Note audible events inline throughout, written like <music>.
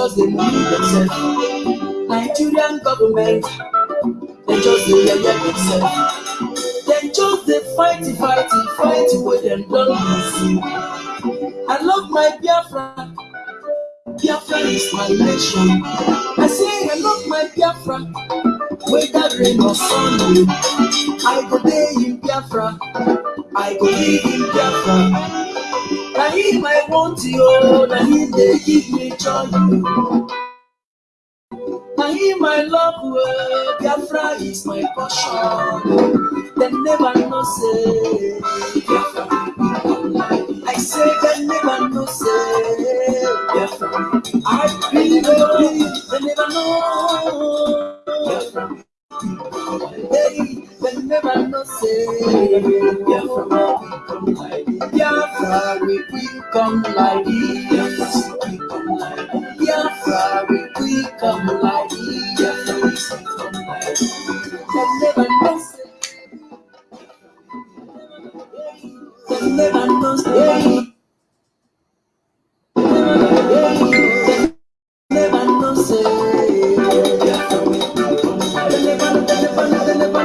just dey money themselves. Nigerian government, they just dey yeye themselves. Dem just dey fight fight fight wey dem don lose. I love my Biafra. Biafra is my nation. I say I love my Biafra. Whether rain or sun, I go dey in Biafra. I go live in Biafra. Na him I want you, na him dey give me joy. Na him I love, oh, Biafra is my passion. Dem never know say Biafra I say dem never know say Biafra. I believe, dem never know. Biafra Hey, dem never know say Biafra Biafra will become like this. Biafra Biafra will become like Dem never know say. Dem never know say. Dem never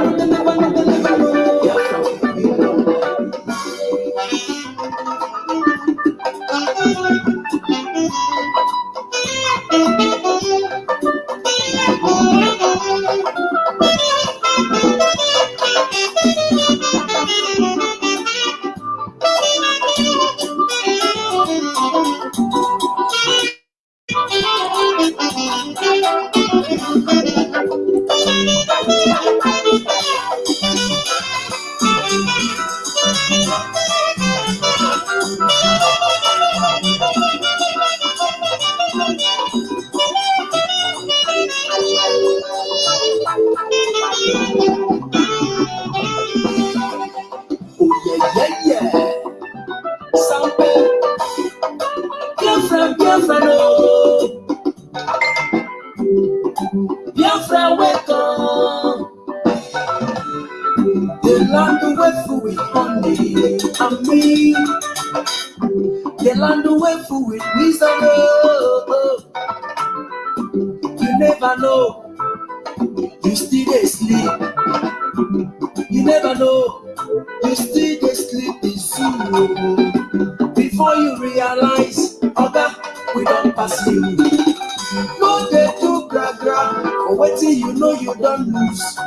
don lose.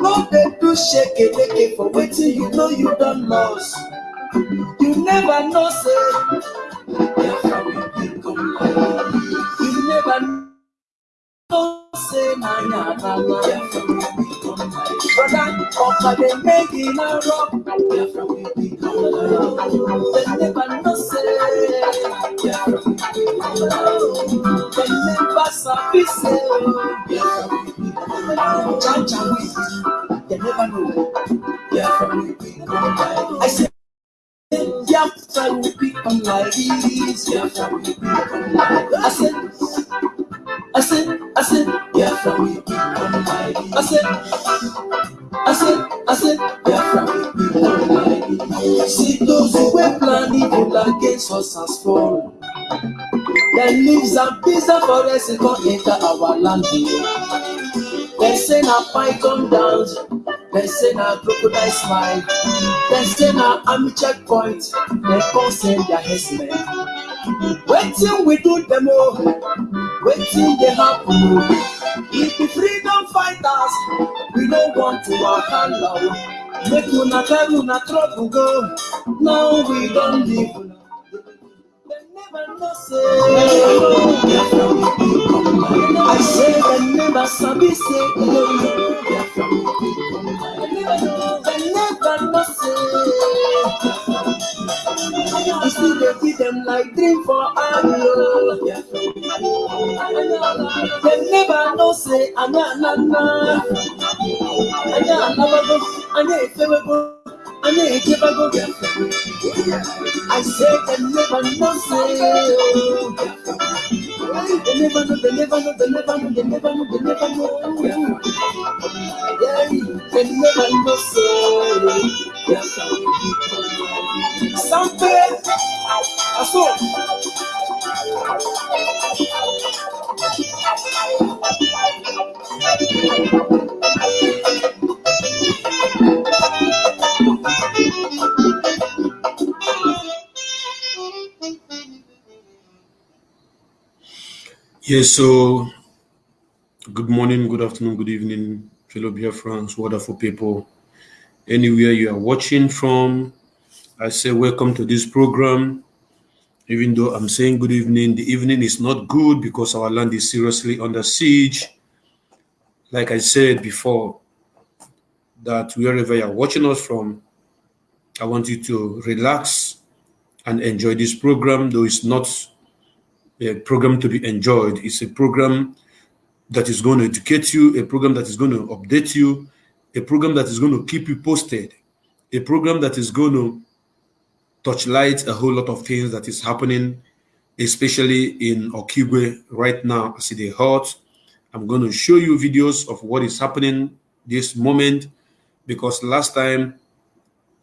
No dey do shake leke for wetin you know you don lost. You never know say Biafra will become you never know say na yahala Biafra will become like brother ọkà dey make e rock Biafra never know say Biafra never sabi say like jaja wey dem never know Biafra will become like I say. Biafra will become like this. Biafra will become like this. I said, I said, I said, Biafra will become like this. I said, I said, I said, Biafra will become like this. See those who were plan evil against us as fall. Their leaves and pieces of forest come enter our land. They say na python dance, they say na crocodile smile, they say na army checkpoint, they send their herdsmen. Wetin we do them all, wetin dey happen? If the freedom fighters, we don't want to wahala o. Make una carry una trouble go, now we don leave una. Dem never know say, I say dem never sabi say, e no like Dem never know say, e still dey give dem like dream for o. Dem never know say, anya anana, anya anabago, anya efewego, anya ejebago. I say dem never know say. They never know, they never know, they never know, they never know, they never know. Yeah, they never know say, something. I saw. Yes, so good morning, good afternoon, good evening, fellow Biafrans, wonderful people. Anywhere you are watching from, I say welcome to this program. Even though I'm saying good evening, the evening is not good because our land is seriously under siege. Like I said before, that wherever you are watching us from, I want you to relax and enjoy this program, though it's not a program to be enjoyed. It's a program that is going to educate you, a program that is going to update you, a program that is going to keep you posted, a program that is going to touch light a whole lot of things that is happening, especially in Okigwe right now as it is hot. I'm going to show you videos of what is happening this moment because last time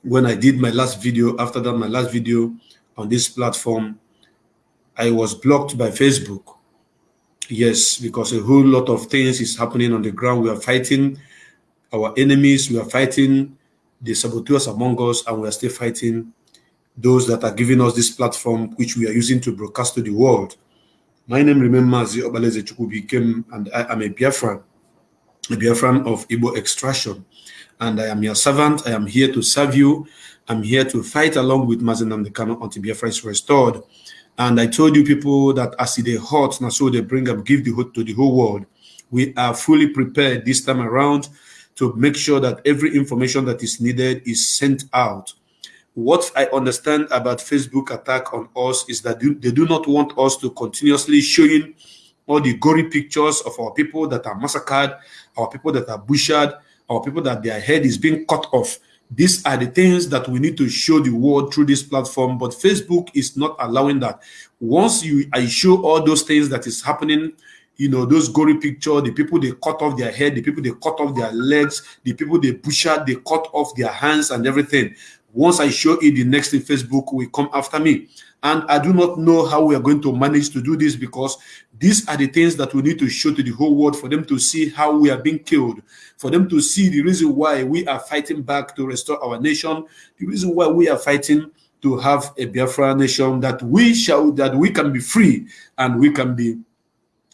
when I did my last video, after that, my last video on this platform, I was blocked by Facebook. Yes, because a whole lot of things is happening on the ground. We are fighting our enemies, we are fighting the saboteurs among us, and we are still fighting those that are giving us this platform, which we are using to broadcast to the world. My name remains Mazi Obaleze Chukwubikem, and I am a Biafran, a Biafran of Igbo extraction. And I am your servant. I am here to serve you. I'm here to fight along with Mazi Nnamdi Kanu until Biafra is restored. And I told you people that as they hot, now so they bring up, give the hope to the whole world. We are fully prepared this time around to make sure that every information that is needed is sent out. What I understand about Facebook attack on us is that they do not want us to continuously showing all the gory pictures of our people that are massacred, our people that are butchered, our people that their head is being cut off. These are the things that we need to show the world through this platform, but Facebook is not allowing that. Once you I show all those things that is happening, you know, those gory picture, the people they cut off their head, the people they cut off their legs, the people they butchered, they cut off their hands and everything. Once I show it, the next thing Facebook will come after me. And I do not know how we are going to manage to do this because these are the things that we need to show to the whole world for them to see how we are being killed, for them to see the reason why we are fighting back to restore our nation, the reason why we are fighting to have a Biafra nation that we shall, that we can be free and we can be,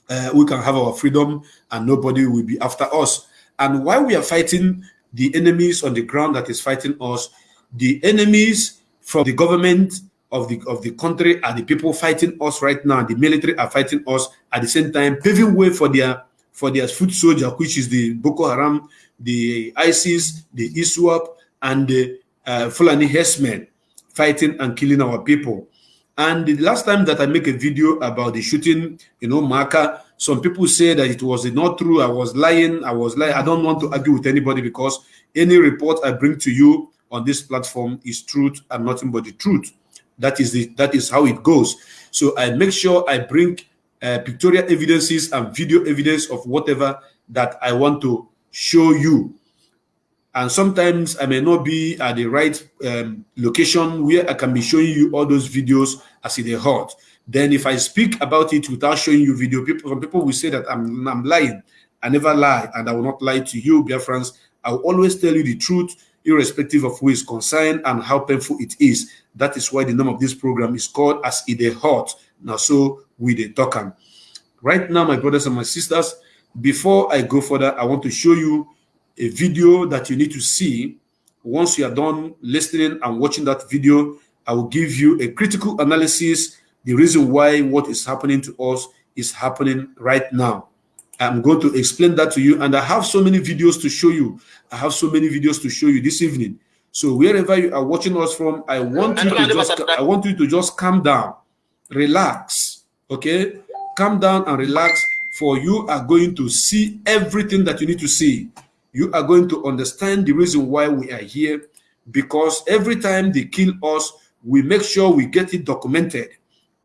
uh, we can have our freedom and nobody will be after us. And while we are fighting the enemies on the ground that is fighting us, the enemies from the government of the of the country are the people fighting us right now. The military are fighting us at the same time, paving way for their for their foot soldier, which is the Boko Haram, the ISIS, the ISWAP, and the uh, Fulani herdsmen fighting and killing our people. And the last time that I make a video about the shooting, you know, Maka, some people say that it was not true. I was lying. I was lying. I don't want to argue with anybody because any report I bring to you on this platform is truth and nothing but the truth. That is the that is how it goes. So I make sure I bring uh, pictorial evidences and video evidence of whatever that I want to show you. And sometimes I may not be at the right um, location where I can be showing you all those videos as it is hot. Then if I speak about it without showing you video, people some people will say that I'm, I'm lying. I never lie, and I will not lie to you, dear friends. I will always tell you the truth, irrespective of who is concerned and how painful it is. That is why the name of this program is called As It Is Hot. Now, so we the talk. Right now, my brothers and my sisters, before I go further, I want to show you a video that you need to see. Once you are done listening and watching that video, I will give you a critical analysis, the reason why what is happening to us is happening right now. I'm going to explain that to you, and I have so many videos to show you. I have so many videos to show you this evening. So wherever you are watching us from, I want you to just I want you to just calm down, relax, okay? Calm down and relax, for you are going to see everything that you need to see. You are going to understand the reason why we are here, because every time they kill us, we make sure we get it documented.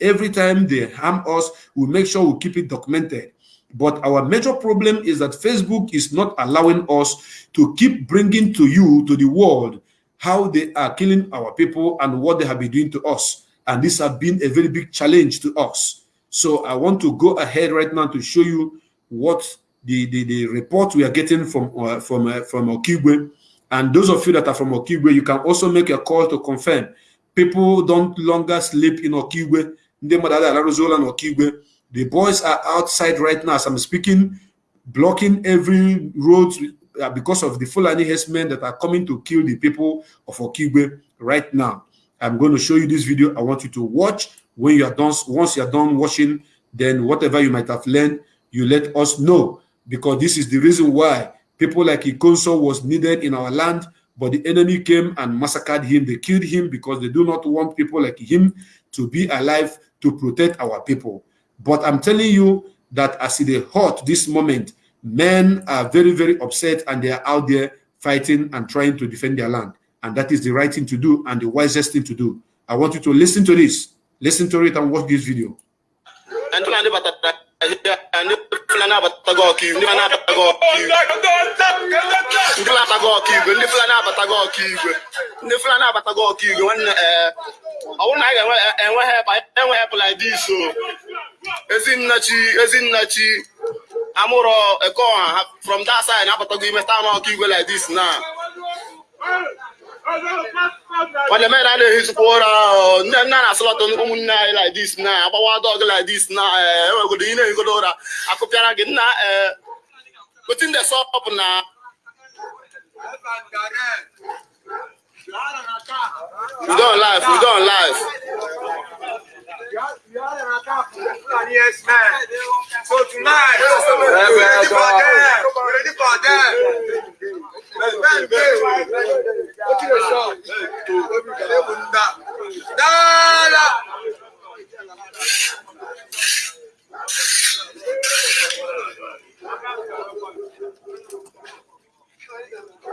Every time they harm us, we make sure we keep it documented. But our major problem is that Facebook is not allowing us to keep bringing to you, to the world, how they are killing our people and what they have been doing to us. And this has been a very big challenge to us. So I want to go ahead right now to show you what the, the, the report we are getting from uh, from uh, from Okigwe. And those of you that are from Okigwe, you can also make a call to confirm. People don't longer sleep in Okigwe. Okigwe the boys are outside right now as I'm speaking, blocking every road uh, because of the Fulani herdsmen that are coming to kill the people of Okigwe right now. I'm going to show you this video. I want you to watch. When you are done, once you are done watching, then whatever you might have learned, you let us know. Because this is the reason why people like Ikonso was needed in our land, but the enemy came and massacred him. They killed him because they do not want people like him to be alive to protect our people. But I'm telling you that as it is hot this moment, men are very, very upset and they are out there fighting and trying to defend their land. And that is the right thing to do and the wisest thing to do. I want you to listen to this. Listen to it and watch this video. Ndị Fulani abatago ọkaiwu ndị Fulani abatago ọkaiwu ndị Fulani abatago ọkaiwu ndị nwanne ee ọ bụrụ na anyị ga-enwe enwe help like this o ezinnachi ezinnachi amụrọ eke ọha from that side abatago ime town ọkaiwu like this na nwanne mere a na-ehizikwa ụra nne nna na-asụlọta ụmụnne anyị like this na agbawa dọg like this na enwegodo ị na-ehigodo ụra akụpịara gị nna ee wetin dey sup na we don live we don live Yes, man. So tonight, we're ready for them. We're ready for them. Ben, ben. What you say? Dala.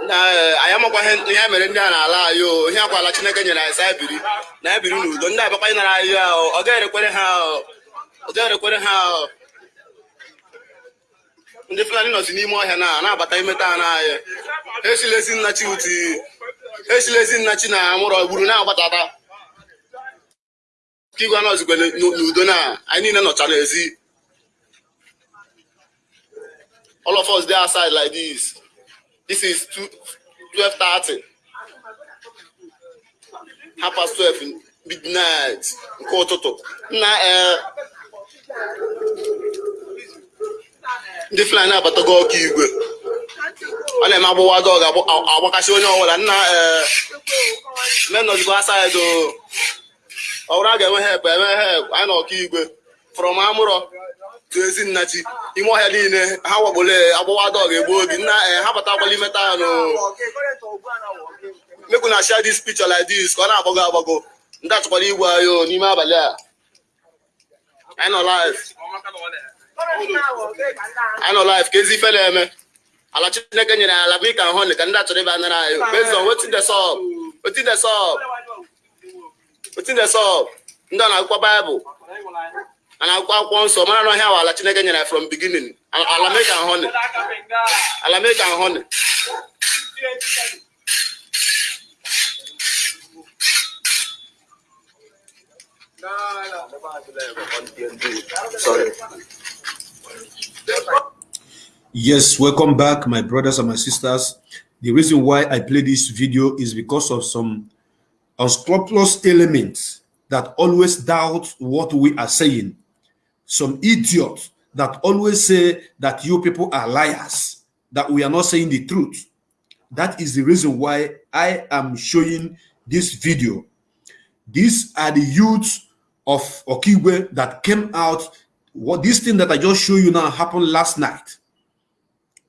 na anyị amakwa ihe mere ndị a na-ala anyị o ihe akwala chineke nyere anyị sa biri na ya biri n'udo ndị abakwa nara anyị ahụ ọ ga-erekwere ha ọ ga-erekwere ha ndị fulani nọzi n'ime ọhịa na na-abata imeta ha n'anyị ha esilezi nnachi uti ha esilezi nnachi na amụrọ gburu na-agbatata ka igwe nọzikwe n'udo na anyị niile nọcha n'ezi. All of us dey outside like this. This is 12:30 half past 12 midnight nke ụtụtụ. Nna ee ndị fulani abatago ọkụ igwe. Ọ na-eme agbụwa dọg agbakasị onye ọbụla. Nna ee menọzigo asaịdị ọ bụrụ a ga-enwe hep enwe hep anyị na ọkụ igwe. From amụrọ to ezinnachi ime ọhịa niile ha wagbole agbụwa dọg egbu obi nna ee ha batakwala ime taa nụ make una share this picture like this ka ọ na-agbago agbago. Ndị achọkwara igwe anyị n'ime abalị a. Anyị nọ live. Anyị nọ ka ezi na-eme. Ala chineke nyere ala bụ ka hụ ka ndị achọrọ ịba nara anyị based on wetin the ndị a na-akwụkwọ baịbụl a na-akwụkwọ akwụkwọ nsọ. Mara na ọhịa ala chineke nyere from beginning. Ala make and honey ala sorry. Yes, welcome back, my brothers and my sisters. The reason why I play this video is because of some unscrupulous elements that always doubt what we are saying. Some idiots that always say that you people are liars, that we are not saying the truth. That is the reason why I am showing this video. These are the youths of Okigwe that came out. What this thing that I just show you now happened last night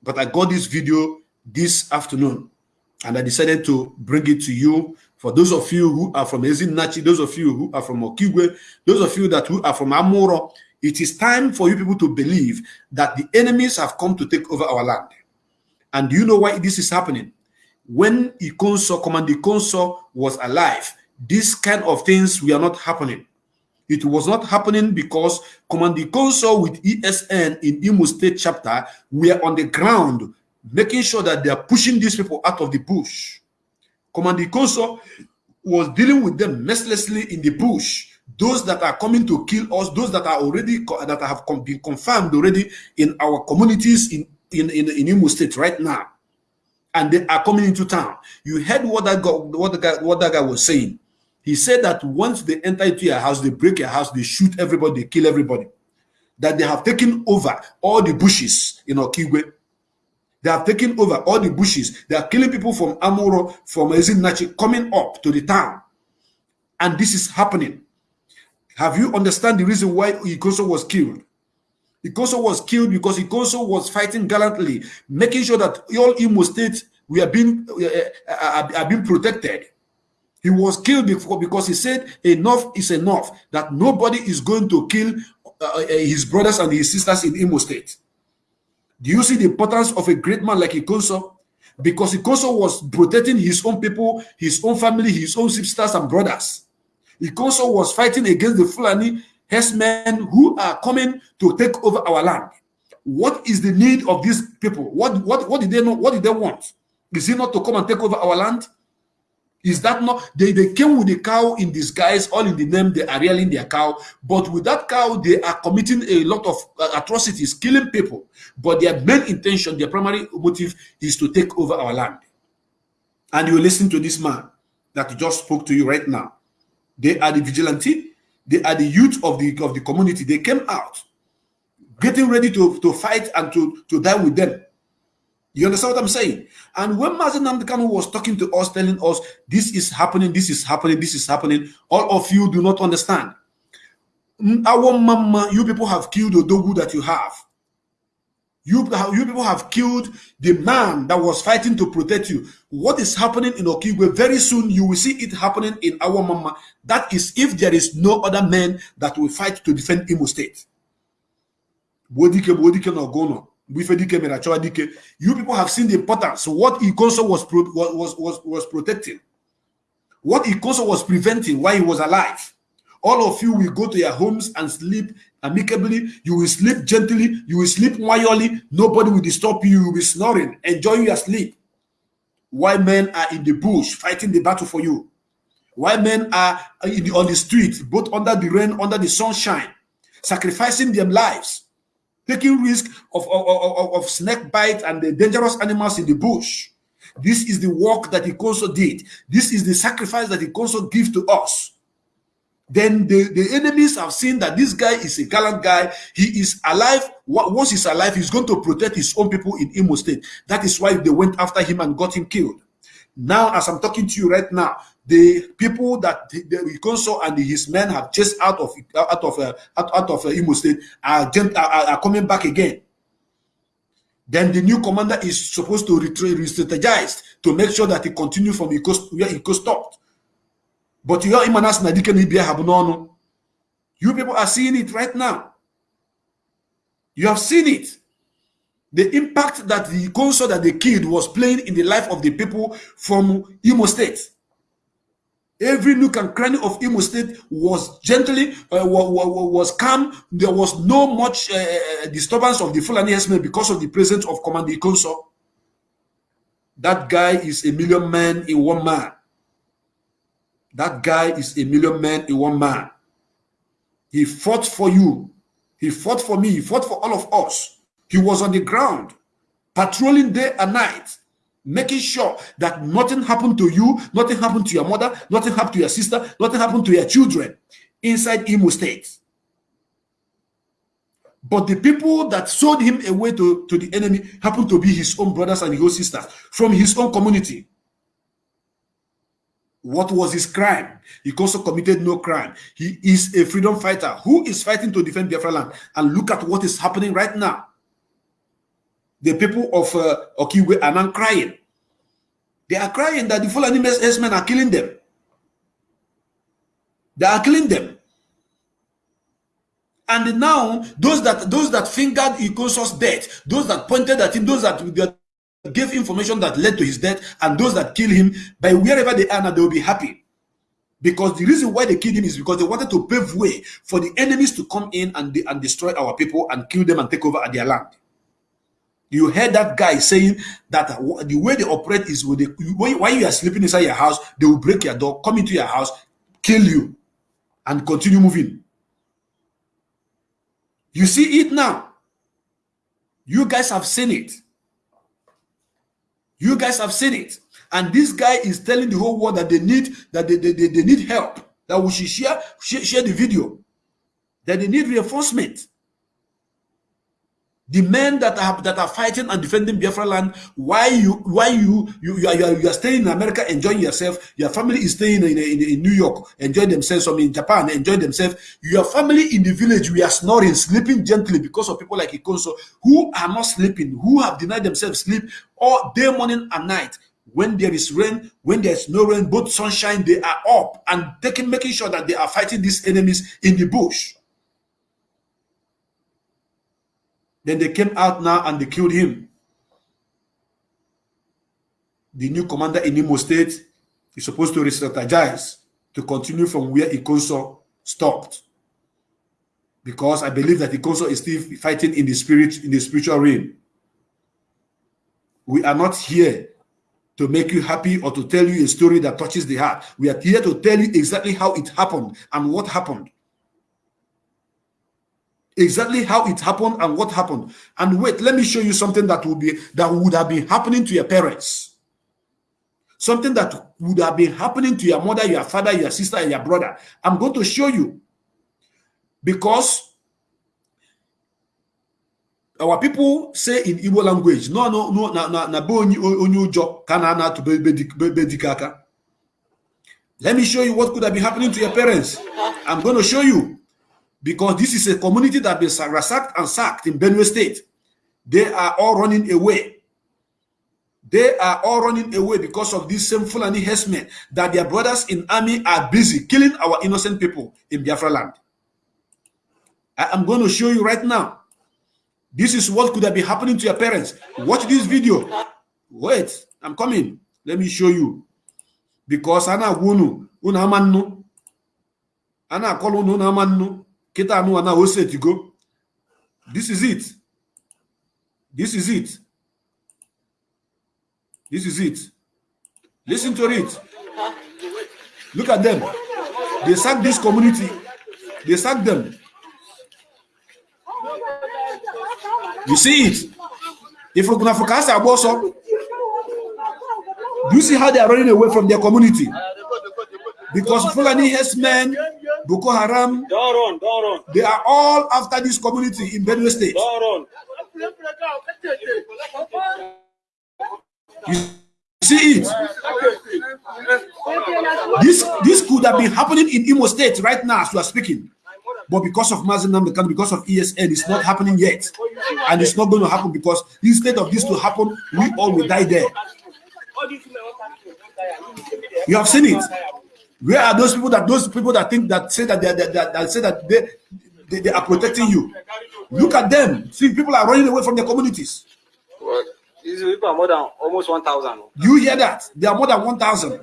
but I got this video this afternoon and I decided to bring it to you. For those of you who are from Ezinachi, those of you who are from Okigwe, those of you that who are from Amoro, it is time for you people to believe that the enemies have come to take over our land. And do you know why this is happening? When Ikonso, Command Ikonso was alive, this kind of things were not happening. It was not happening because Command Ikonso with ESN in Imo State chapter were on the ground, making sure that they are pushing these people out of the bush. Command Ikonso was dealing with them mercilessly in the bush. Those that are coming to kill us, those that are already that have been confirmed already in our communities in in in, in Imo State right now, and they are coming into town. You heard what that guy, what the guy what that guy was saying he said that once they enter into your house, they break your house, they shoot everybody, they kill everybody. That they have taken over all the bushes in Okigwe. They have taken over all the bushes. They are killing people from Amoro, from Ezinachi, coming up to the town. And this is happening. Have you understand the reason why Ikonso was killed? Ikonso was killed because Ikonso was fighting gallantly, making sure that all Imo State we are being uh, are, are being protected. He was killed before because he said enough is enough, that nobody is going to kill uh, uh, his brothers and his sisters in Imo State. Do you see the importance of a great man like Ikonso? Because Ikonso was protecting his own people, his own family, his own sisters and brothers. Ikonso was fighting against the Fulani herdsmen who are coming to take over our land. What is the need of these people? What, what, what did they know? What did they want? Is it not to come and take over our land? Is that not they, they came with a cow in disguise, all in the name they are rearing their cow, but with that cow, they are committing a lot of uh, atrocities, killing people. But their main intention, their primary motive is to take over our land. And you listen to this man that just spoke to you right now. They are the vigilante, they are the youth of the of the community. They came out getting ready to, to fight and to, to die with them. You understand what I'm saying? And when Mazi Nnamdi Kanu was talking to us, telling us this is happening, this is happening, this is happening, all of you do not understand. Our mama, you people have killed the dogu that you have. You, you people have killed the man that was fighting to protect you. What is happening in Okigwe? Very soon you will see it happening in our mama. That is if there is no other man that will fight to defend Imo State. Bodike, Bodike, no Gono. You people have seen the importance. So what Ikonso was, was, was, was protecting. What Ikonso was preventing while he was alive. All of you will go to your homes and sleep amicably. You will sleep gently. You will sleep quietly. Nobody will disturb you. You will be snoring, enjoying your sleep. Why men are in the bush fighting the battle for you? Why men are the, on the street, both under the rain, under the sunshine, sacrificing their lives taking risk of, of, of, of, snake bite and the dangerous animals in the bush. This is the work that he also did. This is the sacrifice that he also gives to us. Then the, the enemies have seen that this guy is a gallant guy. He is alive. Once he's alive, he's going to protect his own people in Imo State. That is why they went after him and got him killed. Now, as I'm talking to you right now, the people that the, the and his men have chased out of out of uh, out, out of uh, Imo State are, are, are coming back again. Then the new commander is supposed to re-strategize to make sure that he continue from Iko, where Iko stopped. But you are Imanas Nadike Nibia Habunono. You people are seeing it right now. You have seen it. The impact that the console that they killed was playing in the life of the people from Imo State. Every nook and cranny of Imo State was gently, uh, was, calm. There was no much uh, disturbance of the Fulani herdsmen because of the presence of Commander Ikonso. That guy is a million men in one man. That guy is a million men in one man. He fought for you. He fought for me. He fought for all of us. He was on the ground, patrolling day and night, making sure that nothing happened to you, nothing happened to your mother, nothing happened to your sister, nothing happened to your children inside Imo State. But the people that sold him away to, to the enemy happened to be his own brothers and his own sisters from his own community. What was his crime? He also committed no crime. He is a freedom fighter who is fighting to defend Biafra land. And look at what is happening right now. The people of uh, Okigwe are now crying. They are crying that the Fulani men are killing them. They are killing them. And now, those that those that fingered Ikonso's death, those that pointed at him, those that, that gave information that led to his death, and those that killed him, by wherever they are now, they will be happy. Because the reason why they killed him is because they wanted to pave way for the enemies to come in and, and destroy our people and kill them and take over their land. You heard that guy saying that uh, the way they operate is with the, while you are sleeping inside your house, they will break your door, come into your house, kill you, and continue moving. You see it now. You guys have seen it. You guys have seen it. And this guy is telling the whole world that they need that they, they, they, they need help. That we should share, share, share the video. That they need reinforcement the men that are that are fighting and defending Biafra land, why you why you you you are, you are, you are staying in America enjoying yourself, your family is staying in, in, in New York enjoying themselves, some in Japan enjoying themselves, your family in the village we are snoring, sleeping gently because of people like Ikonso who are not sleeping, who have denied themselves sleep all day, morning, and night. When there is rain, when there is no rain, both sunshine, they are up and taking making sure that they are fighting these enemies in the bush. Then they came out now and they killed him. The new commander in Imo State is supposed to re-strategize to continue from where Ikonso stopped. Because I believe that Ikonso is still fighting in the spirit, in the spiritual realm. We are not here to make you happy or to tell you a story that touches the heart. We are here to tell you exactly how it happened and what happened exactly how it happened and what happened. And wait, let me show you something that would be that would have been happening to your parents. Something that would have been happening to your mother, your father, your sister, and your brother. I'm going to show you. Because our people say in Igbo language, no, no, no, na na na bo onyu ujo kana na to bedikaka. Let me show you what could have been happening to your parents. I'm going to show you because this is a community that been sacked and sacked in Benue State. They are all running away. They are all running away because of these same Fulani herdsmen that their brothers in army are busy killing our innocent people in Biafra land. I am going to show you right now. This is what could have been happening to your parents. Watch this video. Wait, I'm coming. Let me show you. Because ana wunu, una mannu. Ana kolu una mannu. Kita no now set you go. This is it. This is it. This is it. Listen to it. Look at them. They sack this community. They sack them. You see it. If we're gonna focus our boss up, do you see how they are running away from their community? Because Fulani men, Boko Haram, don't run. they are all after this community in Benue State. Don't run. You see it? This this could have been happening in Imo State right now as we are speaking. But because of Mazi Nnamdi Kanu, because of ESN, it's not happening yet. And it's not going to happen because instead of this to happen, we all will die there. You have seen it. Where are those people that those people that think that say that they, they, they, that say that they, they, they are protecting you? Look at them. See, people are running away from their communities. What? These people are more than almost 1,000. You hear that? They are more than 1,000.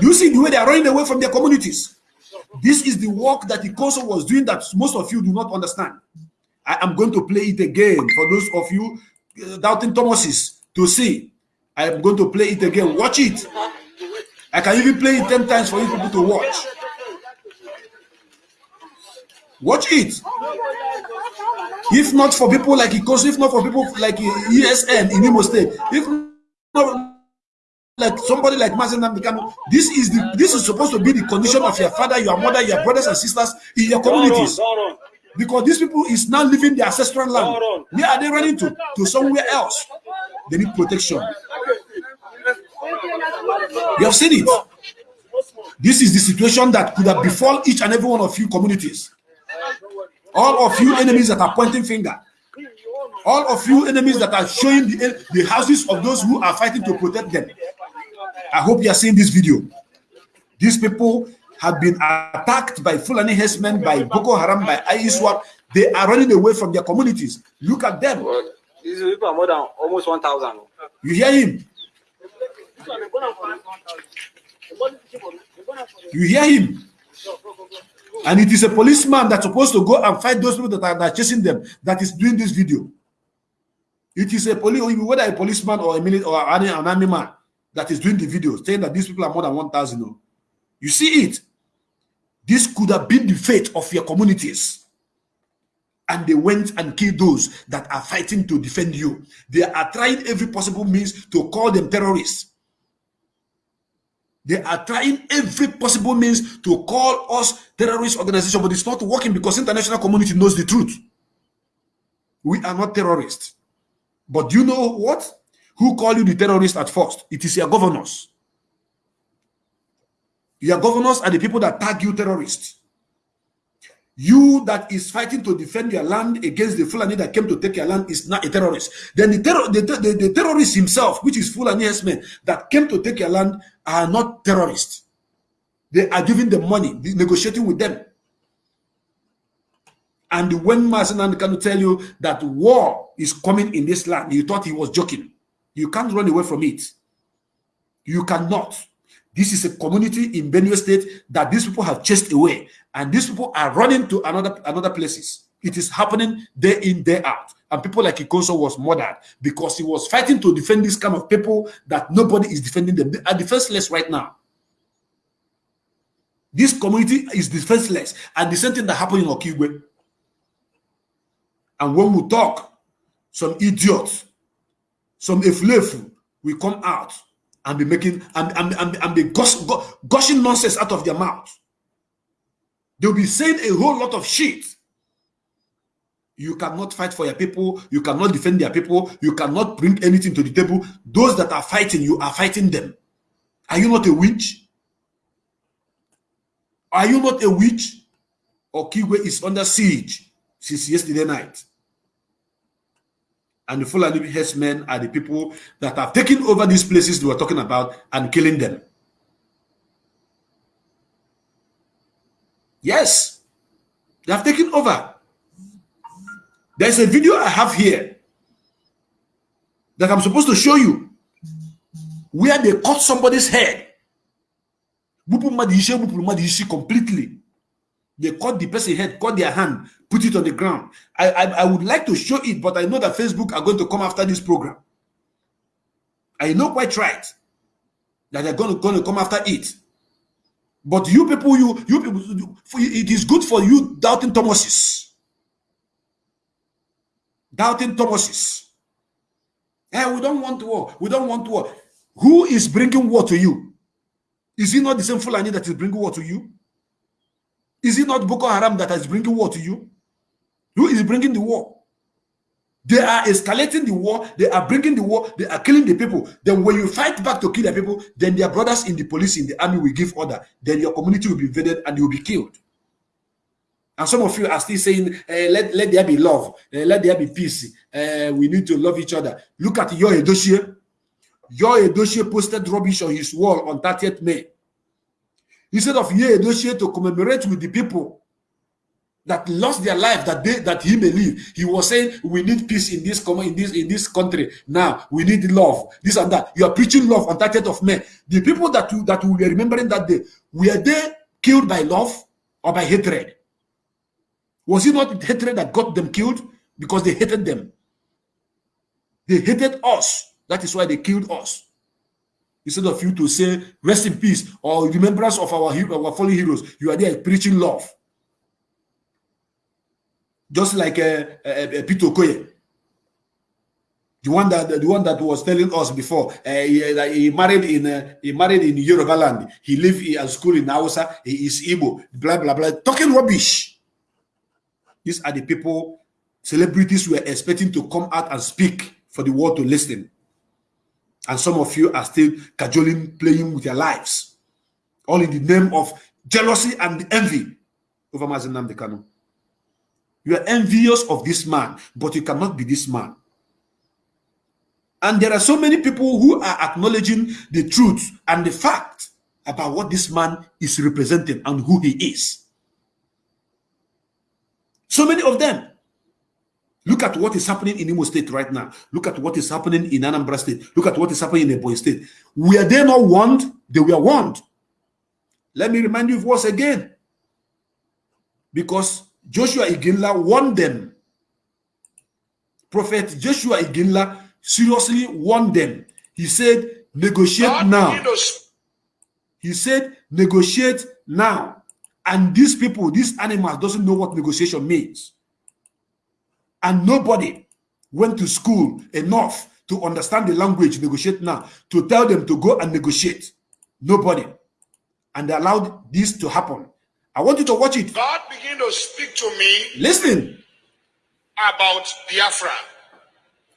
Do you see the way they are running away from their communities? This is the work that the council was doing that most of you do not understand. I am going to play it again for those of you uh, doubting Thomases to see. I am going to play it again. Watch it. I can even play it 10 times for you people to watch. Watch it. If not for people like Ikoso, if not for people like ESN in Imo State, if not like somebody like Mazen Namdekano, this is the this is supposed to be the condition of your father, your mother, your brothers and sisters in your communities. Because these people is now living their ancestral land. Where are they running to? To somewhere else. They need protection. You have seen it. This is the situation that could have befall each and every one of you communities. All of you enemies that are pointing finger. All of you enemies that are showing the, the houses of those who are fighting to protect them. I hope you are seeing this video. These people have been attacked by Fulani herdsmen, by Boko Haram, by ISWAP. They are running away from their communities. Look at them. These people are more than almost 1,000. You hear him? You hear him? And it is a policeman that's supposed to go and fight those people that are, that are chasing them that is doing this video. It is a police, whether a policeman or a minute or an, army man that is doing the video, saying that these people are more than 1,000. You see it? This could have been the fate of your communities. And they went and killed those that are fighting to defend you. They are trying every possible means to call them terrorists. They are trying every possible means to call us terrorist organization, but it's not working because international community knows the truth. We are not terrorists. But you know what? Who call you the terrorist at first? It is your governors. Your governors are the people that tag you terrorists. You that is fighting to defend your land against the Fulani that came to take your land is not a terrorist. Then the, terror, the, the, the terrorist himself, which is Fulani men that came to take your land, are not terrorists. They are giving them money, negotiating with them. And when Masanan can tell you that war is coming in this land, you thought he was joking. You can't run away from it. You cannot. This is a community in Benue State that these people have chased away, and these people are running to another another places. It is happening day in, day out. And people like Ikonso was murdered because he was fighting to defend this kind of people that nobody is defending them. They are defenseless right now. This community is defenseless. And the same thing that happened in Okigwe. And when we talk, some idiots, some eflefu will come out and be making and, and, and, and be gush, gushing nonsense out of their mouth. They'll be saying a whole lot of shit. You cannot fight for your people. You cannot defend their people. You cannot bring anything to the table. Those that are fighting, you are fighting them. Are you not a witch? Are you not a witch? Okigwe is under siege since yesterday night. And the Fulani herdsmen are the people that have taken over these places they were talking about and killing them. Yes, they have taken over. There's a video I have here that I'm supposed to show you where they cut somebody's head. Completely. They cut the person's head, cut their hand, put it on the ground. I, I, I would like to show it, but I know that Facebook are going to come after this program. I know quite right that they're going to, going to come after it. But you people, you you people, it is good for you doubting Thomases. Doubting Thomases. Hey, we don't want war. We don't want war. Who is bringing war to you? Is it not the same Fulani that is bringing war to you? Is it not Boko Haram that is bringing war to you? Who is bringing the war? They are escalating the war. They are bringing the war. They are killing the people. Then when you fight back to kill the people, then their brothers in the police, in the army will give order. Then your community will be invaded and you will be killed. And some of you are still saying, eh, let, let there be love. Eh, let there be peace. Eh, we need to love each other. Look at your Edochie. Yul Edochie posted rubbish on his wall on 30th May. Instead of Yul Edochie to commemorate with the people that lost their life that they that he may live. He was saying we need peace in this com- in this in this country. Now we need love. This and that. You are preaching love on 30th of May. The people that you, that we were remembering that day were they killed by love or by hatred? Was it not hatred that got them killed because they hated them? They hated us. That is why they killed us. Instead of you to say rest in peace or remembrance of our our fallen heroes, you are there preaching love just like uh, uh, uh, Peter Okoye, the one that the one that was telling us before. Uh, he, uh, he, married in uh, he married in Yoruba land. He lived at school in Hausa. He is Igbo. Blah blah blah. Talking rubbish. These are the people celebrities were expecting to come out and speak for the world to listen. And some of you are still cajoling, playing with your lives, all in the name of jealousy and envy over Mazi Nnamdi Kanu. You are envious of this man, but you cannot be this man. And there are so many people who are acknowledging the truth and the fact about what this man is representing and who he is. So many of them. Look at what is happening in Imo State right now. Look at what is happening in Anambra State. Look at what is happening in Ebonyi State. Were they not warned? They were warned. Let me remind you once again. Because Joshua Iginla warned them. Prophet Joshua Iginla seriously warned them. He said, negotiate God now. begin to s- He said, negotiate now. And these people, these animals, doesn't know what negotiation means. And nobody went to school enough to understand the language, negotiate now, to tell them to go and negotiate. Nobody. And they allowed this to happen. I want you to watch it. God begin to speak to me Listen. about Biafra.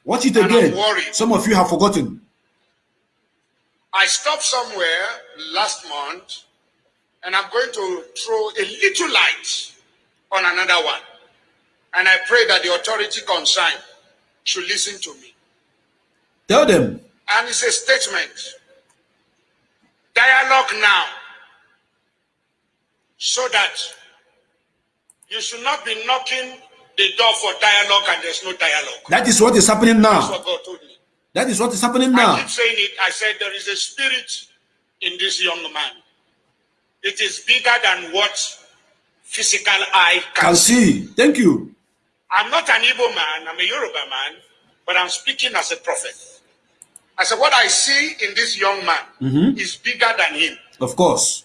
Watch it again. Some of you have forgotten. I stopped somewhere last month and I'm going to throw a little light on another one. And I pray that the authority concerned should listen to me. Tell them. And it's a statement. Dialogue now. So that you should not be knocking the door for dialogue and there's no dialogue. That is what is happening That's now. what God told me. That is what is happening I now. keep saying it. I said there is a spirit in this young man. It is bigger than what physical eye can, Can see. see. Thank you. I'm not an Igbo man. I'm a Yoruba man, but I'm speaking as a prophet. I said what I see in this young man Mhm. is bigger than him. Of course.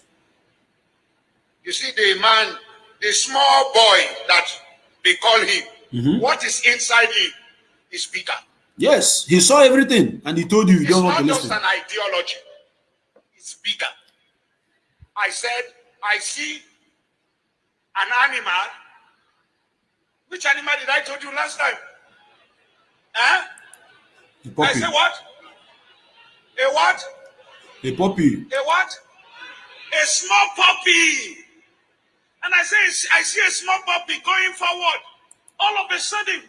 You see, the man, the small boy that they call him, Mhm. what is inside him is bigger. Yes. He saw everything and he told you you It's don't want not to just listen. an ideology, it's bigger. I said, I see an animal. Which animal did I told you last time? Huh? A I said what? A what? A puppy. A what? A small puppy. And I say, I see a small puppy going forward. All of a sudden,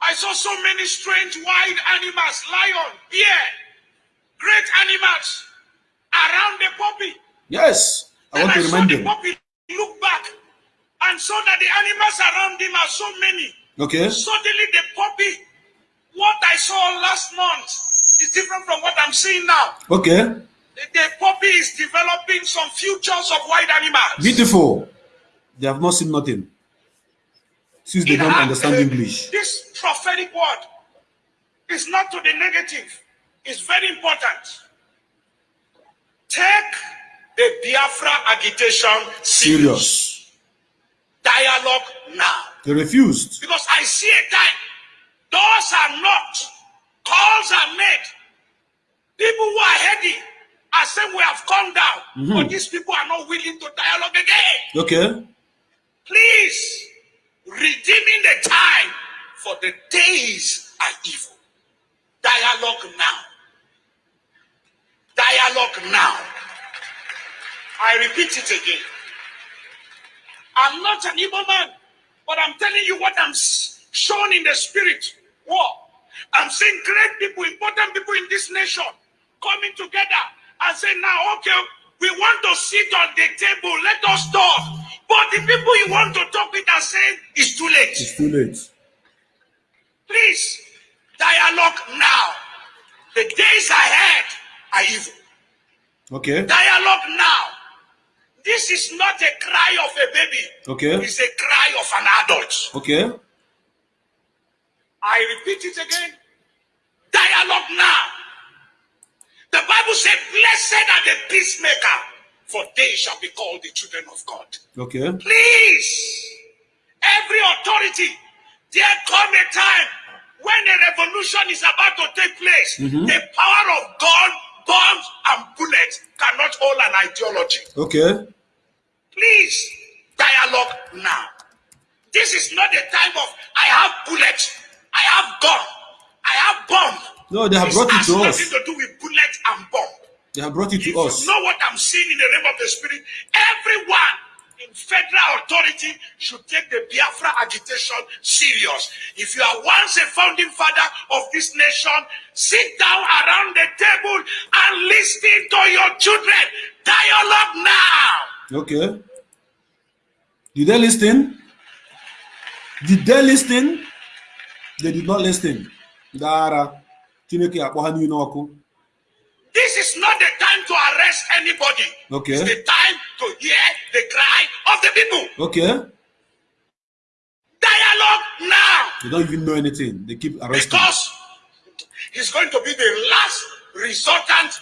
I saw so many strange wild animals, lion, bear, great animals around the puppy. Yes. I Then want I, to saw remind the them. puppy look back and saw that the animals around him are so many. Okay. Suddenly, the puppy, what I saw last month, is different from what I'm seeing now. Okay. The, puppy is developing some futures of wild animals. Beautiful. They have not seen nothing. Since they It don't understand uh, English. This prophetic word is not to the negative. It's very important. Take the Biafra agitation serious. Serious. Dialogue now. They refused. Because I see a time. Doors are knocked. Calls are made. People who are heady are saying we have come down. Mhm. But these people are not willing to dialogue again. Okay. Please, redeeming the time for the days are evil. Dialogue now. Dialogue now. I repeat it again. I'm not an evil man, but I'm telling you what I'm shown in the spirit. What? I'm seeing great people, important people in this nation coming together and saying, now, okay, We want to sit on the table. Let us talk. But the people you want to talk with are saying it's too late. It's too late. Please, dialogue now. The days ahead are evil. Okay. Dialogue now. This is not a cry of a baby. Okay. It's a cry of an adult. Okay. I repeat it again. Dialogue now. The Bible said, Blessed are the peacemaker, for they shall be called the children of God. Okay. Please, every authority, there come a time when a revolution is about to take place. The power of God, bombs, and bullets cannot hold an ideology. Okay. Please, dialogue now. This is not the time of I have bullets, I have gun, I have bomb. No, they have brought it to nothing us. to do with bullet and bomb. They have brought it If to you us. know what I'm seeing in the realm of the spirit, everyone in federal authority should take the Biafra agitation serious. If you are once a founding father of this nation, sit down around the table and listen to your children. Dialogue now. Okay. Did they listen? Did they listen? They did not listen. Dara. Chineke akpọ ha niile ọkụ. This is not the time to arrest anybody. Okay. It's the time to hear the cry of the people. Okay. Dialogue now. They don't even know anything. They keep arresting. Because it's going to be the last resultant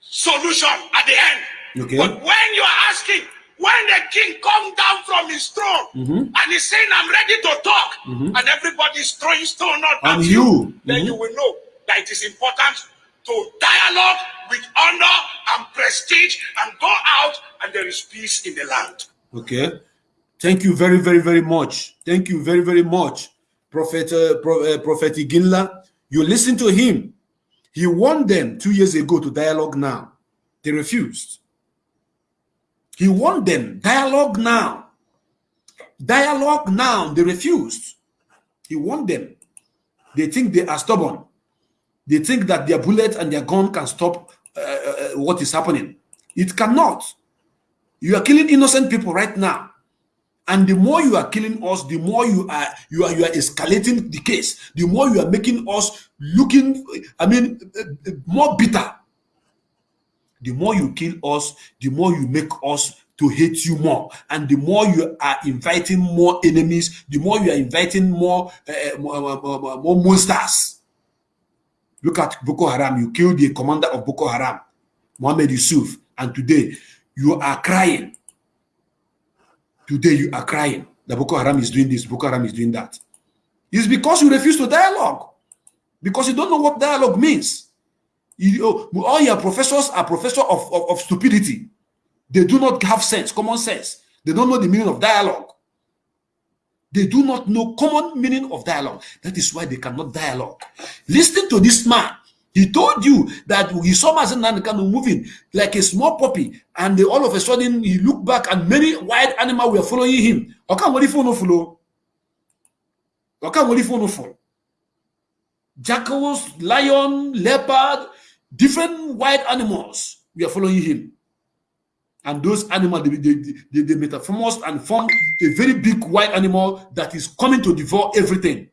solution at the end. Okay. But when you are asking, when the king come down from his throne Mhm. and he's saying, I'm ready to talk, Mhm. and everybody's throwing stone at And you, you, then mhm. you will know that it is important to dialogue with honor and prestige and go out and there is peace in the land. Okay. Thank you very, very, very much. Thank you very, very much, Prophet uh, Pro, uh, Prophet Iginla. You listen to him. He warned them two years ago to dialogue now. They refused. He warned them, dialogue now. Dialogue now. They refused. He warned them. They think they are stubborn. They think that their bullet and their gun can stop uh, uh, what is happening. It cannot. You are killing innocent people right now. And the more you are killing us, the more you are you are you are escalating the case. The more you are making us looking, I mean, uh, uh, more bitter. The more you kill us, the more you make us to hate you more, and the more you are inviting more enemies, the more you are inviting more uh, more, more, more- more monsters. Look at Boko Haram. You killed the commander of Boko Haram, Mohammed Yusuf, and today you are crying. Today you are crying that Boko Haram is doing this, Boko Haram is doing that. It's because you refuse to dialogue. Because you don't know what dialogue means. You, oh, all your professors are professors of, of, of stupidity. They do not have sense, common sense. They don't know the meaning of dialogue. They do not know common meaning of dialogue. That is why they cannot dialogue. Listen to this man. He told you that he saw Mazi Nnamdi Kanu moving like a small puppy, and all of a sudden he looked back and many wild animals were following him. Okay, what if you follow? Okay, what if you follow? Jackals, lion, leopard, different wild animals were following him. And those animals, they, they, they, metamorphosed and formed a very big white animal that is coming to devour everything.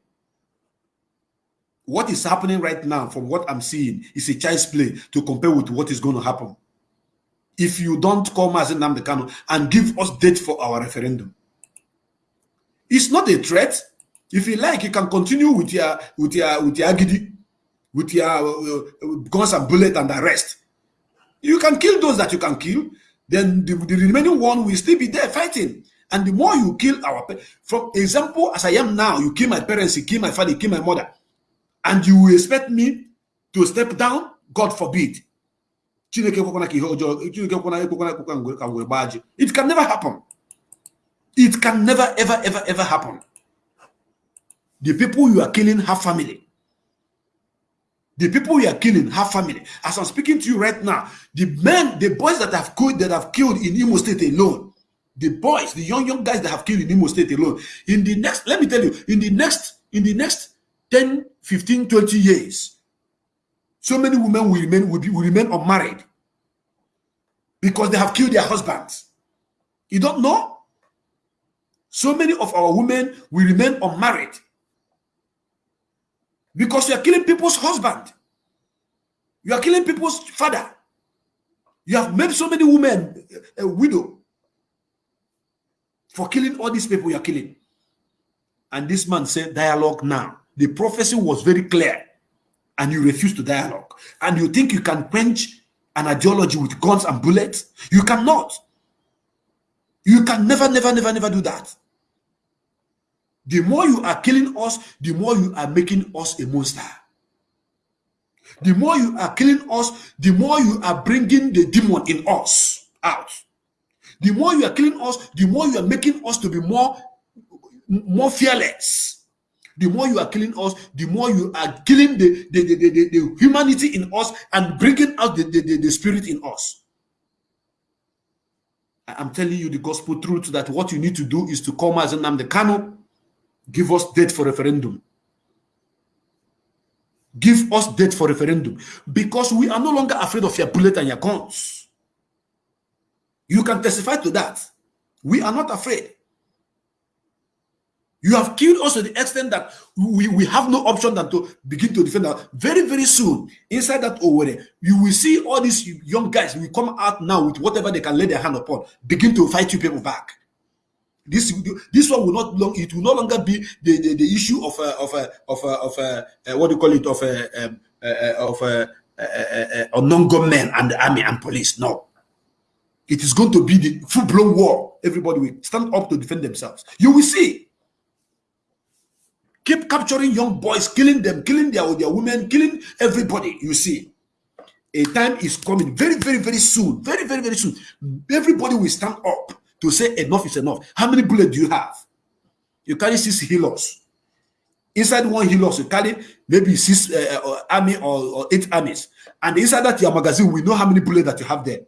What is happening right now, from what I'm seeing, is a child's play to compare with what is going to happen. If you don't call Mazi Nnamdi Kanu and give us date for our referendum, it's not a threat. If you like, you can continue with your with your with your agidi, with your uh, uh, guns and bullet and arrest. You can kill those that you can kill. Then the, the remaining one will still be there fighting. And the more you kill our, from example as I am now, you kill my parents, you kill my father, you kill my mother, and you expect me to step down. God forbid. It can never happen. It can never, ever, ever, ever happen. The people you are killing have family. The people you are killing have family. As I'm speaking to you right now, the men, the boys that have killed, that have killed in Imo State alone, the boys, the young young guys that have killed in Imo State alone, in the next, let me tell you, in the next, in the next 10, 15, 20 years, so many women will remain will, be, will remain unmarried. because they have killed their husbands. You don't know? So many of our women will remain unmarried because you are killing people's husband. You are killing people's father. You have made so many women a widow for killing all these people you are killing. And this man said, dialogue now. The prophecy was very clear, and you refuse to dialogue. And you think you can quench an ideology with guns and bullets? You cannot. You can never, never, never, never do that. The more you are killing us, the more you are making us a monster. The more you are killing us, the more you are bringing the demon in us out. The more you are killing us, the more you are making us to be more, more fearless. The more you are killing us, the more you are killing the, the, the, the, the humanity in us and bringing out the, the, the, the spirit in us. I'm telling you the gospel truth that what you need to do is to come as an the Kano, give us date for referendum. Give us date for referendum because we are no longer afraid of your bullet and your guns. You can testify to that. We are not afraid. You have killed us to the extent that we, we have no option than to begin to defend that. Very, very soon, inside that Owerri, you will see all these young guys will come out now with whatever they can lay their hand upon, begin to fight you people back. This this one will not long. It will no longer be the the, the issue of a, of a, of a, of a, uh, what do you call it of a um, uh, of a, a, a non-government and the army and police. No, it is going to be the full-blown war. Everybody will stand up to defend themselves. You will see. Keep capturing young boys, killing them, killing their, their women, killing everybody. You see, a time is coming very, very, very soon. Very, very, very soon. Everybody will stand up to say enough is enough. How many bullets do you have? You carry six healers. Inside one healers, you carry maybe six uh, uh, army or, or, eight armies. And inside that your magazine, we know how many bullets that you have there.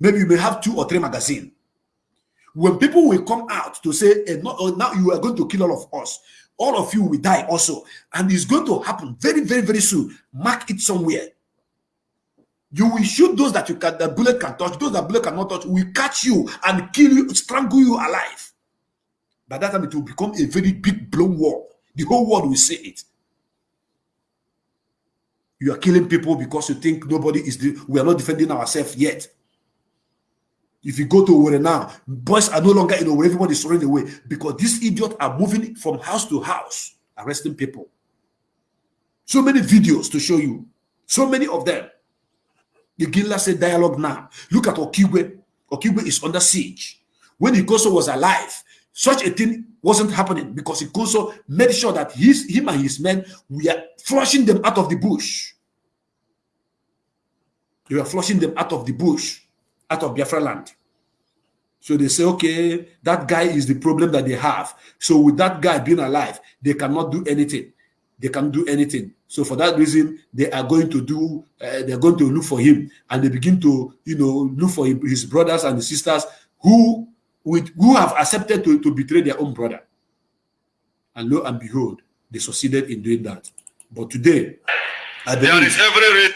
Maybe you may have two or three magazine. When people will come out to say, enough, oh, now you are going to kill all of us, all of you will die also. And it's going to happen very, very, very soon. Mark it somewhere. You will shoot those that you can the bullet can touch, those that bullet cannot touch, will catch you and kill you, strangle you alive. By that time, it will become a very big blown war. The whole world will see it. You are killing people because you think nobody is the we are not defending ourselves yet. If you go to where now, boys are no longer in where everybody is running away because these idiots are moving from house to house, arresting people. So many videos to show you, so many of them. Gila said dialogue now. Look at Okigwe. Okigwe is under siege. When Ikonso was alive, such a thing wasn't happening because Ikonso made sure that his, him and his men were flushing them out of the bush. They were flushing them out of the bush, out of Biafra land. So they say, okay, that guy is the problem that they have. So with that guy being alive, they cannot do anything. They can do anything. So for that reason, they are going to do, uh, they're going to look for him. And they begin to, you know, look for his brothers and his sisters who, with, who have accepted to, to betray their own brother. And lo and behold, they succeeded in doing that. But today, I believe, There is every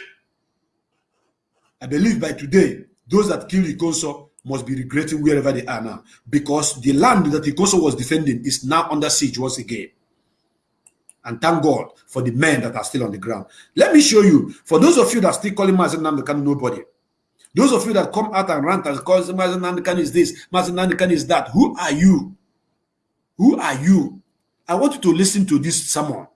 I believe by today, those that killed Ikonso must be regretting wherever they are now. Because the land that Ikonso was defending is now under siege once again and thank God for the men that are still on the ground. Let me show you, for those of you that are still calling Mazi Nnamdi Kanu nobody, those of you that come out and rant and call Mazi Nnamdi Kanu is this, Mazi Nnamdi Kanu is that, who are you? Who are you? I want you to listen to this sermon.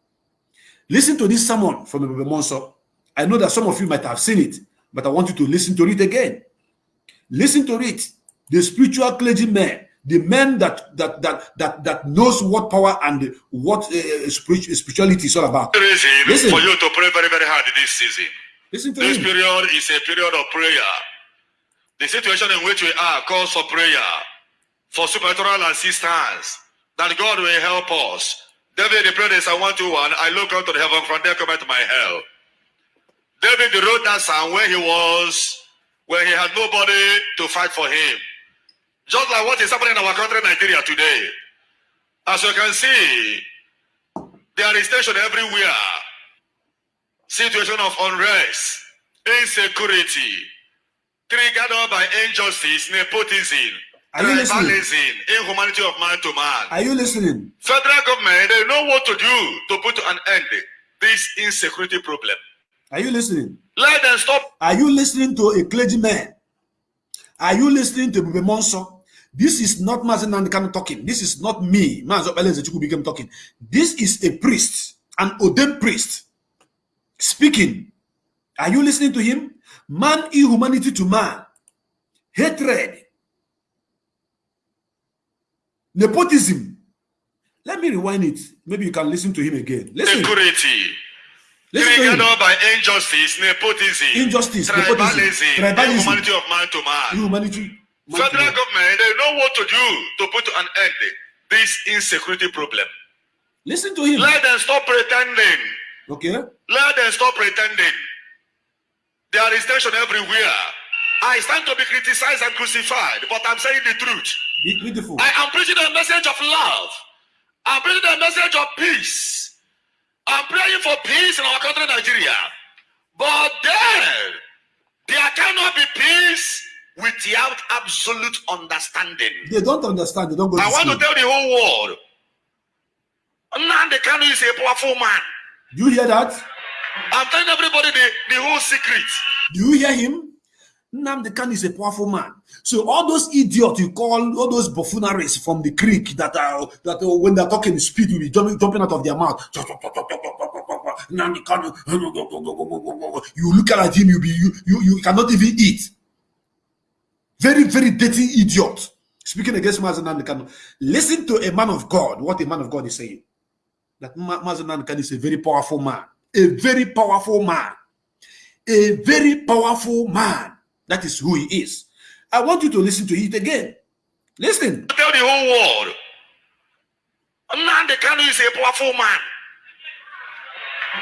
Listen to this sermon from the Muonso. I know that some of you might have seen it, but I want you to listen to it again. Listen to it. The spiritual clergymen the man that that that that that knows what power and what uh, spirituality is all about. Listen. for you to pray very, very hard this season. Listen to This period is a period of prayer. The situation in which we are calls for prayer, for supernatural assistance, that God will help us. David the prayer is Psalm 121, I look up to the heaven, from there come cometh my help. David wrote that psalm when he was, when he had nobody to fight for him. Just like what is happening in our country, Nigeria, today. As you can see, there is tension everywhere. Situation of unrest, insecurity, triggered by injustice, nepotism, Are you listening? inhumanity of man to man. Are you listening? Federal government, they know what to do to put an end this insecurity problem. Are you listening? Let them stop Are you listening to a clergyman? Are you listening to Bebe Monso? This is not Mazi Nnamdi Kanu talking. This is not me, Mazen became talking. This is a priest, an ordained priest, speaking. Are you listening to him? Man inhumanity to man, hatred, nepotism. Let me rewind it. Maybe you can listen to him again. Listen. security. Listen to him. By injustice, nepotism, Injustice, nepotism, tribalism, tribalism. inhumanity of man to man. Inhumanity. Federal government, they know what to do to put an end this insecurity problem. Listen to him. Let them stop pretending. Okay. Let them stop pretending. There is tension everywhere. I stand to be criticized and crucified, but I'm saying the truth. Be beautiful. I am preaching a message of love. I'm preaching a message of peace. I'm praying for peace in our country, Nigeria. But then, there cannot be peace without absolute understanding. They don't understand. They don't go I want to tell the whole world. Nnamdi Kanu is a powerful man. Do you hear that? I'm telling everybody the, the whole secret. Do you hear him? Nnamdi Kanu is a powerful man. So all those idiots you call all those buffooneries from the creek that are that are, when they're talking speed will be jumping, jumping out of their mouth. Nnamdi Kanu. <laughs> You look at him, you be you, you you cannot even eat. Very very dirty idiot. Speaking against Mazi Nnamdi Kanu. Listen to a man of God. What a man of God is saying. That Ma- Mazen Nnamdi is a very powerful man. A very powerful man a very powerful man. That is who he is. I want you to listen to it again. Listen. I tell the whole world. Nnamdi Kanu is a powerful man.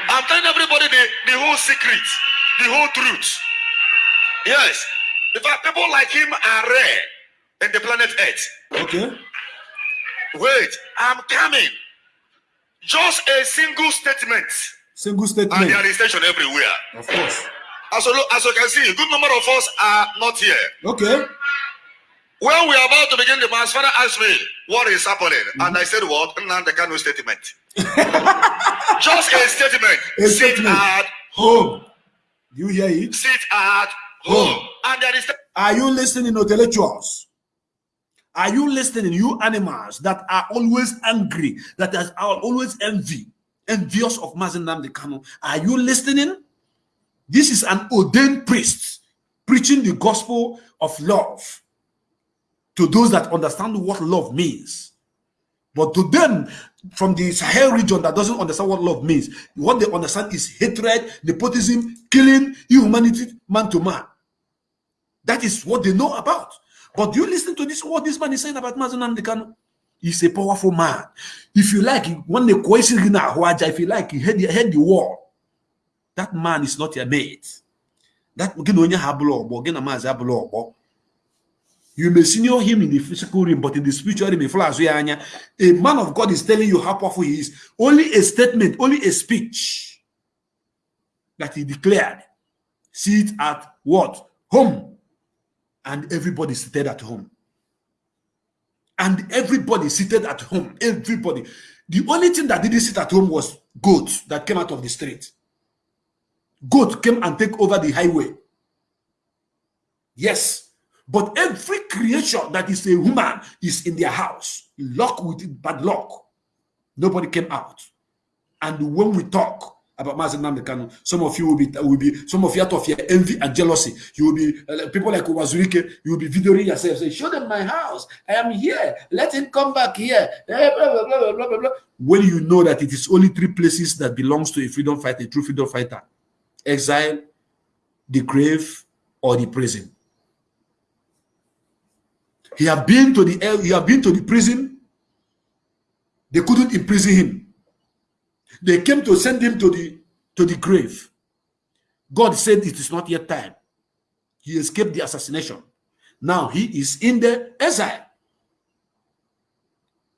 I'm telling everybody the, the whole secret, the whole truth. Yes. In fact, people like him are rare in the planet Earth. Okay. Wait, I'm coming. Just a single statement, Single statement. and there is tension everywhere. Of course. As you, as you can see, a good number of us are not here. Okay. When we are about to begin the mass, Father asked me what is happening, mm-hmm. and I said, "What? Nnamdi Kanu statement." <laughs> Just a statement. A sit statement. at Home. Do you hear it? sit at home, oh, and there is Are you listening, intellectuals? Are you listening, you animals that are always angry, that are always envy, envious of Mazi Nnamdi Kanu? Are you listening? This is an ordained priest preaching the gospel of love to those that understand what love means. But to them from the Sahel region that doesn't understand what love means, what they understand is hatred, nepotism, killing, inhumanity, man to man. That is what they know about. But you listen to this? What this man is saying about Mazi Kanu? He's a powerful man. If you like, when the question if you like, he head, he head the war. That man is not your mate. That you may senior him in the physical realm but in the spiritual realm a man of God is telling you how powerful he is only a statement only a speech that he declared See it at what home and everybody seated at home and everybody seated at home everybody the only thing that didn't sit at home was goats that came out of the street goat came and take over the highway. Yes. But every creature that is a human is in their house, locked with it, bad luck. Nobody came out. And when we talk about Mazi Nnamdi Kanu, some of you will be, will be, some of you out of your envy and jealousy, you will be, uh, people like Uwazuruike, you will be videoing yourself, say, show them my house. I am here. Let him come back here. Eh, Blah, blah, blah, blah, blah, blah. When you know that it is only three places that belongs to a freedom fighter, a true freedom fighter exile, the grave, or the prison. He had been to the he had been to the prison. They couldn't imprison him. They came to send him to the to the grave. God said it is not yet time. He escaped the assassination. Now he is in the exile.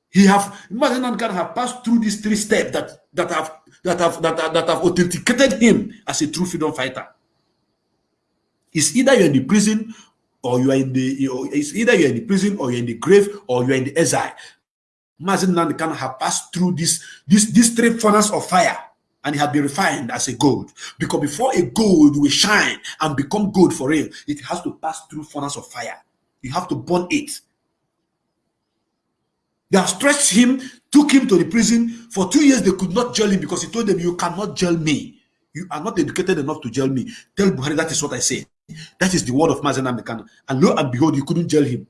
He have Mazi Nnamdi Kanu have passed through these three steps that that have that have that, have- that have authenticated him as a true freedom fighter. It's either you're in the prison or you are in the you know, it's either you're in the prison or you're in the grave or you're in the exile. Mazi Nnamdi Kanu have passed through this this this three furnace of fire and he have been refined as a gold. Because before a gold will shine and become gold for real, it has to pass through furnace of fire. You have to burn it. They have stretched him, took him to the prison. For two years, they could not jail him because he told them, You cannot jail me. You are not educated enough to jail me. Tell Buhari that is what I say. That is the word of Mazen Mekano. And lo and behold, you couldn't jail him.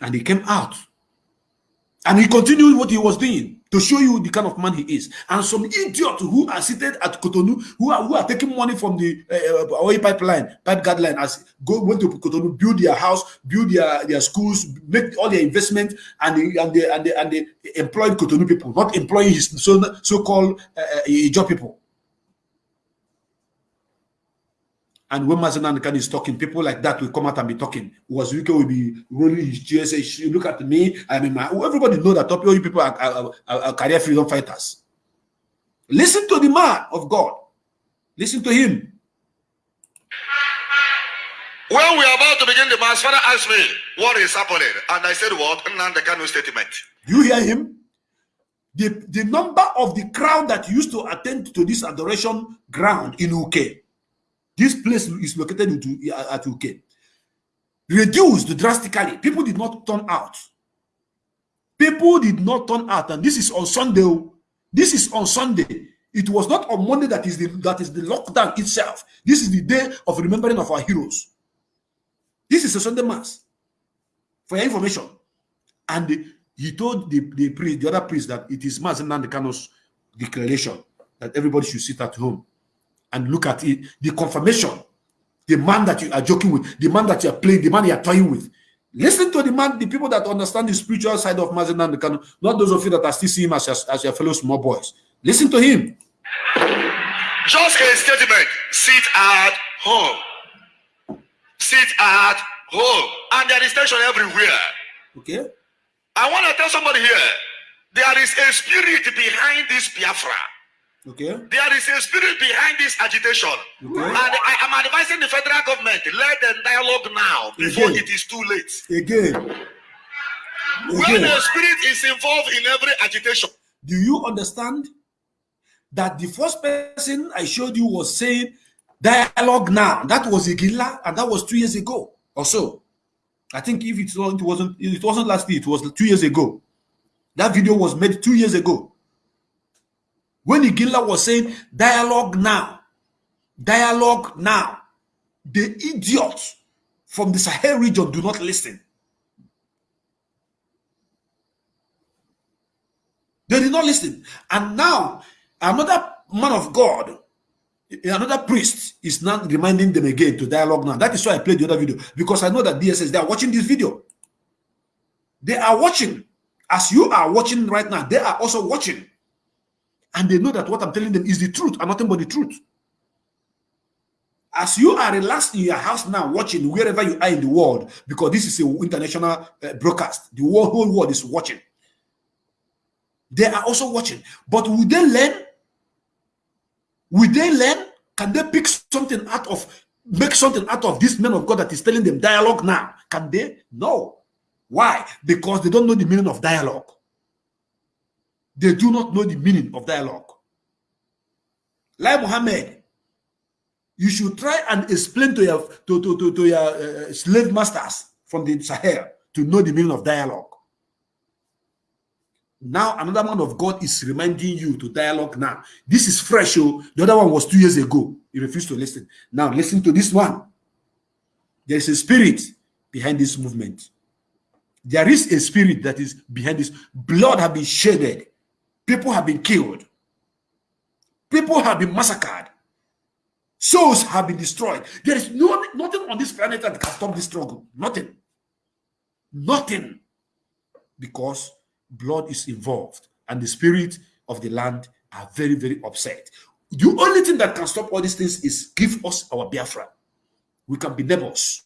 And he came out. And he continued what he was doing to show you the kind of man he is. And some idiots who are seated at Cotonou, who are who are taking money from the uh, oil pipeline, pipe guideline, as go went to Cotonou, build their house, build their, their schools, make all their investment, and they, and they and they and they employed Cotonou people, not employing his so so called uh, uh, job people. And when Mazen Khan is talking, people like that will come out and be talking. Was Wike will be rolling his chair, say, look at me. I mean, my, oh, everybody know that top you people are, are, are, are career freedom fighters. Listen to the man of God. Listen to him. When we are about to begin the mass, Father asked me, what is happening? And I said, what? Nnamdi Kanu statement. You hear him? The, the number of the crowd that used to attend to this adoration ground in UK this place is located into, at UK. Reduced drastically. People did not turn out. People did not turn out. And this is on Sunday. This is on Sunday. It was not on Monday that is the that is the lockdown itself. This is the day of remembering of our heroes. This is a Sunday mass. For your information. And he told the, the priest, the other priest, that it is Mazi Nnamdi Kanu's declaration that everybody should sit at home and look at it, the confirmation, the man that you are joking with, the man that you are playing, the man you are toying with. Listen to the man, the people that understand the spiritual side of Mazen and the not those of you that are still seeing him as, as your fellow small boys. Listen to him. Just a statement. Sit at home. Sit at home. And there is tension everywhere. Okay. I want to tell somebody here, there is a spirit behind this Biafra. Okay. There is a spirit behind this agitation. Okay. And I am advising the federal government, let them dialogue now before Again. it is too late. Again. When Again. the spirit is involved in every agitation, Do you understand that the first person I showed you was saying dialogue now? That was Iginla, and that was two years ago or so. I think if it wasn't, it wasn't last year, it was two years ago. That video was made two years ago. When Iginla was saying dialogue now, dialogue now, the idiots from the Sahel region do not listen. They did not listen. And now, another man of God, another priest, is now reminding them again to dialogue now. That is why I played the other video because I know that DSS, they are watching this video. They are watching. As you are watching right now, they are also watching. And they know that what I'm telling them is the truth and nothing but the truth. As you are relaxed in your house now, watching wherever you are in the world, because this is an international uh, broadcast, the whole, whole world is watching. They are also watching. But will they learn? Will they learn? Can they pick something out of, make something out of this man of God that is telling them dialogue now? Can they? No. Why? Because they don't know the meaning of dialogue. They do not know the meaning of dialogue. Like Muhammad, you should try and explain to your to, to, to, to your uh, slave masters from the Sahel to know the meaning of dialogue. Now another man of God is reminding you to dialogue now. This is fresh. Oh. The other one was two years ago. You refused to listen. Now listen to this one. There is a spirit behind this movement. There is a spirit that is behind this. Blood have been shedded. People have been killed. People have been massacred. Souls have been destroyed. There is no, nothing on this planet that can stop this struggle. Nothing. Nothing. Because blood is involved and the spirit of the land are very, very upset. The only thing that can stop all these things is give us our Biafra. We can be neighbors.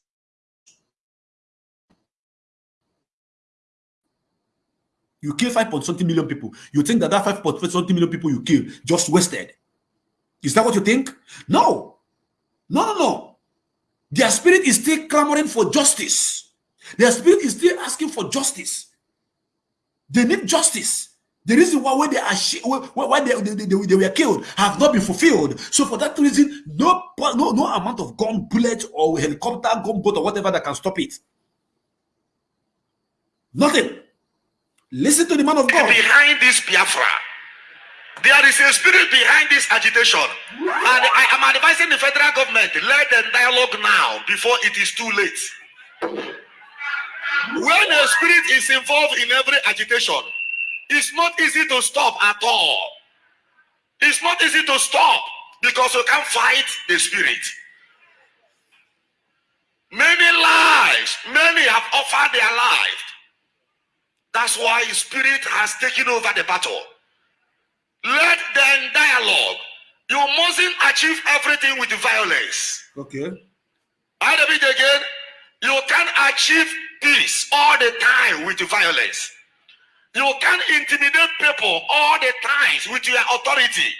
You kill 5 point something million people. You think that that 5 point something million people you kill just wasted. Is that what you think? No. No, no, no. Their spirit is still clamoring for justice. Their spirit is still asking for justice. They need justice. The reason why they are why they, they, they, they, were killed have not been fulfilled. So for that reason, no no no amount of gun bullet or helicopter gunboat or whatever that can stop it. Nothing. Listen to the man of God. Behind this Biafra, there is a spirit behind this agitation. And I am advising the federal government, let them dialogue now before it is too late. When a spirit is involved in every agitation, it's not easy to stop at all. It's not easy to stop because you can't fight the spirit. Many lives, many have offered their life. That's why spirit has taken over the battle. Let them dialogue. You mustn't achieve everything with violence. Okay. I repeat again. You can't achieve peace all the time with violence. You can't intimidate people all the times with your authority.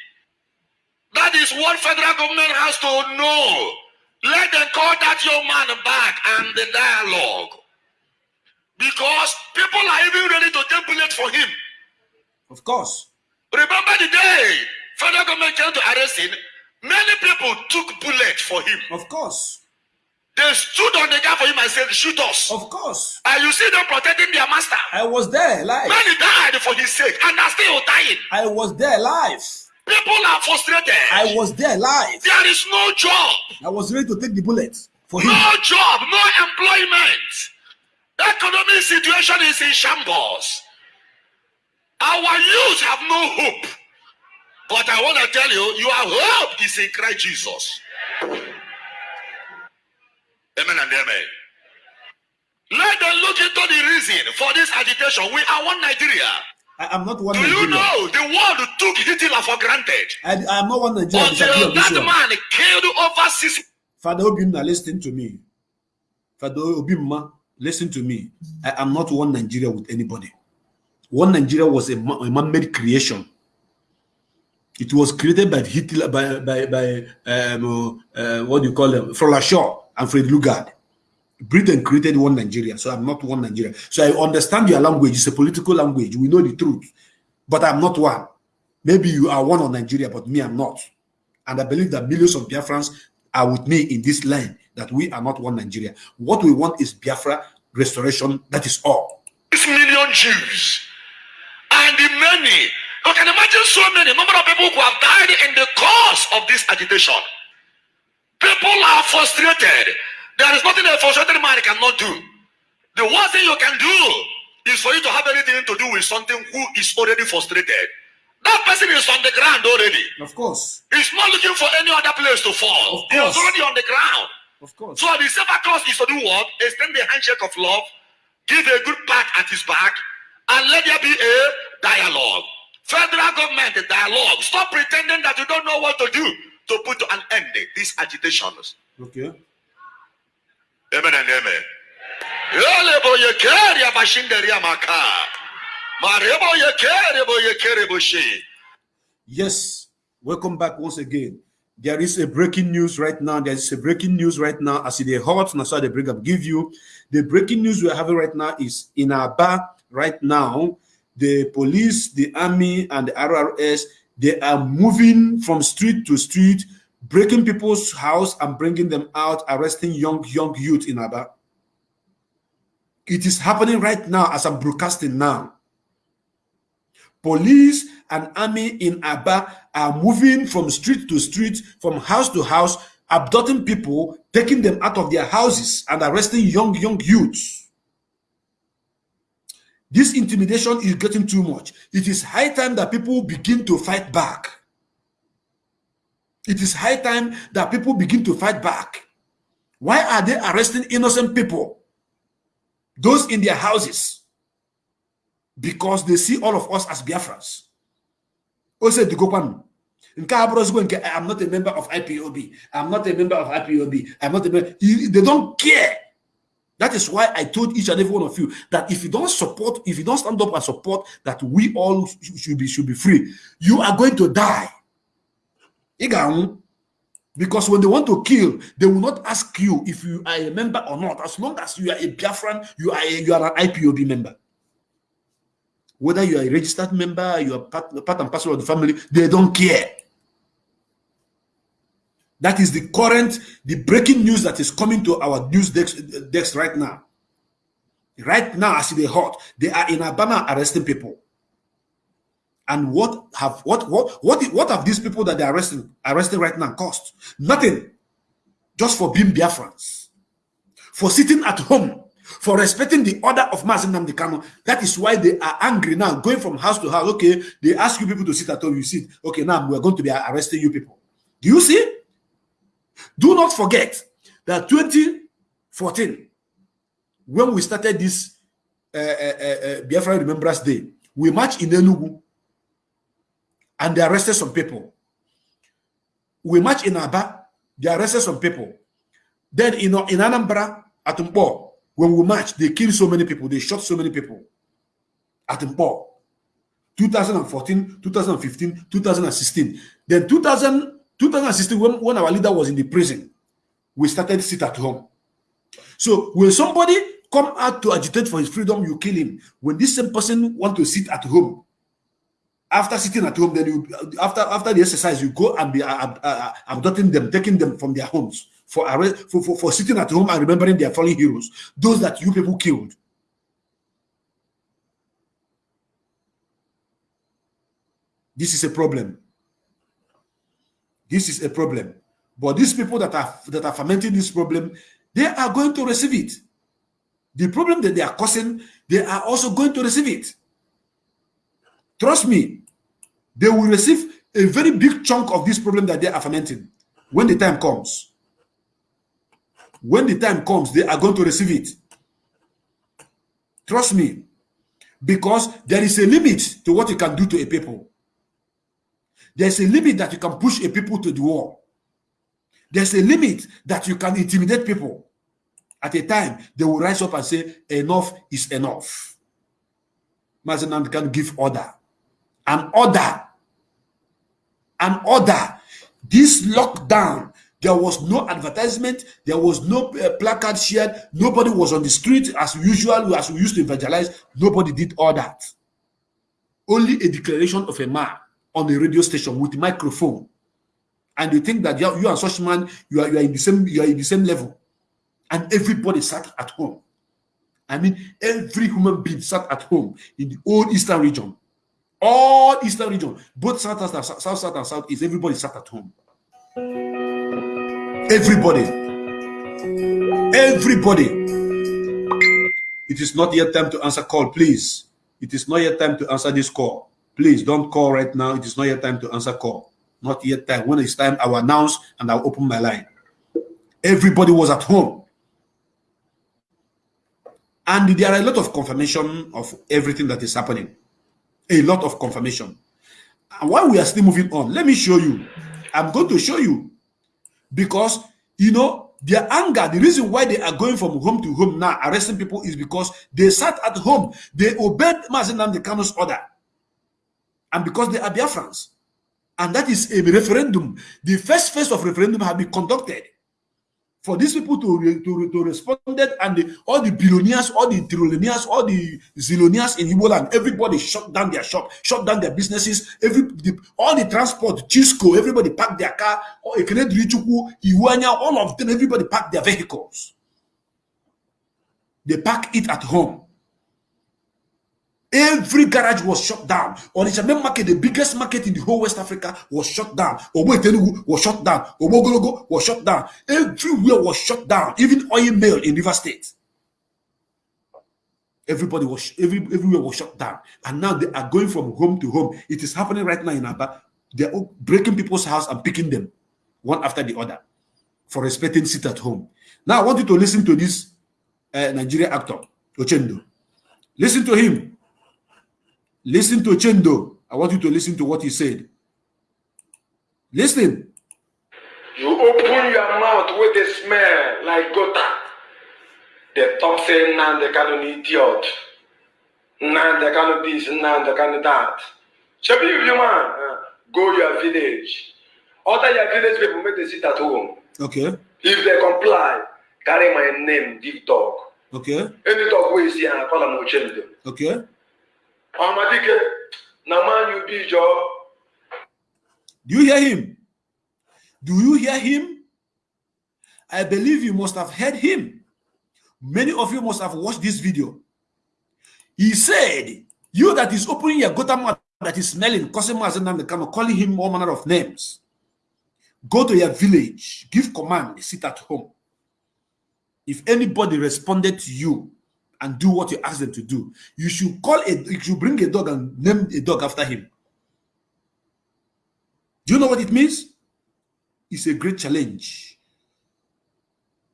That is what federal government has to know. Let them call that young man back and the dialogue. Because people are even ready to take bullet for him. Of course. Remember the day federal government came to arrest him? Many people took bullet for him. Of course. They stood on the gap for him and said, Shoot us. Of course. And you see them protecting their master. I was there live. Many died for his sake, and are still dying. I was there live. People are frustrated. I was there live. There is no job. I was ready to take the bullet for him. No job, no employment. Economic situation is in shambles. Our youth have no hope. But I want to tell you, your hope is in Christ Jesus. Amen and amen. Let them look into the reason for this agitation. We are one Nigeria. I am not one Do Nigeria. you know the world took Hitler for granted? I, I am not one Nigeria. Until that man killed over six. Father Obinna, listen to me. Father Obinna, listen to me. I am not one Nigeria with anybody. One Nigeria was a, a man-made creation. It was created by Hitler, by by by um, uh, what do you call them, Flora and Fred Lugard. Britain created one Nigeria, so I'm not one Nigeria. So I understand your language. It's a political language. We know the truth, but I'm not one. Maybe you are one of Nigeria, but me, I'm not. And I believe that millions of Biafrans are with me in this line that we are not one Nigeria. What we want is Biafra restoration. That is all. Six million Jews and the many. You can imagine so many number of people who have died in the course of this agitation. People are frustrated. There is nothing a frustrated man cannot do. The worst thing you can do is for you to have anything to do with something who is already frustrated. That person is on the ground already. Of course. He's not looking for any other place to fall. Of course. already on the ground. Of course. So the safer cross is to do what? Extend the handshake of love, give a good pat at his back, and let there be a dialogue. Federal government a dialogue. Stop pretending that you don't know what to do to put an end to these agitations. Okay. Amen and amen. Elebo yekeri abashinderi amaka. Marebo yekeri bo yekeri bo she. Yes, welcome back once again. There is a breaking news right now. There is a breaking news right now. As the hot and so the bring up give you the breaking news we're having right now is in Aba right now. The police, the army, and the RRS they are moving from street to street, breaking people's house and bringing them out, arresting young young youth in Aba. It is happening right now as I'm broadcasting now. Police and army in Aba are moving from street to street, from house to house, abducting people, taking them out of their houses, and arresting young, young youths. This intimidation is getting too much. It is high time that people begin to fight back. It is high time that people begin to fight back. Why are they arresting innocent people? Those in their houses because they see all of us as Biafrans. Ose Dugokwan. Nke a bụrụzikwa nke I'm not a member of IPOB. I'm not a member of IPOB. I'm not a member. They don't care. That is why I told each and every one of you that if you don't support, if you don't stand up and support that we all should be should be free, you are going to die. Because when they want to kill, they will not ask you if you are a member or not. As long as you are a Biafran, you are a, you are an IPOB member. Whether you are a registered member, you are part, part and parcel of the family, they don't care. That is the current, the breaking news that is coming to our news desk, right now. Right now, as they hot, they are in Alabama arresting people. And what have what what what what have these people that they're arresting arresting right now cost? Nothing. Just for being Biafrans, for sitting at home, for respecting the order of Mazin Namdekano. That is why they are angry now, going from house to house. Okay, they ask you people to sit at home, you sit. Okay, now we're going to be arresting you people. Do you see? Do not forget that 2014, when we started this uh, uh, uh, Biafra Remembrance Day, we marched in Enugu and they arrested some people. We marched in Aba, they arrested some people. Then in, in Anambra, at Mpo, when we marched, they killed so many people, they shot so many people at Mpo. 2014, 2015, 2016. Then 2000, 2016, when, when our leader was in the prison, we started sit at home. So when somebody come out to agitate for his freedom, you kill him. When this same person want to sit at home, after sitting at home, then you after after the exercise, you go and be uh, uh, abducting them, taking them from their homes for, for, for, for sitting at home and remembering their fallen heroes, those that you people killed. This is a problem. This is a problem. But these people that are that are fermenting this problem, they are going to receive it. The problem that they are causing, they are also going to receive it. Trust me, they will receive a very big chunk of this problem that they are fermenting when the time comes. When the time comes, they are going to receive it. Trust me, because there is a limit to what you can do to a people. There's a limit that you can push a people to the wall. There's a limit that you can intimidate people. At a time, they will rise up and say, enough is enough. Mazi Nnamdi Kanu give order. An order. An order. This lockdown, there was no advertisement. There was no uh, placard shared. Nobody was on the street as usual, as we used to evangelize. Nobody did all that. Only a declaration of a man on a radio station with a microphone. And you think that you, you and such man, you are, you are in the same, you are in the same level. And everybody sat at home. I mean, every human being sat at home in the old eastern region. All eastern region, both south, south, south, south, south and southeast, everybody sat at home. Everybody. Everybody. It is not yet time to answer call, please. It is not yet time to answer this call. Please don't call right now. It is not yet time to answer call. Not yet time. When it's time, I will announce and I'll open my line. Everybody was at home. And there are a lot of confirmation of everything that is happening. A lot of confirmation. And while we are still moving on, let me show you. I'm going to show you. Because, you know, their anger, the reason why they are going from home to home now, arresting people, is because they sat at home. They obeyed Mazi Nnamdi Kanu's order. And because they are Biafrans. And that is a referendum. The first phase of referendum have been conducted for these people to to, to respond and the, all the billionaires, all the trillionaires, all the zillionaires in Igbo land, everybody shut down their shop, shut down their businesses, every the, all the transport, Chisco, everybody packed their car, or Ekenedrichuku, Iwanya, all of them, everybody packed their vehicles. They pack it at home. Every garage was shut down. Onitsha main market, the biggest market in the whole West Africa, was shut down. Obo Telugu was shut down. Obo was shut down. Everywhere was shut down. Even oil mill in River State. Everybody was every, everywhere was shut down. And now they are going from home to home. It is happening right now in Aba. They're breaking people's house and picking them one after the other for respecting sit at home. Now I want you to listen to this uh, Nigerian actor, Ochendo. Listen to him. Listen to Chendo. I want you to listen to what he said. Listen. You open your mouth with a smell like gutter. The top say, nah, they cannot idiot. Nah, they cannot this, nah, they cannot that. Shabi, if you man, uh, go your village. Other your village people make they sit at home. Okay. If they comply, carry my name, give talk. Okay. Any talk we see and call them Ochendo. Okay. Do you hear him? Do you hear him? I believe you must have heard him. Many of you must have watched this video. He said, You that is opening your gutter mouth that is smelling, Mazi Nnamdi calling him all manner of names. Go to your village, give command, sit at home. If anybody responded to you and do what you ask them to do, you should call a you should bring a dog and name a dog after him. Do you know what it means? It's a great challenge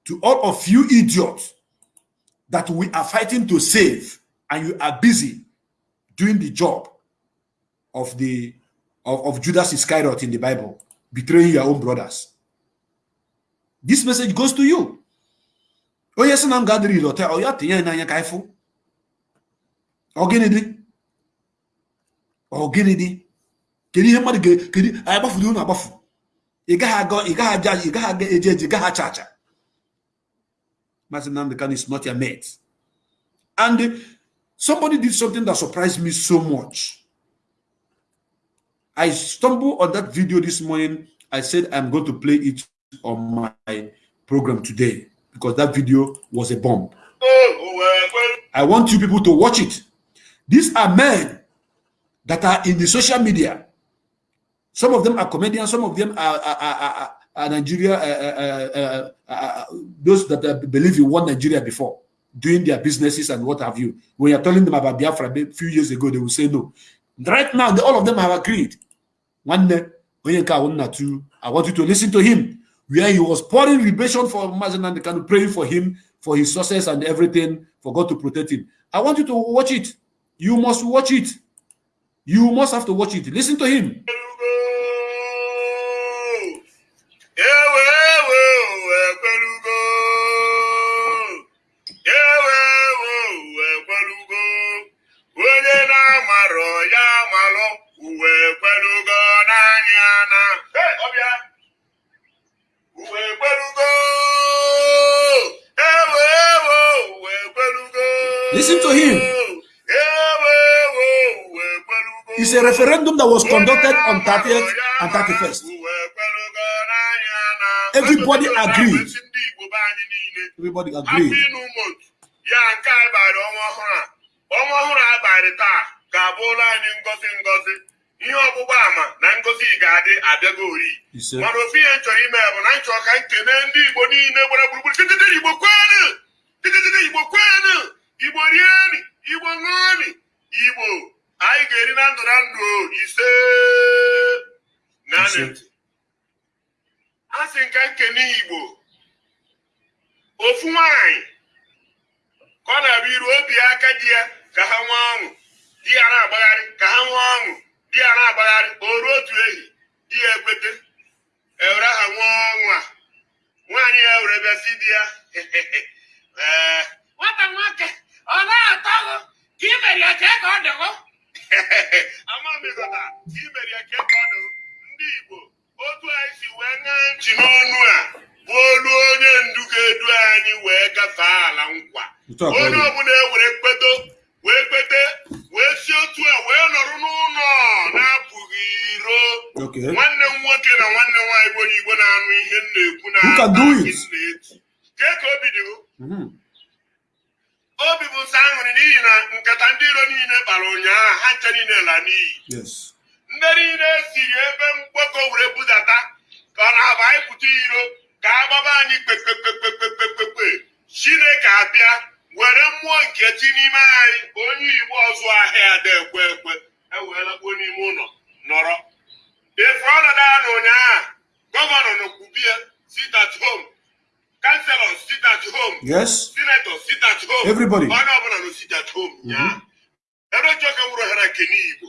to all of you idiots that we are fighting to save and you are busy doing the job of the of, of Judas Iscariot in the Bible, betraying your own brothers. This message goes to you. Onye sị na m ga-adịrị ile ọta ọ ya tinye n'anya ka ịfụ ọ gịnị dị? Ọ gịnị dị? Kedu ihe mmadụ kedu anyị gbafuru unu agbafu. Ị gaghị aga ị gaghị aja ị gaghị aga eje eje gaghị acha acha. Maazị Nnamdi Kanu is not your mate. And somebody did something that surprised me so much. I stumbled on that video this morning. I said I'm going to play it on my program today because that video was a bomb. I want you people to watch it. These are men that are in the social media. Some of them are comedians, some of them are, are, are, are, Nigeria, uh, uh, uh, those that believe in one Nigeria before, doing their businesses and what have you. When you're telling them about Biafra a few years ago, they will say no. Right now, all of them have agreed. One day, I want you to listen to him where he was pouring libation for Mazi Nnamdi Kanu, praying for him, for his success and everything, for God to protect him. I want you to watch it. You must watch it. You must have to watch it. Listen to him. onye Listen to him. ewe ewe uwe kwelugo It's a referendum that was conducted on 30th and 31st. uwe kwelugo n'anya na Everybody Ekwetụrụ agreed. na-emesi ndị Igbo be anyị niile Everybody afọ agreed. ịnụ motu ya nke a ịbarị ọnwa ọhụrụ a ọnwa ọhụrụ a ịbarị taa ga-abụ ụlọ anyị ngozi ngozi ihe ọgbụgba ama na ngozi ga-adị abịago ori Ise. mana ofu ihe m chọrọ ime bụ na m chọrọ ka nkene ndị igbo niile gbara gburugburu titiri igbo kwenu titiri igbo kwenu igbo rieni igbo ṅụọni igbo. Anyị ga-eri na ndụ na ndụ ise. Naanị a sị nka nkene igbo. Ofu nwanyị ka ọ na-abịa iru obi aka di ya ka ha nwee ọṅụ. Di ya na-agbagharị ka ha nwee ọṅụ. Di ya na-agbagharị o ruo otu ehi di ya ekwete ewere ha nwee ọṅụ a. Nwaanyị ya were bịa si di ya. <laughs> Nwata nwoke ọ na-atọ gụ ka i mere ya kee ka ọ dịgo <laughs> ama m ịghọta ka i mere ya kee ka ọ dịgo ndị Igbo otu anyị si wee ṅaa ntị n'ọnụ a bụ olu onye ndu ga-edu anyị wee gafee ala nkwa. Onye dị. ọbụla ewere kpedo wee kpete wee si otu a wee nọrọ n'ụlọ na-apụghị iro. Nwanne m nwoke na nwanne m nwaanyị bụ onye Igbo na-anụ ihe m na-ekwu na na-eti kee ka obi dịgo Mhm. Obi bụ nsọ aṅụrị n'ihi na nkata ndị iro niile kpara ụnyaahụ ha ncha niile la n'iyi. Yes. ndị niile siri ebe mgbakọ were budata ka ọ na-aba anyị pụta iro ka agbaba anyị kpekpekpekpekpekpekpe. Chineke abịa were mmụọ nke chi n'ime anyị onye igbo ọzụ ahịa ada ekwe ekwe. Eweelakpuo n'ime ụlọ nọrọ. Efu ọnọdụ a na ụnyaahụ gọvanọ nọkwubie sit at home. Kanselọ sit at home. Yes. senator sit at home. Everybody. onye ọbụla nọ sit at home nyaa ebe chọka wuru ohere nke n'igbo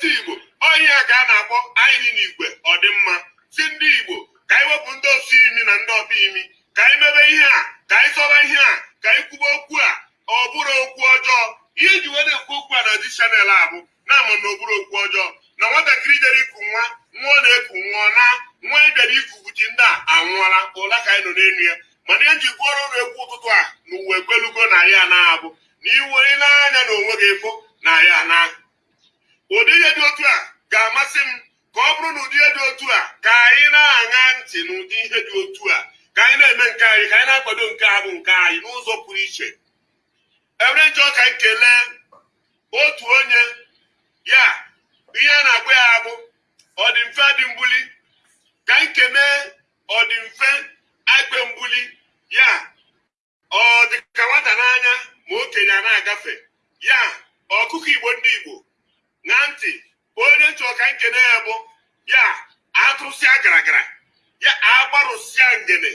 si igbo onye a ka a na-akpọ anyị n'igwe ọdịmma si ndị igbo ka anyị wepụ ndị osi imi na ndị ọbịa imi. Ka anyị mebe ihe a ka anyị sọba ihe a ka anyị kwuba okwu a ọ bụrụ okwu ọjọọ. Ihe ji wee na-ekwu okwu a na di chanel a bụ na-ama na ọ bụrụ okwu ọjọọ. Na nwatakịrị jere iku nwa nwa ọ na-eku nwụọ na nwa ị bịara ikugu ji ndị a anwụọla ụla ka anyị nọ n'elu ya. Mana ihe nji kwuoro ọrụ ekwu ụtụtụ a na uwe ekwelugo na ya na-abụ. Na iwe n'anya na onwe gị fụ na ya na ụdị ihe dị otu a ga-amasị m ka ọ bụrụ na ụdị ihe dị otu a ka anyị na-aṅa ntị n'ụdị ihe dị otu a. Ka anyị na-eme nke anyị ka anyị na-akwado nke a bụ nke anyị n'ụzọ pụrụ iche. Ewere njọ ka anyị kelee otu onye ya ihe a na-agwa ya bụ ọdịmfe dị mbuli. Ka anyị kenee ọdịmfe akpe mbuli ya ọ dị ka nwata n'anya ma okenye a na-agafe ya ọkụkọ igbo ndị igbo na ntị onye nchọ ka nkene ya bụ ya atụsịa garagara ya agbarụsịa ngene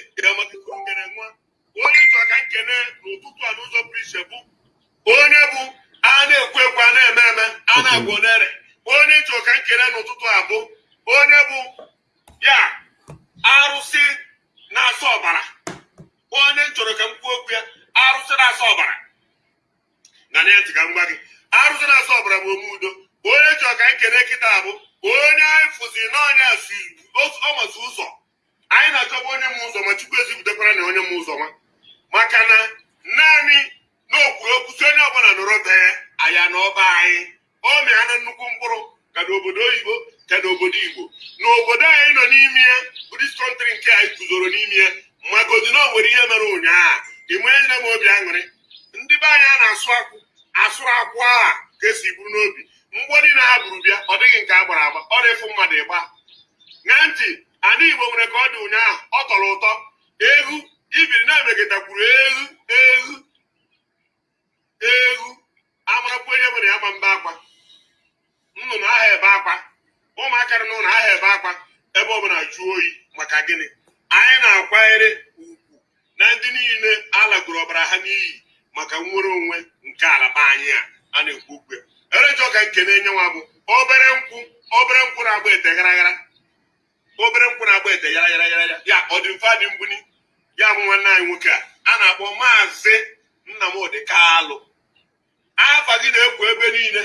ngene nwa onye nchọ ka nkene n'ụtụtụ a n'ụzọ pụrụ iche bụ onye bụ a na-ekwu ekwu a na-eme eme a na-agwọ nere onye nchọ ka nkene n'ụtụtụ a bụ onye bụ ya arụsị na-asa ọbara. Onye chọrọ ka m kwuo okwu ya arụsị na-asa ọbara. Na na ntị ka m gwa gị arụsị na-asa ọbara bụ ome udo. Onye chọrọ ka anyị kene kịta bụ onye anyị fụzi n'ọnya ọmasị ụzọ. Anyị na-achọba onye m ụzọ ma chukwu ezipụtakwara na onye m ụzọ ma. Maka na naanị n'okwuru okwu si onye ọbụla nọrọ be ya aya na ọba anyị. O mịana nnukwu mkpụrụ ka n'obodo oyibo ka n'obodo igbo. N'obodo anyị nọ n'ime ya budist kọntrị nke anyị guzoro n'ime ya magodi na o nwere ihe mere ụnyaahụ. Ịmanyere m obi aṅụrị? Ndị be anyị a na-asụ akwụ asụrụ akwụ aha ka esi buru n'obi. Mgbọ niile ha buru bịa ọ dịghị nke a gbara agba. Ọ na-efu mmadụ ịgba. Na ntị ana igbo nwere ka ọ dị ụnyaahụ. Ọ tọrọ ụtọ. Ehu ibiri na-emegịtakwuru ehu ehu ehu amarakwu onye nwere ya ma mba akwa. Nnụnụ aha ebe akwa. Ụmụaka nọ n'ụlọ aha ebe akwa ebe ọbụla jụọ oyi maka gịnị? Anyị na-akwanyere ugwu na ndị niile alagoro ọbara ha n'iyi maka nnwere onwe nke ala be anyị a a na-ekwu okwu erejọ ka nke na-enye nwa bụ obere nkwụ obere nkwụ na-agba ete garaghara obere nkwụ na-agba ete yara yara yara ya ọ dị mfe adị ya bụ nwanne anyị nwoke a a na-akpọ maazị Nnamdị Kalụ afa gị na-ekwo ebe niile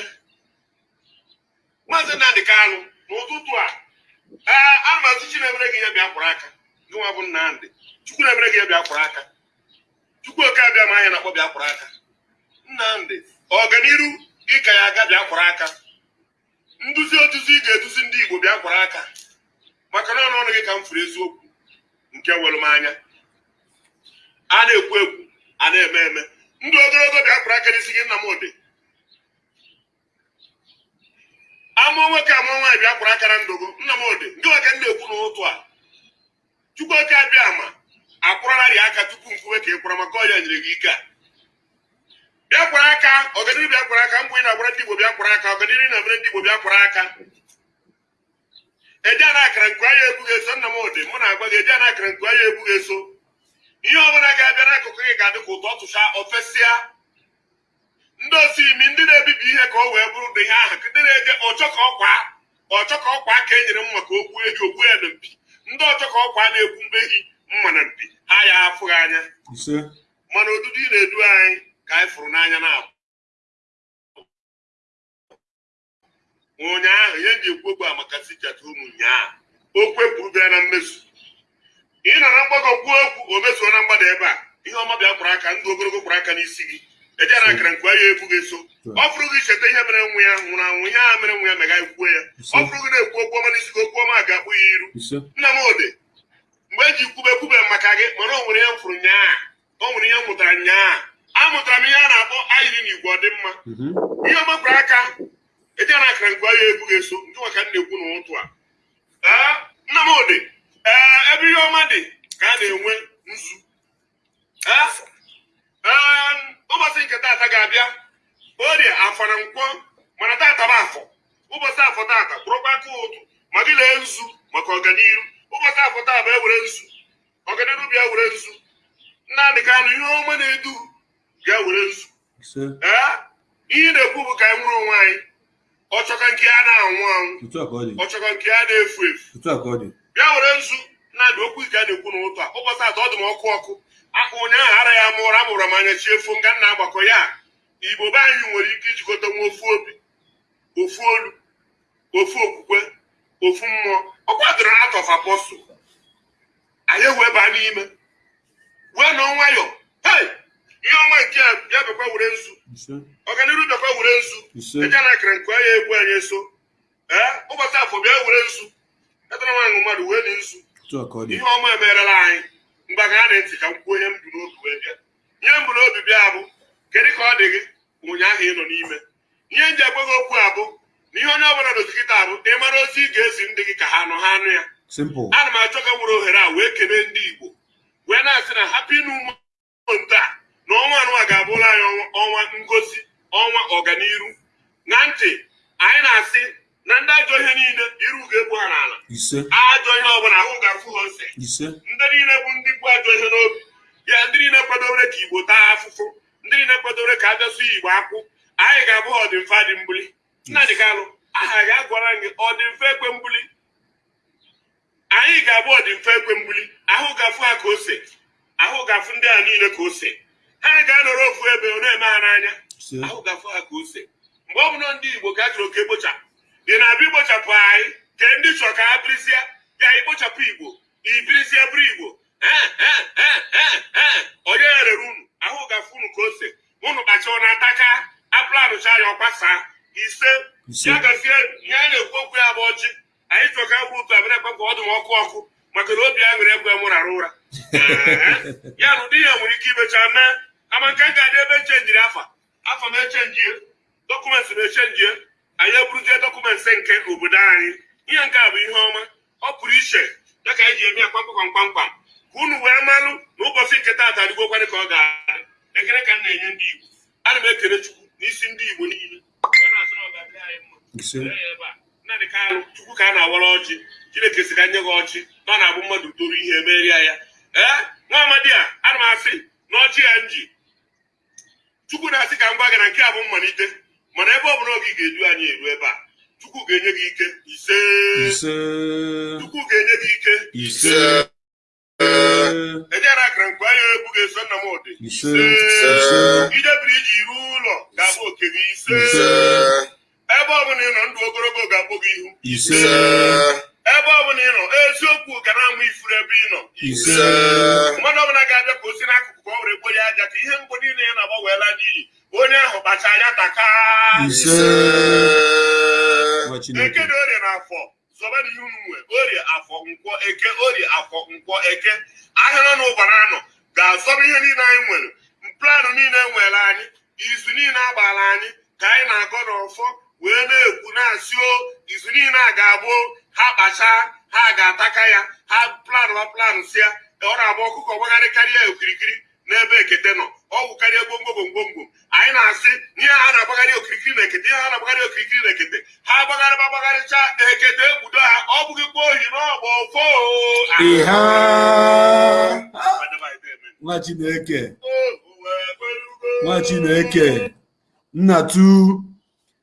maazị Nnamdị Kalụ n'ụtụtụ a a mazị chi na-emere gị ihe bịa kwụrụ aka. Gị nwa bụ Nnamdị. Chukwu na-emere gị ihe bịa kwụrụ aka. Chukwu oke abịa ma anya na-akpọ bịa kwụrụ aka. Nnamdị ọganiru gị ka ya aga bịa kwụrụ aka. Nduzi oduzi ga-eduzi ndị Igbo bịa kwụrụ aka. Maka na ọnụ ọnụ gị ka m furu eziokwu nke were m anya. A na-ekwu ekwu a na-eme eme. Ndị ogologo bịa kwụrụ aka n'isi gị Nnamdị amụọ nwoke amụọ nwaanyị bịa kwụrụ aka na ndụgo Nnamdị ndị nwoke m na-ekwu n'ụtụ a. Chukwu oke abịa ma akwụrarị aka tupu nkwuwe ka ị kwụra maka ọya nyere gị ike a. Bịa kwara aka ọganiru bịa kwara aka mgbe ị na-agbara ndị Igbo bịa kwara aka ọganiru na-emere ndị Igbo bịa kwara aka. Eje ana akara nke anya ebughị eso Nnamdị mụ na-agwa gị eje ana akara nke anya ebughị eso. Ihe ọbụla ga-abịa n'akụkụ gị ga-adị ka ụtọ tụcha ofesịa ndị osi imi ndị na-ebibi ihe ka ọ wee bụrụ ụdị ihe ahụ ndị na-eje ọchọ ka ọkwa ọchọ ka ọkwa ka e nyere m maka okwu ehi okwu ya na mpi. Ndị ọchọ ka ọkwa na-ekwu mbehi mma na mpi. Ha ya afụghị anya. Mana odudu ị na-edu anyị ka anyị fụrụ n'anya na abụ ụnyaahụ ihe ji ekwu okwu a maka sijata ụmụ ụnyaahụ okwu ekwuru bịa na mmezu. Ị nọ na mgbakọ kwuo okwu o mezuo na mgbada ebe a. Ihe ọma bịa kwara aka ndụ ogologo kwara aka n'isi gị. Ejere akara nke ya ebu gị eso ọ fụrụ gị cheta ihe mere nwa ya nwụrụ anwụ ihe a mere nwa ya mega ikwuo ya. Ọ fụrụ gị na-ekwu okwu ọma n'isi gị okwu ọma ga-akpụ ya iru. Ise Nnamdị mgbe eji kwube kwube maka gị mana o nwere ihe m fụrụ nyaa. O nwere ihe m mụtara nyaa. Amụtara m ihe a na-akpọ ayiri na igwe ọdịmma. Mhm, ihe ọmakwara aka eje na akara nke ya ebughị eso ndị maka m na-ekwu n'ụtụ a. Ee, Nnamdị ee ebe ihe ọma dị ka a na-enwe nzu. Ụbọchị nke taata ga-abịa orie afọ na nkwọ mana taata bụ afọ. Ụbọchị afọ taata bụrụkwa aka ụtụ ma gị lee nzu maka ọganiru ụbọchị afọ taa bụ ewere nzu. Ọganiru bịa were nzu. Nnamdị Kanụ ihe ọma na-edu bịa were nzu. Ee ihe na-ekwu bụ ka anyị nwere onwe anyị. Ọchọka nke a na-anwụ anwụ. Ọchọka nke a na-efu efu. Bịa were nzu. Nnamdị okwu ike a na-ekwu n'ụtụ a. Ụbọchị atọ ọ dị m ọkụ ọkụ ụnyaahụ ara ya mụrụ amụrụ m anya chi efu nga nna agbakọ ya. Igbo be anyị nwere ike ijikọta nwa ofu obi ofu olu ofu okwukwe ofu mmụọ. Ọ kwadoro out of apostle. Anyị wee baa n'ime. Wee nọ nwayọ. Hey! Ihe ọma nke a bịa bekwa were nzu. Ọganiru bekwa were nzu. Eje na akara nke ya egwu anyị eso ee ụbọchị afọ bịa were nzu. Etara nwaanyị mmadụ wee dị nzu. Ihe ọma emerela anyị. Mgbe aga na ntị ka m kwuo ihe m n'obi wee bịa. Ihe m bụ n'obi bịa bụ kedu ka ọ dị gị? Ụnyaahụ ị nọ n'ime. Ihe m ji ekwe gị okwu abụ na ihe onye ọbụla dozikịta abụ na ịmara ozi ị ga-ezi ndị gị ka ha nọ ha anụ ya? Simple. Ana m achọ ka nwere ohere a wee kelee ndị igbo. Wee na-asị na hapụ ịnụ ụmụnta na ọnwa anụwa ga-abụla anyị ọnwa- ọnwa ngosi ọnwa ọganiru na ntị anyị na-asị na ndị ajọ ihe niile iru ga-egbu ha n'ala. Ajọ ihe ọbụla ahụ ga-afụ ha ose. Ndị niile bụ ndị bụ ajọ ihe n'obi. Ya ndị niile kwadore ka igbo taa afụfụ. Ndị niile kwadore ka abịasụ igbo akwụ. Anyị ga-abụ ha ọdịmfe dị mbuli. Nnadị kalụ aha ga-agwara gị ọdịmfe ekwe mbuli. Anyị ga-abụ ọdịmfe ekwe mbuli. Ahụ ga-afụ ha ka ose. Ahụ ga-afụ ndị a niile ka ose. Ha ga-anọrọ ofu ebe ọ na-eme ha n'anya. Ahụ ga-afụ ha ka ose. Mgbe ọ bụla ndị igbo ka a chọrọ ka ekpochapụ ị na-abịa ikpochapụ anyị ka ndị chọrọ ka ha birizie ya ikpochapụ igbo ibirizie bụrụ igbo onye rere unu ahụ ga-afụ unu ka ose unu kpacha na ataka apụlanụcha ya ọgbasa ise Ise. ya gazie ihe a na-ekwu okwu ya bụ ọjị anyị chọrọ ka bụrụ ụtụ abịa ekwe ka ọ dị m ọkụ ọkụ maka na obi aṅụrị ekwe m rara ụra <laughs> ya na ụdị ihe nwere ike imecha mee kama nke m ga-adị ebe echenjiri afa. Afa m echenjie dọkụmentị m echenjie anyị eburuzie dọkụmentị nke obodo anyị. Ihe nke a bụ ihe ọma. Ọ pụrụ iche ya ka anyị ji eme ya kpamkpam kpamkpam ka unu wee malụ na ụbọchị nke taata adịgokwanị ka ọ ga-adị. Ekele ka m na-enye ndị igbo. Ana m ekele chukwu n'isi ndị igbo niile. Nnadị Kalụ, chukwu ka a na-awara ọjị chineke si ka nye gị ọjị na ọ na-abụ mmadụ toru ihe meria ya. Ee nwa amadi a ana m asị na ọjị ya nji chukwu na-asị ka m gwa gị na nke a bụ mmalite. Mana ebe ọ bụla oge ga-edu anyị eru ebe a chukwu ga-enye gị ike. Ise. Chukwu ga-enye gị ike. Ise. Ejere akara nkwa ya egwu ga-eso nna m ụdị. Ise. Ise. Idebiri iji ruo ụlọ ga-abụ oke gị. Ise. Ebe ọ bụla ị nọ ndụ ogologo ga-abụ gị ihu. Ise. Ebe ọ bụla ị nọ eziokwu ga na-amụ ifuru ebe ị nọ. Mmadụ ọbụla ga-abịa ka o si n'akụkụ ka ọ were gbo ya aja ka ihe mgbe niile ya na-agbanweela n'iyi. Onye ahụ kpacha anya taka. Ise. Nwa eke dị orie na afọ zọba na ihe unu nwe. Orie afọ nkwọ eke orie afọ nkwọ eke. Ahịa nọ n'ụbara anọ ga-azọba ihe niile anyị nwere. Planụ niile nwere anyị izu niile agbara anyị ka anyị na-agọ n'ọfọ wee na-ekwu na-asị o izu niile a ga-abụ ha kpacha ha ga-ataka ya ha planụ planụ si ya ọ na-abụ ọkụkọ gbagharị karịa okirikiri n'ebe ekete nọ. Ọgwụ karịa gbomgbom gbomgbom anyị na-asị ihe ha na-agbagharị okirikiri na ekete ihe ha na-agbagharị okirikiri na ekete ha gbagharịba gbagharịcha ekete ekpudo ha ọ bụghịkwa ohi n'ọgba ofo ịha! Nwa chineke. Nwa chineke. Nnatu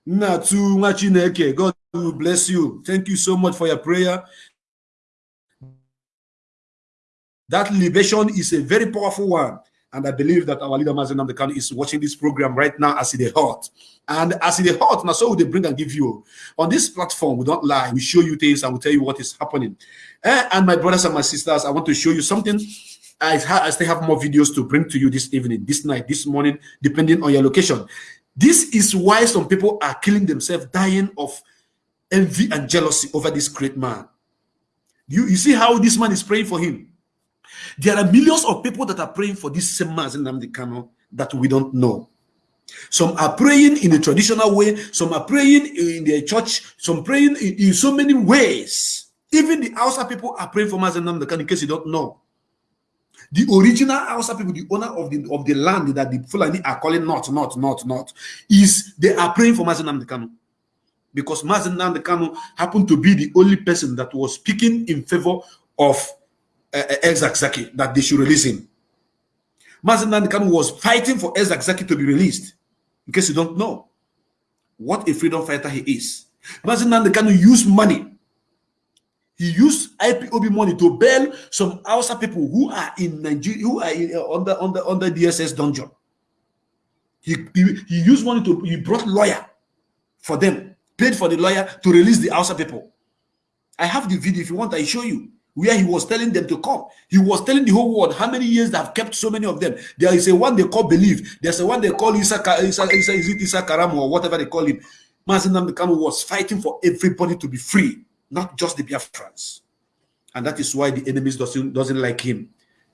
nnatu nwa chineke god will bless you. Thank you so much for your prayer. That libation is a very powerful one. And i believe that our leader Mazi Nnamdi Kanu is watching this program right now as it is hot and as it is hot now so they bring and give you. On this platform we don't lie. We show you things and we tell you what is happening. Eh, and my brothers and my sisters i want to show you something. I, I still have more videos to bring to you this evening, this night, this morning, depending on your location. This is why some people are killing themselves, dying of envy and jealousy over this great man. You, you see how this man is praying for him. There are millions of people that are praying for this same man, Nnamdi Kanu, that we don't know. Some are praying in a traditional way, some are praying in their church, some praying in, in so many ways. Even the Hausa people are praying for Mazi Nnamdi Kanu, in case you don't know. The original Hausa people, the owner of the of the land that the Fulani are calling not, not, not, not, is they are praying for Mazi Nnamdi Kanu because Mazi Nnamdi Kanu happened to be the only person that was speaking in favor of uh, uh, El-Zakzaky, that they should release him. Mazi Nnamdi Kanu was fighting for El-Zakzaky to be released. In case you don't know what a freedom fighter he is, Mazi Nnamdi Kanu used money he used IPOB money to bail some Hausa people who are in Nigeria, who are in, uh, under under under DSS dungeon. He, he he used money to he brought lawyer for them, paid for the lawyer to release the Hausa people. I have the video. If you want, I show you where he was telling them to come. He was telling the whole world how many years they have kept so many of them. There is a one they call believe. There's a one they call Isa, Isa, Isa, is Isa Karam or whatever they call him. Mazi Nnamdi Kanu was fighting for everybody to be free, not just the Biafrans. And that is why the enemies doesn't, doesn't like him.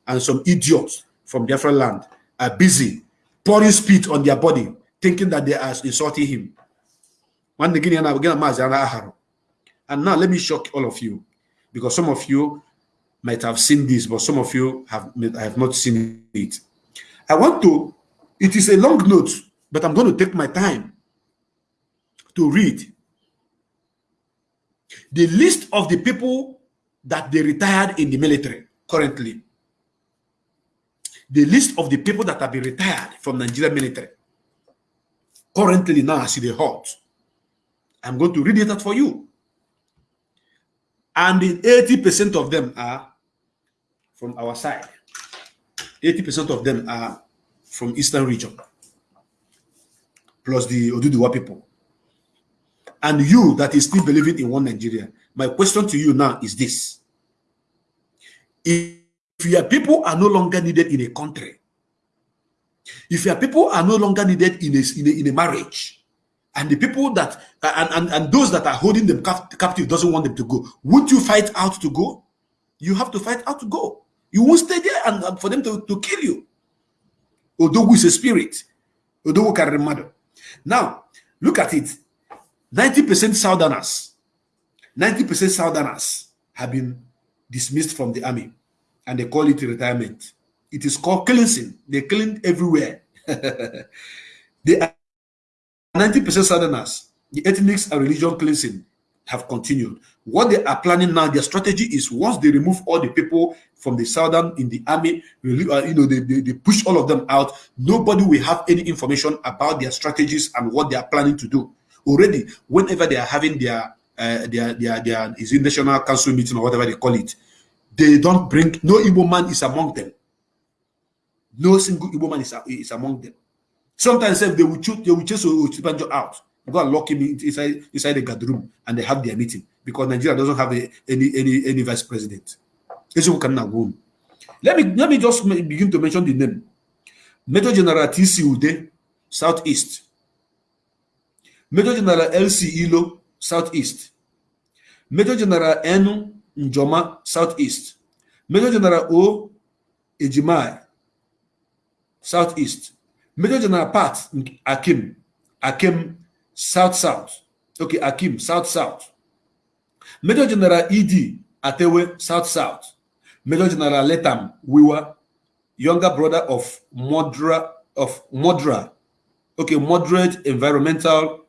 And some idiots from Biafra land are busy pouring spit on their body, thinking that they are insulting him. One again, and now let me shock all of you, because some of you might have seen this, but some of you have, have not seen it. I want to, it is a long note, but I'm going to take my time to read the list of the people that they retired in the military currently. The list of the people that have been retired from Nigeria military currently now as the hot. I'm going to read it out for you. And 80% of them are from our side. 80% of them are from Eastern region, plus the Oduduwa people. And you that is still believing in one Nigeria, my question to you now is this. If your people are no longer needed in a country, if your people are no longer needed in a, in a, in a marriage, and the people that and, and, and those that are holding them captive doesn't want them to go, would you fight out to go? You have to fight out to go. You won't stay there and, and for them to, to kill you. Odogu is a spirit. Odogu carry mother. Now, look at it. 90% Southerners, 90% Southerners have been dismissed from the army and they call it retirement. It is called cleansing. They clean everywhere. <laughs> they are 90% Southerners. The ethnic and religion cleansing have continued. What they are planning now, their strategy is once they remove all the people from the southern in the army, uh, you know, they, they, they, push all of them out. Nobody will have any information about their strategies and what they are planning to do already whenever they are having their uh, their their their is it national council meeting or whatever they call it, they don't bring no Igbo man is among them. No single Igbo man is, is among them. Sometimes if they will choose they will chase Osinbajo out, go and lock him inside inside the guard room and they have their meeting because Nigeria doesn't have a, any any any vice president. Let me let me just begin to mention the name. Major General TC Ude, Southeast. Major General LC Ilo, Southeast. Major General Enu Njoma, Southeast. Major General O Ejimai, Southeast. Major General Pat Akim, Akim, South South. Okay, Akim, South South. Major General ED Atewe, South South. Major General Letam Wiwa, younger brother of Modra of Modra. Okay, moderate environmental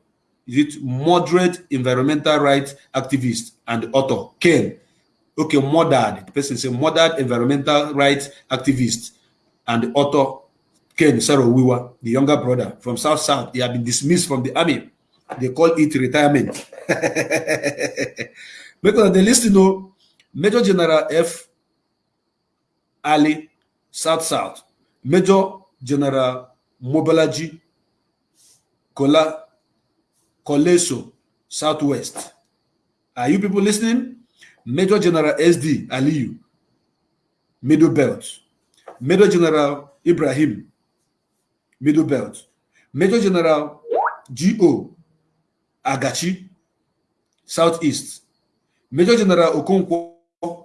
is it moderate environmental rights activist and author Ken okay moderate the person say moderate environmental rights activist and author Ken Saro-Wiwa the younger brother from South South he had been dismissed from the army they call it retirement <laughs> because the list you know Major General F Ali South South Major General Mobalaji Kola Koleso, Southwest. Are you people listening? Major General SD Aliyu, Middle Belt. Major General Ibrahim, Middle Belt. Major General G.O. Agachi, Southeast. Major General Okonkwo,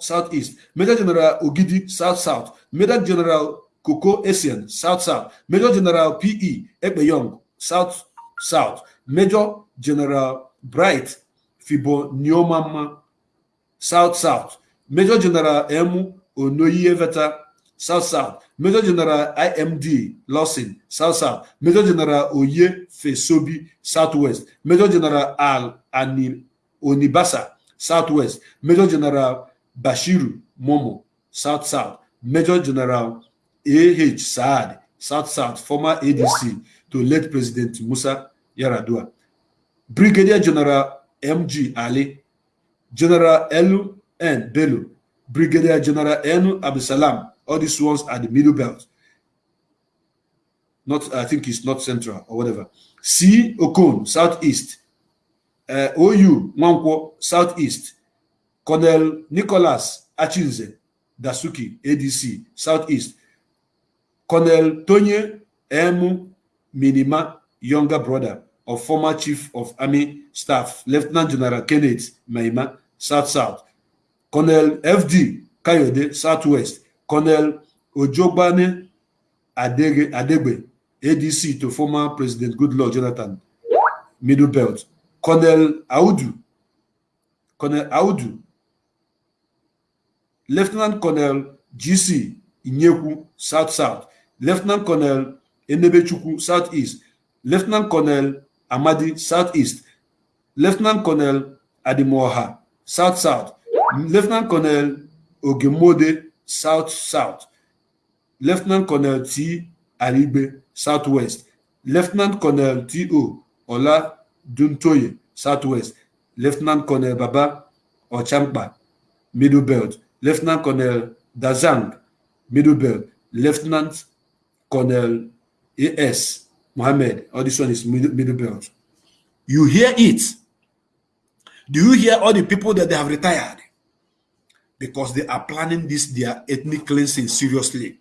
Southeast. Major General Ogidi, South South. Major General Koko Essien, South South. Major General P.E. Ekpeyong, South South. Major General Bright Fiboniomama, South South. Major General M. Onoyeveta, South South. Major General IMD Lawson, South South. Major General Oye Fesobi, Southwest. Major General Al Anil Onibasa, Southwest. Major General Bashiru Momo, South South. Major General A.H. Saad, South South, former ADC to late President Musa Yar'Adua. Brigadier General M.G. Ali, General Elu N. Bello, Brigadier General Enu Abisalam. All these ones are the middle belt. Not, I think it's not central or whatever. C. Okon, southeast. Uh, OU, Mwankwo, southeast. Colonel Nicholas Achinze Dasuki, ADC, Southeast. Colonel Tony M. Minimah, younger brother of former Chief of Army Staff, Lieutenant General Kenneth Minimah, South South. Colonel F.D. Kayode, Southwest. Colonel Ojogbane Adegbe, ADC to former President Goodluck Jonathan, Middle Belt. Colonel Audu, Colonel Audu, Lieutenant Colonel GC Inyeku, South South. Lieutenant Colonel Enebechukwu, Southeast. Lieutenant Colonel Amadi, Southeast. Lieutenant Colonel Adimoha, South South. Lieutenant Colonel Ogemode, South South. Lieutenant Colonel T. Aribe, Southwest. Lieutenant Colonel T.O. Ola Duntoye, Southwest. Lieutenant Colonel Baba Ochampa, Middle Belt. Lieutenant Colonel Dazang, Middle Belt. Lieutenant Colonel A.S. Mohammed, all this one is middle, middle belt. You hear it. Do you hear all the people that they have retired? Because they are planning this, their ethnic cleansing seriously.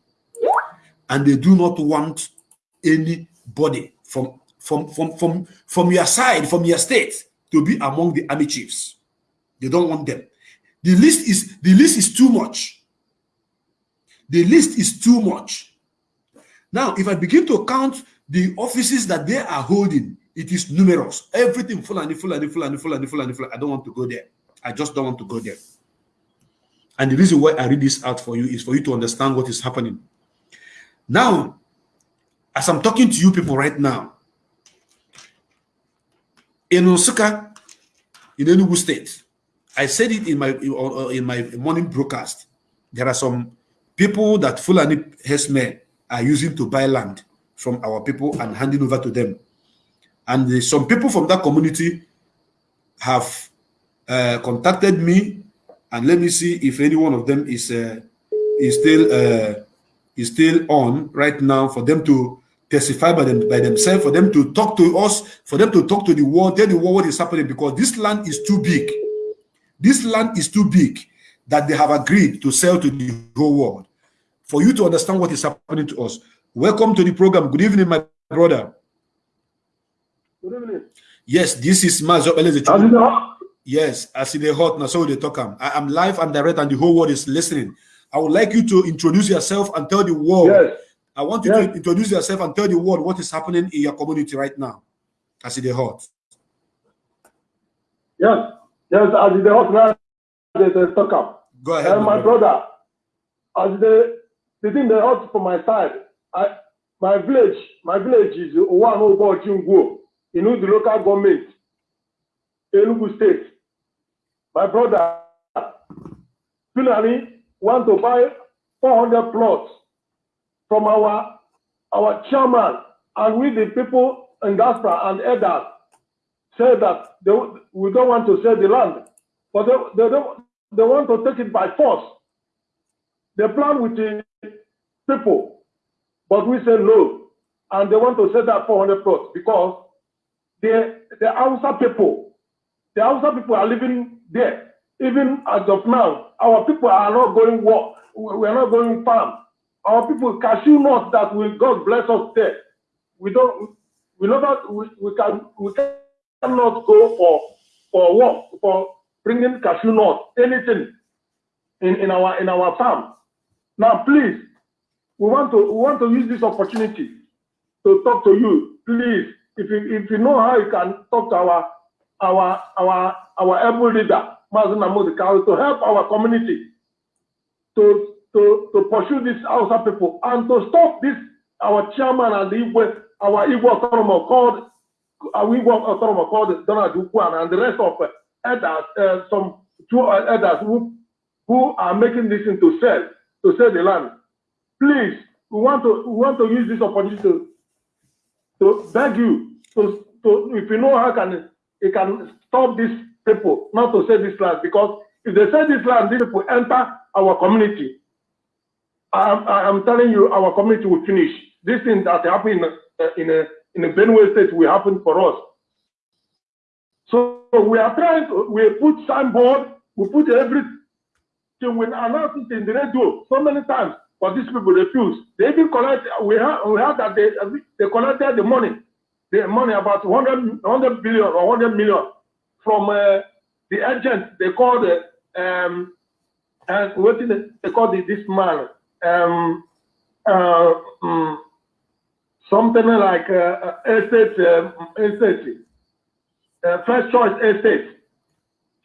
And they do not want anybody from, from, from, from, from your side, from your state, to be among the army chiefs. They don't want them. The list is the list is too much. The list is too much. Now, if I begin to count the offices that they are holding, it is numerous. Everything full and full and full and full and full and full. I don't want to go there. I just don't want to go there. And the reason why I read this out for you is for you to understand what is happening. Now, as I'm talking to you people right now, in Osaka, in Enugu State, I said it in my in my morning broadcast. There are some people that Fulani herdsmen are using to buy land from our people and handing over to them. And some people from that community have uh, contacted me, and let me see if any one of them is uh, is still uh, is still on right now for them to testify by them by themselves, for them to talk to us, for them to talk to the world, tell the world what is happening because this land is too big. This land is too big that they have agreed to sell to the whole world. For you to understand what is happening to us, welcome to the program. Good evening, my brother. Good evening. Yes, this is Mazo As in the hot- Yes, I see the hot now, so they talk. I am live and direct, and the whole world is listening. I would like you to introduce yourself and tell the world. Yes. I want you Yes. to introduce yourself and tell the world what is happening in your community right now. See the hot. Yes. Yes, as in the hot now, they they talk up. Go ahead. And my brother, as the the thing they hot from my side, I my village, my village is Jingwo, you know the local government, Enugu State. My brother, Fulani want to buy 400 plots from our our chairman. And we the people in diaspora and elders say that they, we don't want to sell the land, but they, they they want to take it by force. They plan with the people, but we say no, and they want to sell that 400 plots because the the Hausa people, the Hausa people are living there. Even as of now, our people are not going work. We are not going farm. Our people cashew nuts that will God bless us there. We don't. We know that we, we can we cannot go for for work for bringing cashew nuts anything in, in our in our farm. Now, please, we want to we want to use this opportunity to talk to you. Please, if you if you know how you can talk to our our our our able leader, Mazen Mahmoud to help our community to to to pursue these Hausa people and to stop this our chairman and the Igwe, our Igwe autonomous called our Igwe autonomous called Donald Ukwan and the rest of uh, elders, uh, some two uh, elders who who are making this into sell to sell the land. Please, we want to we want to use this opportunity to to beg you to, to if you know how can you can stop these people not to sell this land because if they sell this land, these people enter our community. I'm, I'm telling you, our community will finish. This thing that happened in a, in a in a Benue state will happen for us. So we are trying to we put signboard We put everything. We announced it in the radio so many times, but these people refuse. They even collect. We heard, we heard that they they collected the money, the money about 100, 100 billion or 100 million from uh, the agent. They called uh, um, and what did they, call the, this man? Um, uh, um, something like uh, uh, estate, uh, estate, uh, first choice estate,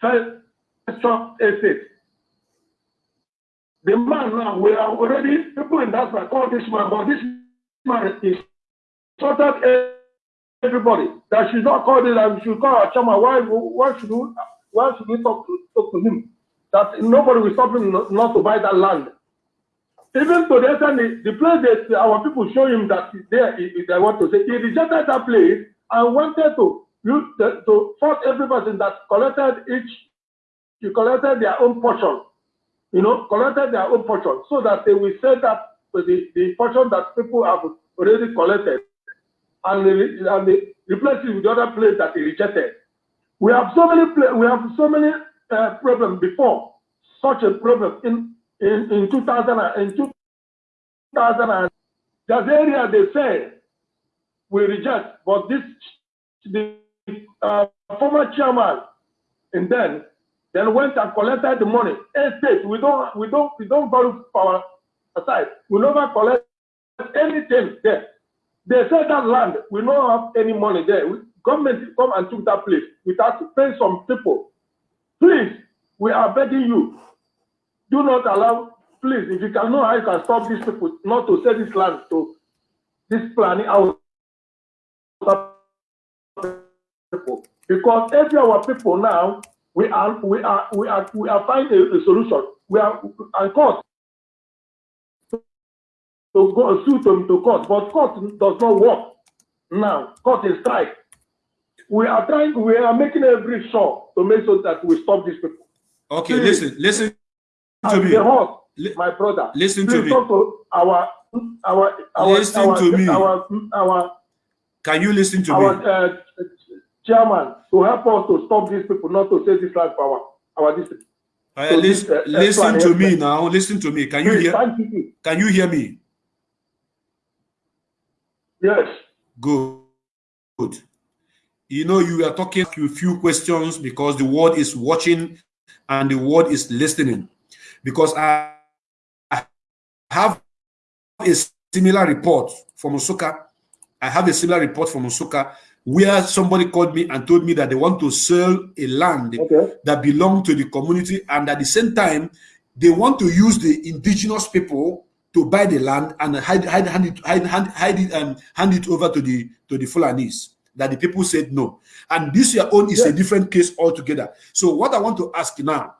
first choice estate. The man now, we are already, people in that call this man, but this man is sorted everybody. That should not call it, and should call our chairman. Why, why should we, why should we talk to, talk to him? That nobody will stop him not, not to buy that land. Even to the extent the, place that our people show him that there, if they want to say, he rejected that place and wanted to the, to force every person that collected each, he collected their own portion, you know, collected their own portion, so that they will say that the, the portion that people have already collected and they, and replace it with the other place that he rejected. We have so many we have so many uh, problems before such a problem in in, in 2000 in 2000 and that area they say we reject, but this the uh, former chairman and then then went and collected the money. Estate, we don't we don't we don't borrow our aside. We never collect anything there. They said that land, we don't have any money there. We, government come and took that place without paying some people. Please, we are begging you, do not allow, please, if you can know how you can stop these people not to sell this land to this planning out people. Because every our people now, we are we are we are we are finding a, a solution. We are and court to go sue them to court, but court does not work now. Court is strike. We are trying. We are making every sure to make sure that we stop these people. Okay, Please. listen, listen to me. the horse, Li- my brother. listen to me. to our our our Listen our, to me. our our Can you listen to our me? uh, chairman to help us to stop these people not to say this land for our our district. Uh, so lis- this, uh, listen to me now. Listen to me. Can you Please, hear? you. Can you hear me? Yes. Good. Good. You know, you are talking a few questions because the world is watching and the world is listening. Because I I have a similar report from Osaka. I have a similar report from Osaka where somebody called me and told me that they want to sell a land Okay. that belong to the community and at the same time they want to use the indigenous people to buy the land and hide, hide, hand it, hide, hand, hide it, um, hand it over to the to the Fulanis. That the people said no, and this your own is a different case altogether. So what I want to ask now,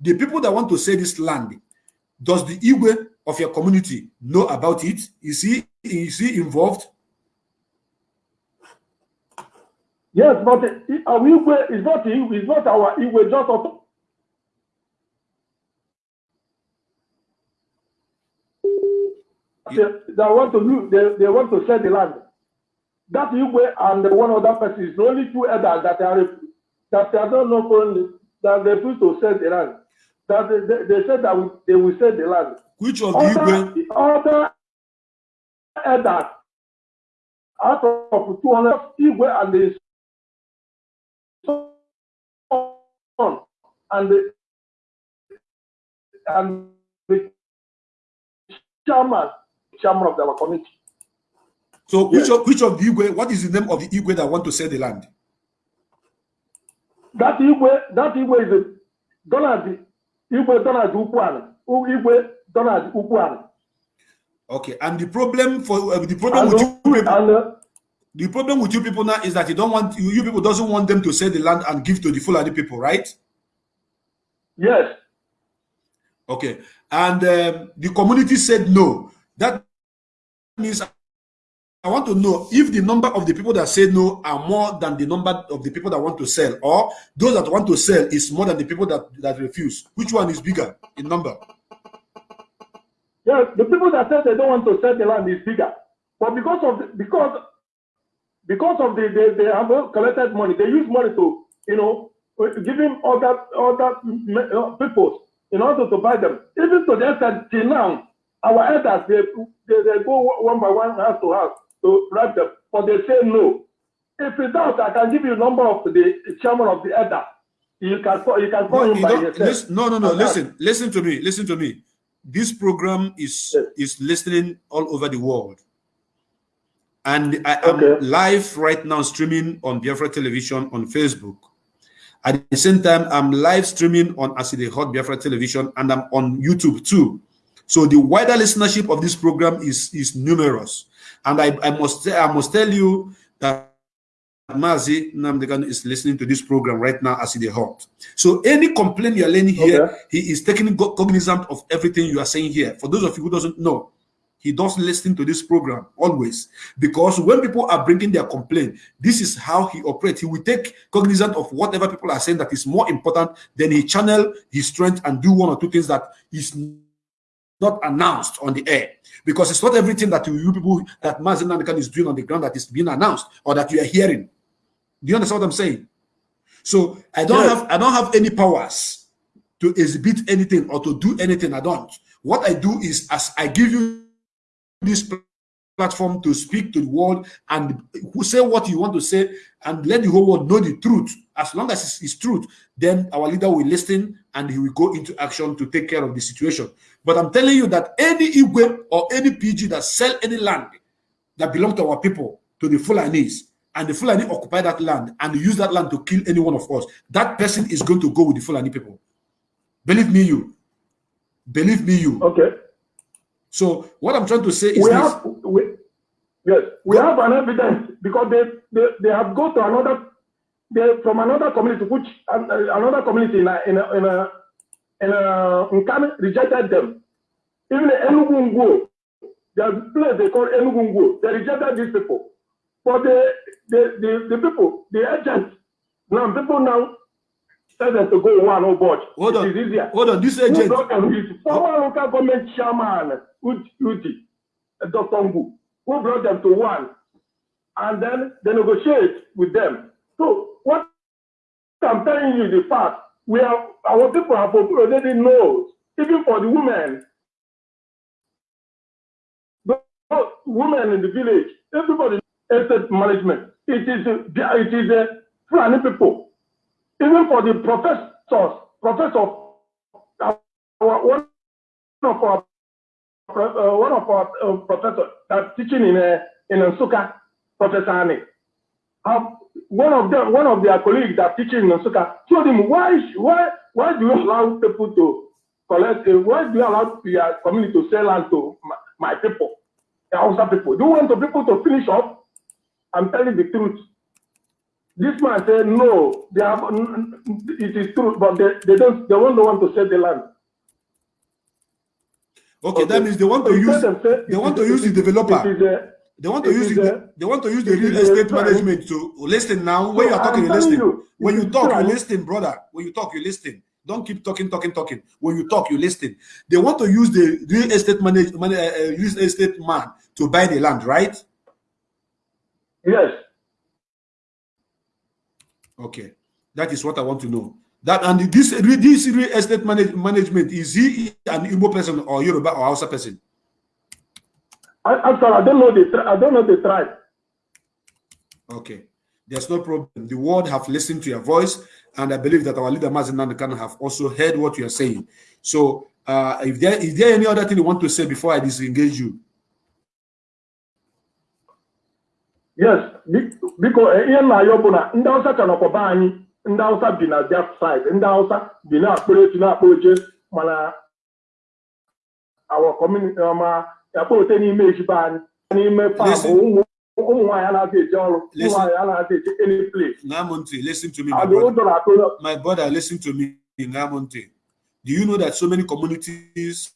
the people that want to sell this land, does the Igwe of your community know about it? Is he is he involved? Yes, but it- our Igwe is not it's not our Igwe, just They, they want to use, they, they want to sell the land. That Igwe and the one other person is the only two elders that are that they don't know only that they refuse to sell the land. That they, they, they said that we, they will sell the land. Which of the Other, Igwe? the other elders out of 200 Igwe and the son and the and the chairman chairman of our committee. So which Yes. of which of the Igwe? What is the name of the Igwe that want to sell the land? That Igwe, that Igwe is a Donald Igwe Donald Ukwan. Igwe Donald Ukwan. Okay, and the problem for uh, the problem And, with you people, and uh, the problem with you people now is that you don't want you, you people doesn't want them to sell the land and give to the Fulani people, right? yes, Okay, and um, the community said no. That means I want to know if the number of the people that say no are more than the number of the people that want to sell, or those that want to sell is more than the people that that refuse. Which one is bigger in number? yes. The people that said they don't want to sell the land is bigger, but because of the, because because of the they, they have collected money, they use money to you know giving other other uh, people in order to buy them. Even to the extent till now, our elders they, they, they go one by one house to house to bribe them, but they say no. If you doubt, I can give you a number of the chairman of the elder. You can call, you can call No, him by yourself. listen- no, no, no. And that- Listen, listen to me. Listen to me. This program is Yes. is listening all over the world, and I am Okay. live right now streaming on Biafra Television on Facebook. At the same time, I'm live streaming on Aside Hot Biafra Television, and I'm on YouTube too. So the wider listenership of this program is is numerous, and I, I must I must tell you that Mazi Nnamdi Kanu is listening to this program right now as is hot. So any complaint you are learning here, Okay. he is taking cognizant of everything you are saying here. For those of you who doesn't know, he does listen to this program always because when people are bringing their complaint, this is how he operates. He will take cognizant of whatever people are saying that is more important. Then he channel his strength and do one or two things that is not announced on the air because it's not everything that you, you people that Nnamdi Kanu is doing on the ground that is being announced or that you are hearing. Do you understand what I'm saying? So I don't Yes. have I don't have any powers to exhibit anything or to do anything. I don't. What I do is as I give you this platform to speak to the world and who say what you want to say and let the whole world know the truth. As long as it's, it's truth, then our leader will listen and he will go into action to take care of the situation. But I'm telling you that any Igwe or any PG that sell any land that belong to our people, to the Fulanis, and the Fulani occupy that land and use that land to kill any one of us, that person is going to go with the Fulani people. Believe me, you. Believe me, you. Okay. So what I'm trying to say is we this. have we, yes we have an evidence because they they, they have go to another they from another community which an- uh, another community in a in a in a, a Nkane rejected them even Enugu Ngwo there's a place they call Enugu Ngwo they rejected these people but the the the, the people the agents now people now tell them to go one oh board Hold it on. is easier Hold on. This agent. former local government chairman Udi, uh, Dr. Ngu, who brought them to one, and then they negotiate with them. So what I'm telling you, the fact we have our people have already knows, even for the women, the the women in the village, everybody estate management. It is a, it is a Fulani people. Even for the professors, professor, one of our uh, one of our uh, professors that's teaching in uh, in Nsukka, Professor Ani. Um, one of them, one of their colleagues that teaching in Nsuka told him, why, why, why do you allow people to collect? Uh, why do you allow your community to sell land to my, my people, the Hausa people? Do you want the people to finish up? I'm telling the truth. This man said, no, they have, it is true, but they, they don't, they won't want to sell the land. Okay, that means they want to use they want to use the developer. It is a- They want to it use the they want to use the real estate management to listen now. When No, you are talking, you telling listen. you, When you talk, you crime. listen, brother. When you talk, you listen. Don't keep talking, talking, talking. When you talk, you listen. They want to use the real estate manage, man, uh, uh, real estate man to buy the land, right? Yes. Okay, that is what I want to know. That and this this real estate manage, management is he an Igbo person or Yoruba or Hausa person? I, I'm sorry, I don't know the I don't know the tribe. Okay, there's no problem. The world have listened to your voice, and I believe that our leader Mazi Nnamdi Kanu have also heard what you are saying. So, uh, if there is there any other thing you want to say before I disengage you? Yes, be- biko eh, ihe nna ya bụ na ndị Hausa ka nọkwa be anyị ndị Hausa bi na side ndị Hausa bi na-akpọrọ etu na-akpọ oche mana our community ma akpọ ote n'ime ejibe anyị n'ime ụmụ nwaanyị anaghị eje ọrụ ụmụ Listen. nwaanyị anaghị eje any place Ngamonte, listen to me, my brother. My listen to me, Ngamonte. Do you know that so many communities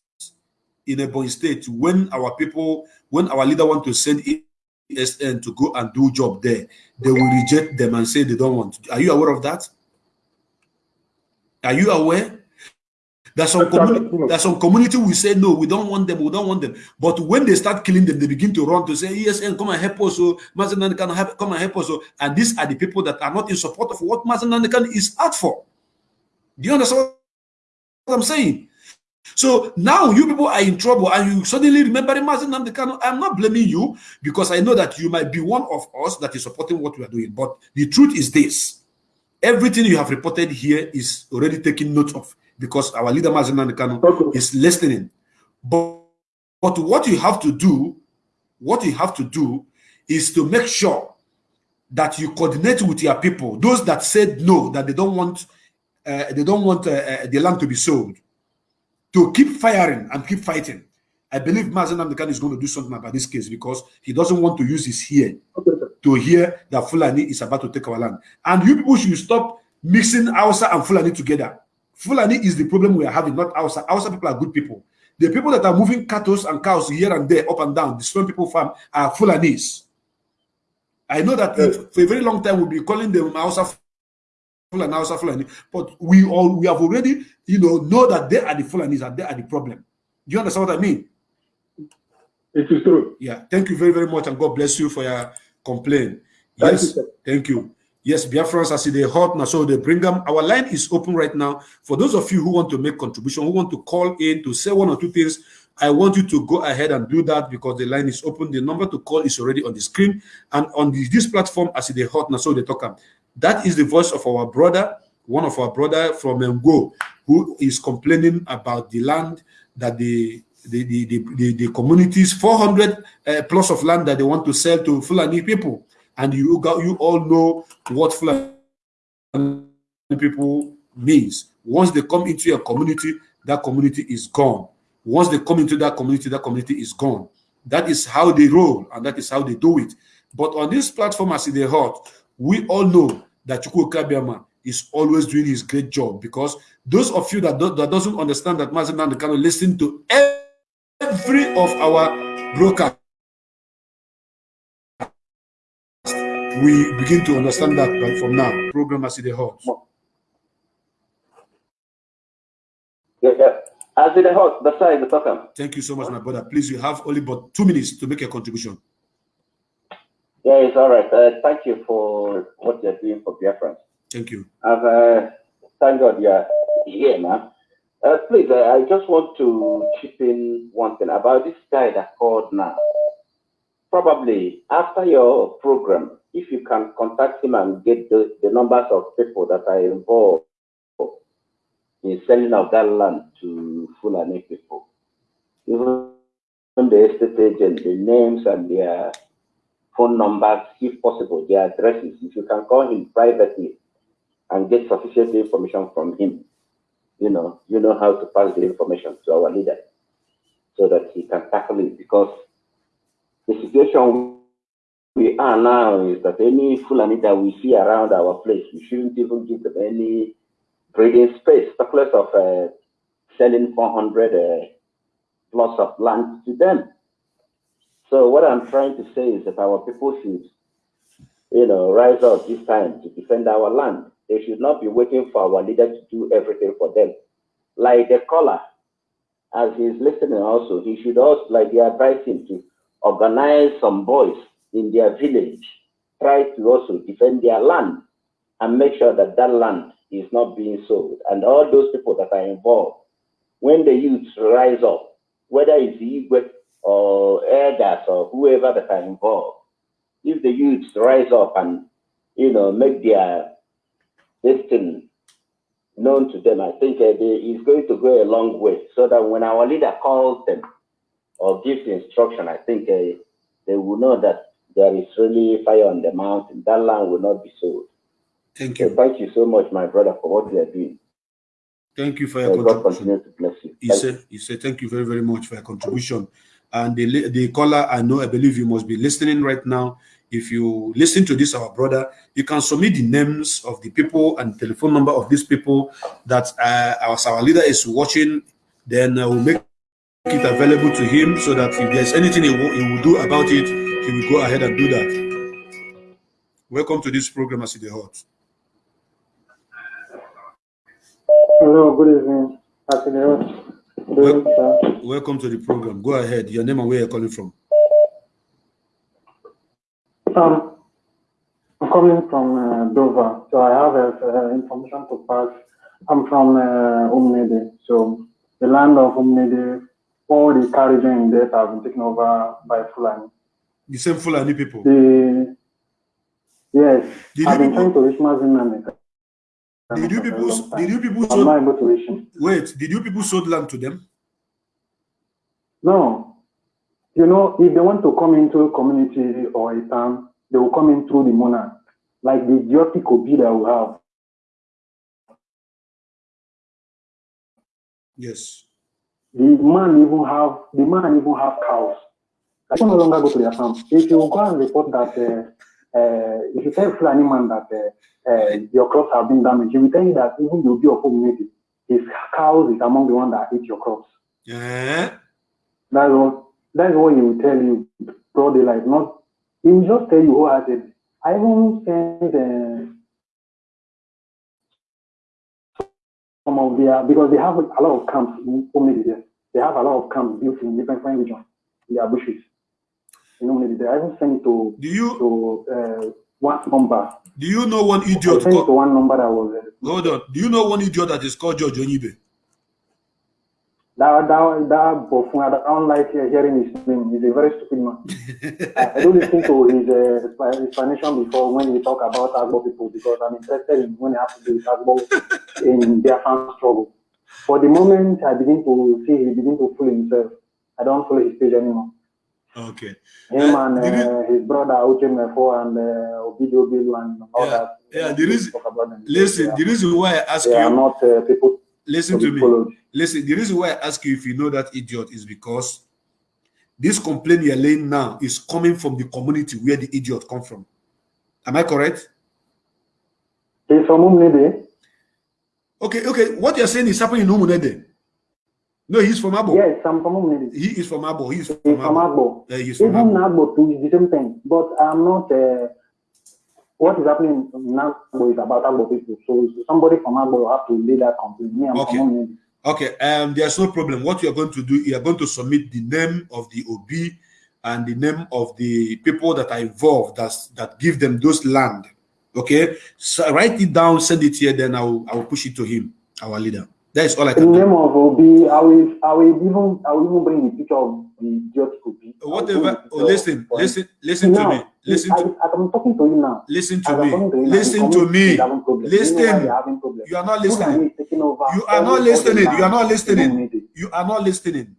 in Ebony State, when our people, when our leader want to send ESN to go and do job there, they will reject them and say they don't want. Are you aware of that? Are you aware? There's some, community, there's some community will say no, we don't want them, we don't want them. But when they start killing them, they begin to run to say, ESN, eh, come and help us. Oh, so Mazi Nnamdi Kanu, help- come and help us. So, and these are the people that are not in support of what Mazi Nnamdi Kanu is out for. Do you understand what I'm saying? So now you people are in trouble and you suddenly remember Mazi Nnamdi Kanu. I'm not blaming you because I know that you might be one of us that is supporting what we are doing. But the truth is this. Everything you have reported here is already taken note of because our leader Mazi Nnamdi Kanu Okay. is listening. But, but what you have to do, what you have to do is to make sure that you coordinate with your people, those that said no, that they don't want uh, they don't want uh, uh, the land to be sold, to keep firing and keep fighting. I believe Mazi Nnamdi Kanu is going to do something about this case because he doesn't want to use his ear Okay, to hear that Fulani is about to take our land. And you people should stop mixing Hausa and Fulani together. Fulani is the problem we are having, not Hausa. Hausa people are good people. The people that are moving cattle and cows here and there, up and down, destroying people farm are Fulanis. I know that Yes. for a very long time we'll be calling them Hausa Fulani, Hausa Fulani, but we all we have already, you know, know that they are the Fulanis and they are the problem. Do you understand what I mean? It is true. Yeah. Thank you very, very much, and God bless you for your complaint. Thank Yes, you, thank you. Yes, Biafrans, see they hot now, so they bring them. Our line is open right now. For those of you who want to make contribution, who want to call in to say one or two things, I want you to go ahead and do that because the line is open. The number to call is already on the screen and on this platform. See they hot now, so they talk. That is the voice of our brother, one of our brother from Ngo, who is complaining about the land that the the the the, the, the communities 400 uh, plus of land that they want to sell to Fulani people, and you got you all know what Fulani people means. Once they come into a community, that community is gone. Once they come into that community, that community is gone. That is how they roll, and that is how they do it. But on this platform, as they heart, we all know that Chukwu Kabiama is always doing his great job because those of you that, do, that doesn't understand that Mazi Nnamdi Kanu listen to every of our broadcasts, we begin to understand that from now. Program as they heard. Yeah, yeah. As in the house, that's why the talk. Thank you so much, my brother. Please, you have only but two minutes to make a contribution. Yeah, it's all right. Uh, thank you for what you're doing for Biafra. Thank you. I've, uh, thank God you're here, man. Uh, please, uh, I just want to chip in one thing about this guy that called now. Probably after your program, if you can contact him and get the, the numbers of people that are involved in selling of that land to Fulani people, even the estate agent, the names and their phone numbers, if possible, their addresses, if you can call him privately and get sufficient information from him, you know, you know how to pass the information to our leader so that he can tackle it. Because the situation we are now is that any Fulani that we see around our place, we shouldn't even give them any breathing space, talk less of uh, selling 400 uh, of land to them. So what I'm trying to say is that our people should, you know, rise up this time to defend our land. They should not be waiting for our leader to do everything for them. Like the caller, as he's listening also, he should also, like they advise him to organize some boys in their village, try to also defend their land and make sure that that land is not being sold. And all those people that are involved, when the youths rise up, whether it's Igwe or elders or whoever that are involved, if the youths rise up and you know make their destiny known to them, I think uh, they, it's going to go a long way. So that when our leader calls them or gives instruction, I think uh, they will know that there is really fire on the mountain. That land will not be sold. Thank So you. thank you so much, my brother, for what you are doing. Thank you for your May God contribution. continue to bless you. He Thank said, he said, thank you very, very much for your contribution. And the, the caller, I know, I believe you must be listening right now. If you listen to this, our brother, you can submit the names of the people and telephone number of these people that uh, our, our leader is watching. Then uh, we'll make it available to him so that if there's anything he will, he will do about it, he will go ahead and do that. Welcome to this program, as the hot. Hello, good evening. Happy New Year. Good evening, sir. Welcome to the program. Go ahead. Your name and where you're calling from. Um, I'm coming from uh, Dover, so I have uh, information to pass I'm from uh, Umnede. So the land of Umnede, all the carriages in there have been taken over by Fulani. The same Fulani people. The yes, Did I've you been trying to reach Mazin Did you people? Did you people I'm not sold? able to reach him. Wait, did you people sold land to them? No. You know, if they want to come into a community or a town, they will come in through the monarch. Like the idiotic Obi that we have. Yes. The man even have the man even have cows. I can no longer go to their farm. If you go and report that uh, uh, if you tell Fulani man that uh, uh, your crops have been damaged, he will tell you that even the Obi of community, his cows is among the one that eat your crops. Eh? That's what that's what he will tell you broad daylight. Not he will just tell you wholeheartedly. I even send uh, some of their because they have a lot of camps in there. They have a lot of camps built in different regions in their bushes. In Omnidi there. I even send it to Do you to uh, one number. do you know one I idiot? sent it to one number that was uh, hold on. Do you know one idiot that is called George Onyibe? that that that Bofun, I don't like hearing his name. He's a very stupid man. <laughs> I, I don't listen to his uh, expla- explanation before when he talk about Agbo people because I'm interested in when it has to do with Agbo in their fan struggle. For the moment, I begin to see he begin to fool himself. I don't follow his page anymore. Okay. Him Uh, and uh, his brother Uchemefo and uh, Obidio Bilu and all Yeah, that. yeah, the reason- talk about them. Listen, they the reason why I ask they are you, not uh, people listen to me. followed. Listen, the reason why I ask you if you know that idiot is because this complaint you're laying now is coming from the community where the idiot come from. Am I correct? He's from Umnede. Okay, okay. What you're saying is happening in Umunede. No, he's from Abo. Yes, I'm from Umnede. He is from Abo. He's from He's from Abo. Yeah, he's from Even Abo. Nagbo too is the same thing. But I'm not. Uh, what is happening in Nagbo is about Agbo people. So somebody from Agbo will have to lay that complaint. Me, I'm Okay. from Umnede. Okay, um, there's no problem. What you are going to do, you are going to submit the name of the OB and the name of the people that are involved that that give them those land. Okay, so write it down, send it here, then I will I will push it to him, our leader. That is all I can the do. name of Obi, I will, I will even, I will even bring the picture of the idiotic Obi. I Whatever. Oh, listen, listen, listen to me. Listen to as I'm talking to you now. listen to me. to you now, the Listen to me. is having problem. You Listen. You are not listening. is taking over You are not listening. You are not listening. You are not listening.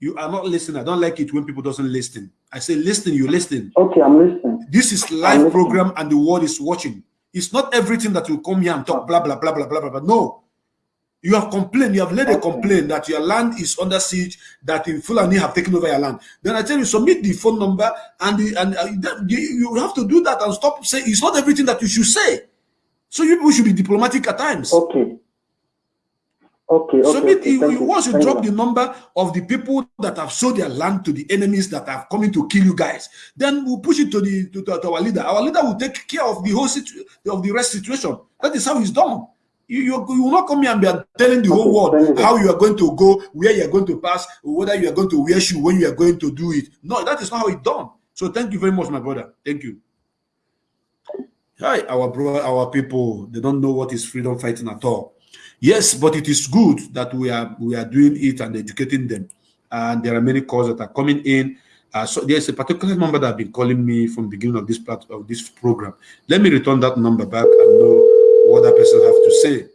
You are not listening. I don't like it when people doesn't listen. I say listen. You listen. Okay, I'm listening. This is live program and the world is watching. It's not everything that you come here and talk blah blah blah blah blah blah. blah. No, you have complained. You have laid a complaint that your land is under siege. That in Fulani have taken over your land. Then I tell you submit the phone number and the, and uh, you you have to do that and stop saying it's not everything that you should say. So you people should be diplomatic at times. Okay. Okay, okay. Submit okay. you, you you. once you drop you. the number of the people that have sold their land to the enemies that have coming to kill you guys, then we'll push it to the to, to- to our leader. Our leader will take care of the whole of the rest situation. That is how it's done. You, you, you will not come here and be telling the whole world how you are going to go, where you are going to pass, whether you are going to wear shoe when you are going to do it. No, that is not how it's done. So thank you very much, my brother. Thank you. Hi, our brother, our people, they don't know what is freedom fighting at all. Yes, but it is good that we are we are doing it and educating them. And there are many calls that are coming in. Uh, so there's a particular number that have been calling me from the beginning of this plat- of this program. Let me return that number back and know what that person have to say.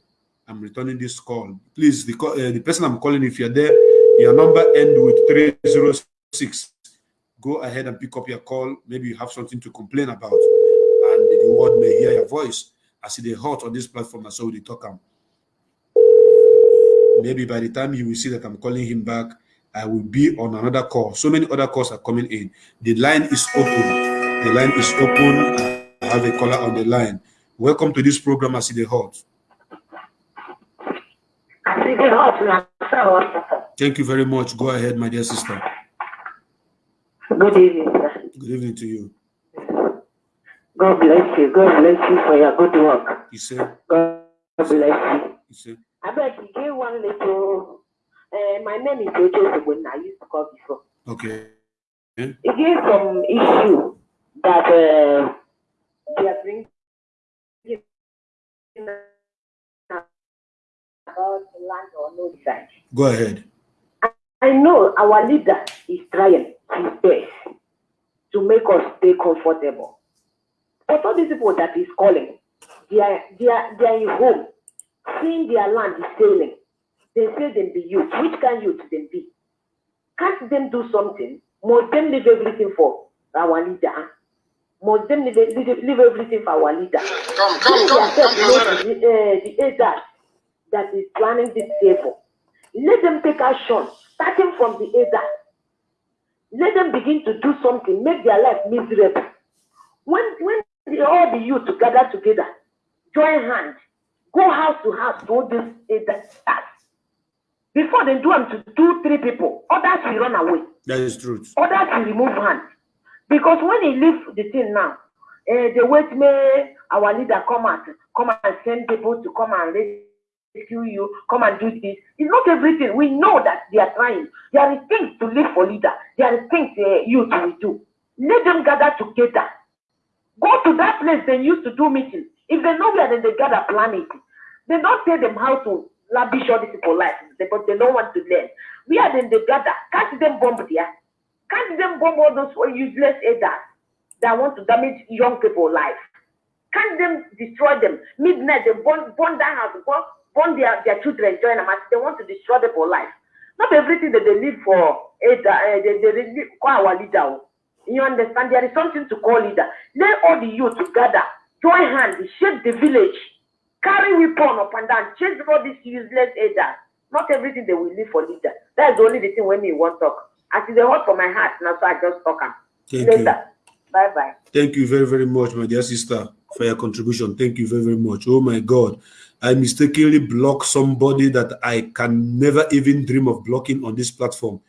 I'm returning this call. Please, the, uh, the person I'm calling, if you're there, your number end with 306. Go ahead and pick up your call. Maybe you have something to complain about, and the world may hear your voice. As they hot on this platform, and so they talk. am. Maybe by the time you will see that I'm calling him back, I will be on another call. So many other calls are coming in. The line is open. The line is open. I have a caller on the line. Welcome to this program, As they hot. Thank you very much. Go ahead, my dear sister. Good evening, sir. Good evening to you. God bless you. God bless you for your good work. You say, God bless you. you say, I beg you give one little. Uh, my name is Ojo when I used to call before. okay. He gave some issue that uh, they are bringing about land or no land. Go ahead. I know our leader is trying his best to make us stay comfortable. But all these people that he's calling, they are, they are, they are in home, seeing their land is failing. They say them be youth. Which kind youth them be? Can't them do something? Must them leave everything for our leader? Must them leave, leave, leave everything for our leader? Come, come, come, come closer. the, uh, the agent that is planning this favor. Let them take action, starting from the agent. Let them begin to do something, make their life miserable. When when the, all the youth gather together, join hands, go house to house to this agent task. Before they do them to two, three people, others will run away. That is truth. Others will remove hands. Because when he leave the thing now, eh, they wait me, our leader come out, come and send people to come and rescue you, come and do this. It's not everything. We know that they are trying. There is things to live for leader. There is things uh, youth will do. Let them gather together. Go to that place they used to do meetings. If they know where, then they gather plan it. They don't tell them how to lavish all these people life, but they don't want to learn. Where then they gather, catch them bomb there. Can't them bomb all those useless elders that want to damage young people life? Can't them destroy them? Midnight, they burn, burn down house, burn, burn their, their children, join them they want to destroy people life. Not everything that they live for, elder, uh, they, they live- call our leader. oh. You understand? There is something to call leader. Let all the youth together, join hands, shape the village, carry weapon up and down, chase all these useless elders. Not everything they will live for leader. That's the only the thing when me want talk. As it's a hot for my heart, now so I just talk am. Thank Later. you. Bye bye. Thank you very, very much, my dear sister, for your contribution. Thank you very, very much. Oh my God. I mistakenly blocked somebody that I can never even dream of blocking on this platform.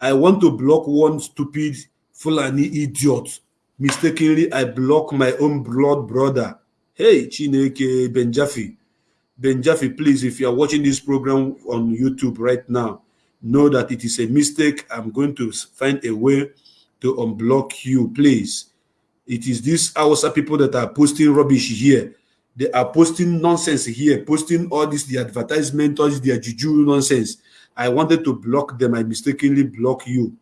I want to block one stupid Fulani idiot. Mistakenly, I block my own blood brother. Hey, Chineke Benjafi. Benjafi, please, if you are watching this program on YouTube right now, know that it is a mistake. I'm going to find a way to unblock you, please. It is these Hausa people that are posting rubbish here. They are posting nonsense here, posting all this, the advertisement, all this, their juju nonsense. I wanted to block them. I mistakenly block you.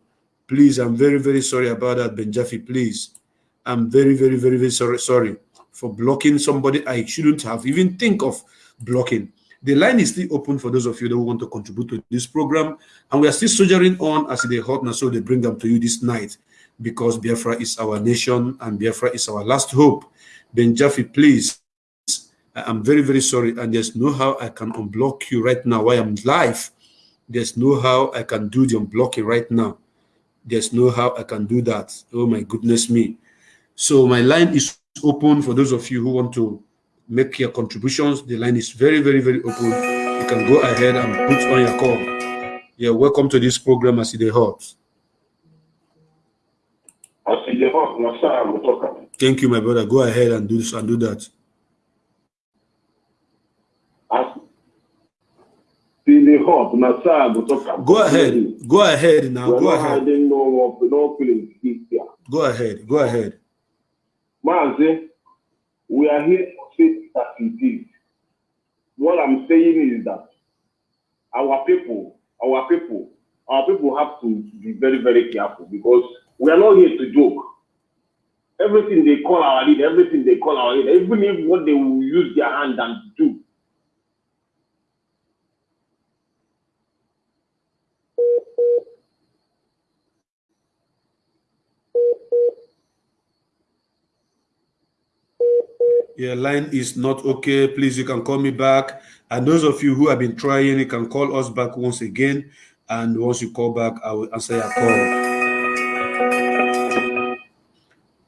Please, I'm very, very sorry about that, Benjafi. Please. I'm very, very, very, very sorry, sorry for blocking somebody I shouldn't have even think of blocking. The line is still open for those of you that want to contribute to this program, and we are still soldiering on as they hot now, so they bring them to you this night because Biafra is our nation and Biafra is our last hope. Benjafi, please, I am very, very sorry, and there's no how I can unblock you right now while I'm live. There's no how I can do the unblocking right now. There's no how I can do that. Oh my goodness me. So my line is open for those of you who want to make your contributions. The line is very, very, very open. You can go ahead and put on your call. Yeah, welcome to this program as it hot. I see the hot, no, sir, I will talk. Thank you, my brother. Go ahead and do this and do that. I see the hot, no, sir, I will talk. Go ahead. Go ahead now. Go ahead. hiding no more, no feelings here. Go ahead. Go ahead. Mazi, we are here to say that it is. What I'm saying is that our people, our people, our people have to be very, very careful because we are not here to joke. Everything they call our leader, everything they call our leader, even if what they will use their hand and do. Your line is not okay. Please, you can call me back. And those of you who have been trying, you can call us back once again. And once you call back, I will answer your call.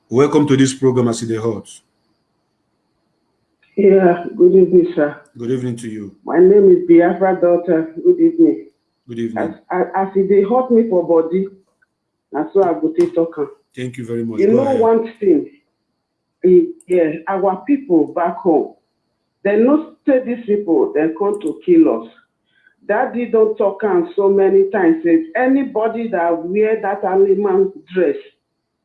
Welcome to this program, As the Hot. Yeah, good evening, sir. Good evening to you. My name is Biafra daughter. Good evening. Good evening. As, as if they hurt me for body, and so I go take talk. am. Thank you very much. You know one thing, yeah, our people back home, they not say these people, they come to kill us. Daddy don't talk am so many times, say anybody that wear that animal dress,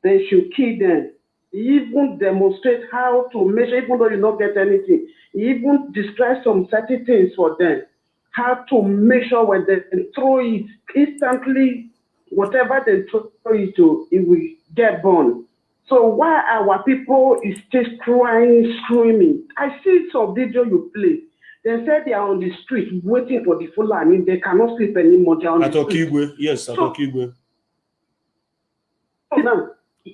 they should kill them. He even demonstrate how to measure, even though you don't get anything. Even describe some certain things for them, how to make sure when they throw it instantly, whatever they throw it to, it will get burned. So why our people is just crying, screaming? I see some video you play. They said they are on the street waiting for the Fulani. They cannot sleep anymore. They are on At the street. Okigwe, yes, at So- Okigwe. Now,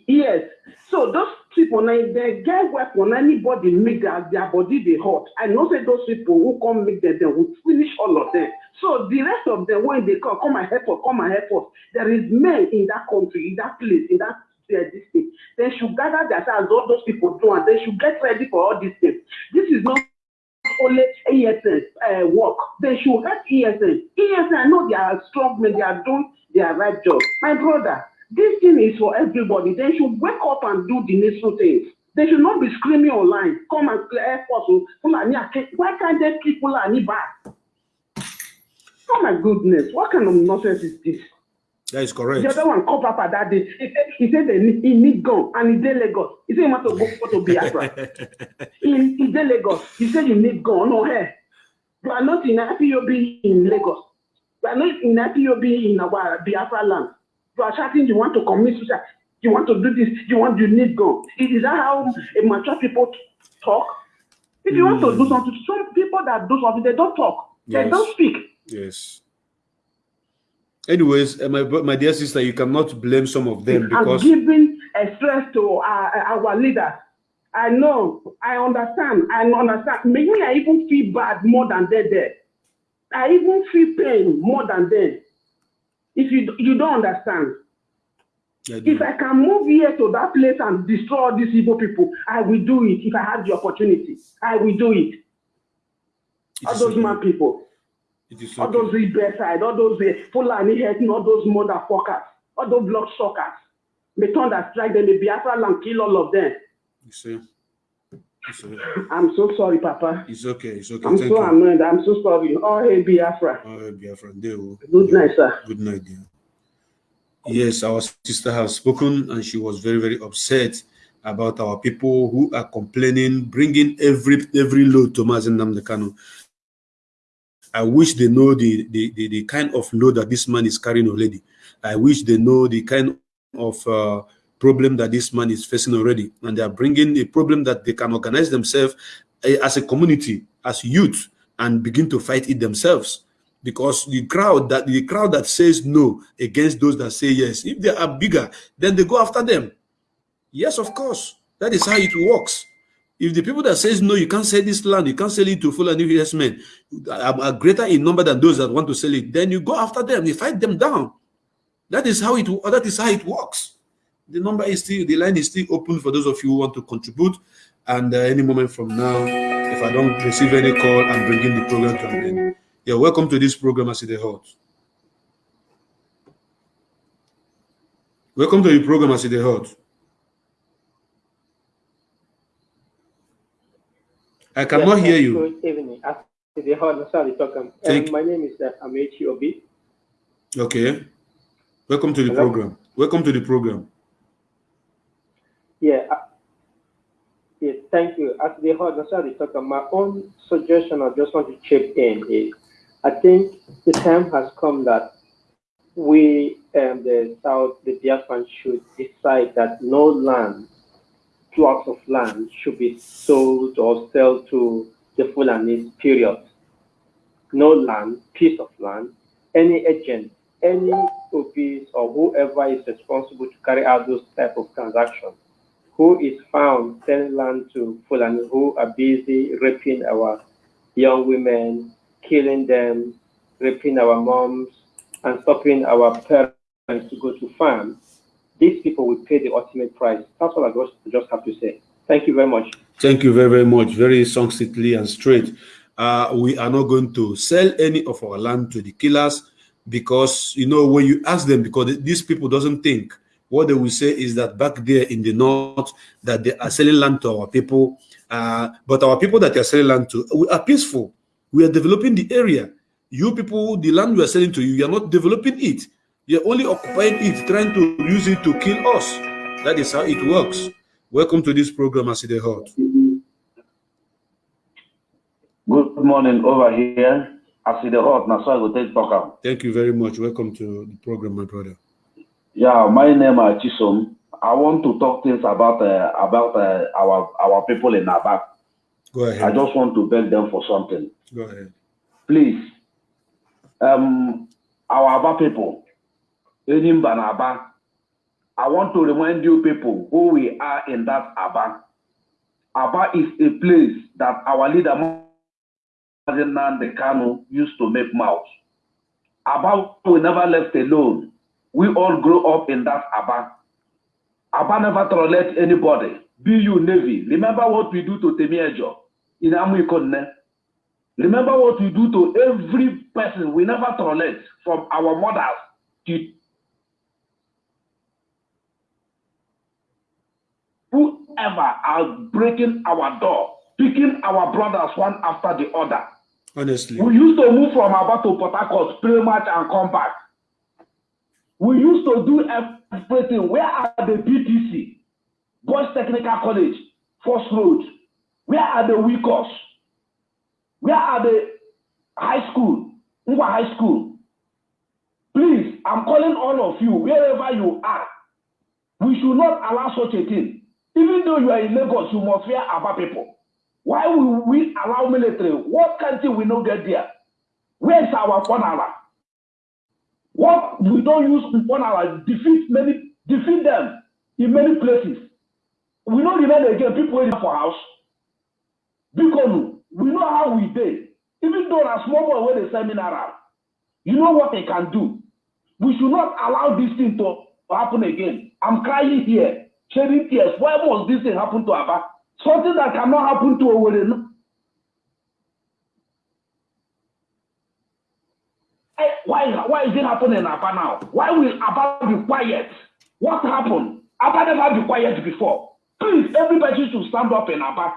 yes. So those people now they get weapon, anybody make their, their body they hot. I know say those people who come make them, they will finish all of them. So the rest of them when they come, come and help us, come and help us. There is men in that country, in that place, in that this thing. They should gather themselves, all those people do, and they should get ready for all these things. This is not only ESN uh, work. They should help ESN. ESN, I know they are strong men, they are doing their right job. My brother, this thing is for everybody. They should wake up and do the necessary things. They should not be screaming online. Come and help us. oh, Fulani Why can't they keep Fulani back? Oh my goodness, what kind of nonsense is this? That is The correct. other one called Papa that day. He said, he said they need, he need gun and he dey Lagos. He said <laughs> he want to go, go to Biafra. in, in dey Lagos. He said you need gun. No, hey. You are not in IPOB in Lagos. You are not in IPOB in our Biafra land. You are shouting you want to commit suicide. You want to do this. You want you need gun. Is is that how mature people talk? If you want to do something, some people that do something, they don't talk. They Yes. don't speak. Yes. Anyways, uh, my my dear sister, you cannot blame some of them because giving a stress to our, our leaders. I know, I understand, I understand. Maybe I even feel bad more than they did. I even feel pain more than them. If you you don't understand, I do. if I can move here to that place and destroy all these evil people, I will do it. If I have the opportunity, I will do it. It all those mad people, Is all okay. those rebel side, all those uh, Fulani hating, all those motherfuckers, all those blood suckers. May thunder strike them, may Biafra land kill all of them. You see, it's okay. I'm so sorry, Papa. It's okay. It's okay. I'm Thank so you. annoyed. I'm so sorry. Oh, hey, Biafra. All right, Biafra. Will- Good night, sir. Good night, dear. Yes, our sister has spoken, and she was very, very upset about our people who are complaining, bringing every every load to Mazen Namdekano. I wish they know the, the, the, the kind of load that this man is carrying already. I wish they know the kind of uh, problem that this man is facing already. And they are bringing a problem that they can organize themselves eh, as a community, as youth, and begin to fight it themselves. Because the crowd that the crowd that says no against those that say yes, if they are bigger, then they go after them. Yes, of course. That is how it works. If the people that says no, you can't sell this land, you can't sell it to full Fulani investment, are, are greater in number than those that want to sell it, then you go after them, you fight them down. That is how it that is how it works. The number is still the line is still open for those of you who want to contribute. And uh, any moment from now, if I don't receive any call, I'm bringing the program to an end. Yeah, welcome to this program, as it hot. Welcome to the program, as it hot. I cannot Yes, hear you. Good evening. After the hall, sorry, talk. Um, Thank- my name is uh, Amechi Obi. Okay. Welcome to the Hello? program. Welcome to the program. Yeah. Uh, yeah, thank you. As the hall, sorry, talk. My own suggestion, I just want to chip in is, I think the time has come that we, um, the South, the diaspora should decide that no land, plots of land should be sold or sold to the Fulani, period. No land, piece of land, any agent, any office or whoever is responsible to carry out those type of transactions, who is found selling land to Fulani who are busy raping our young women, killing them, raping our moms, and stopping our parents to go to farm, these people will pay the ultimate price. That's all I just, just have to say. Thank you very much. Thank you very, very much. Very succinctly and straight. Uh, we are not going to sell any of our land to the killers because you know when you ask them because these people doesn't think what they will say is that back there in the north that they are selling land to our people uh, but our people that they are selling land to we are peaceful we are developing the area you people the land we are selling to you you are not developing it you're only occupying it trying to use it to kill us that is how it works welcome to this program as hot Good morning over here. As the hot, now so I go take talk am. Thank you very much. Welcome to the program, my brother. Yeah, my name is Chisom. I want to talk things about uh, about uh, our our people in Aba. Go ahead. I just want to beg them for something. Go ahead. Please, um, our Aba people, Enimba and Aba, I want to remind you people who we are in that Aba. Aba is a place that our leader Mazi Nnamdi Kanu used to make mouth. Aba we never left alone. We all grew up in that Aba. Aba never tolerate anybody. Be you Navy. Remember what we do to Temiejo in Amuikonne. Remember what we do to every person. We never tolerate from our mothers to whoever are breaking our door, picking our brothers one after the other. Honestly. We used to move from Aba to Port Harcourt, play match and come back. We used to do everything. Where are the BTC? Boys Technical College, First Road. Where are the Wicos? Where are the high school? Ngwa High School. Please, I'm calling all of you, wherever you are. We should not allow such a thing. Even though you are in Lagos, you must fear Aba people. Why will we allow military? What country we not get there? Where is our Fonara? What we don't use in Fonara defeat many defeat them in many places. We don't remain again people waiting for house. Because we know how we did. Even though a small boy where they seminar, you know what they can do. We should not allow this thing to happen again. I'm crying here, shedding tears. Why must this thing happen to Abba? Something that cannot happen to Owerri. Eh, Why, why is it happening in Abba now? Why will Abba be quiet? What happened? Abba never be quiet before. Please, everybody should stand up in Abba.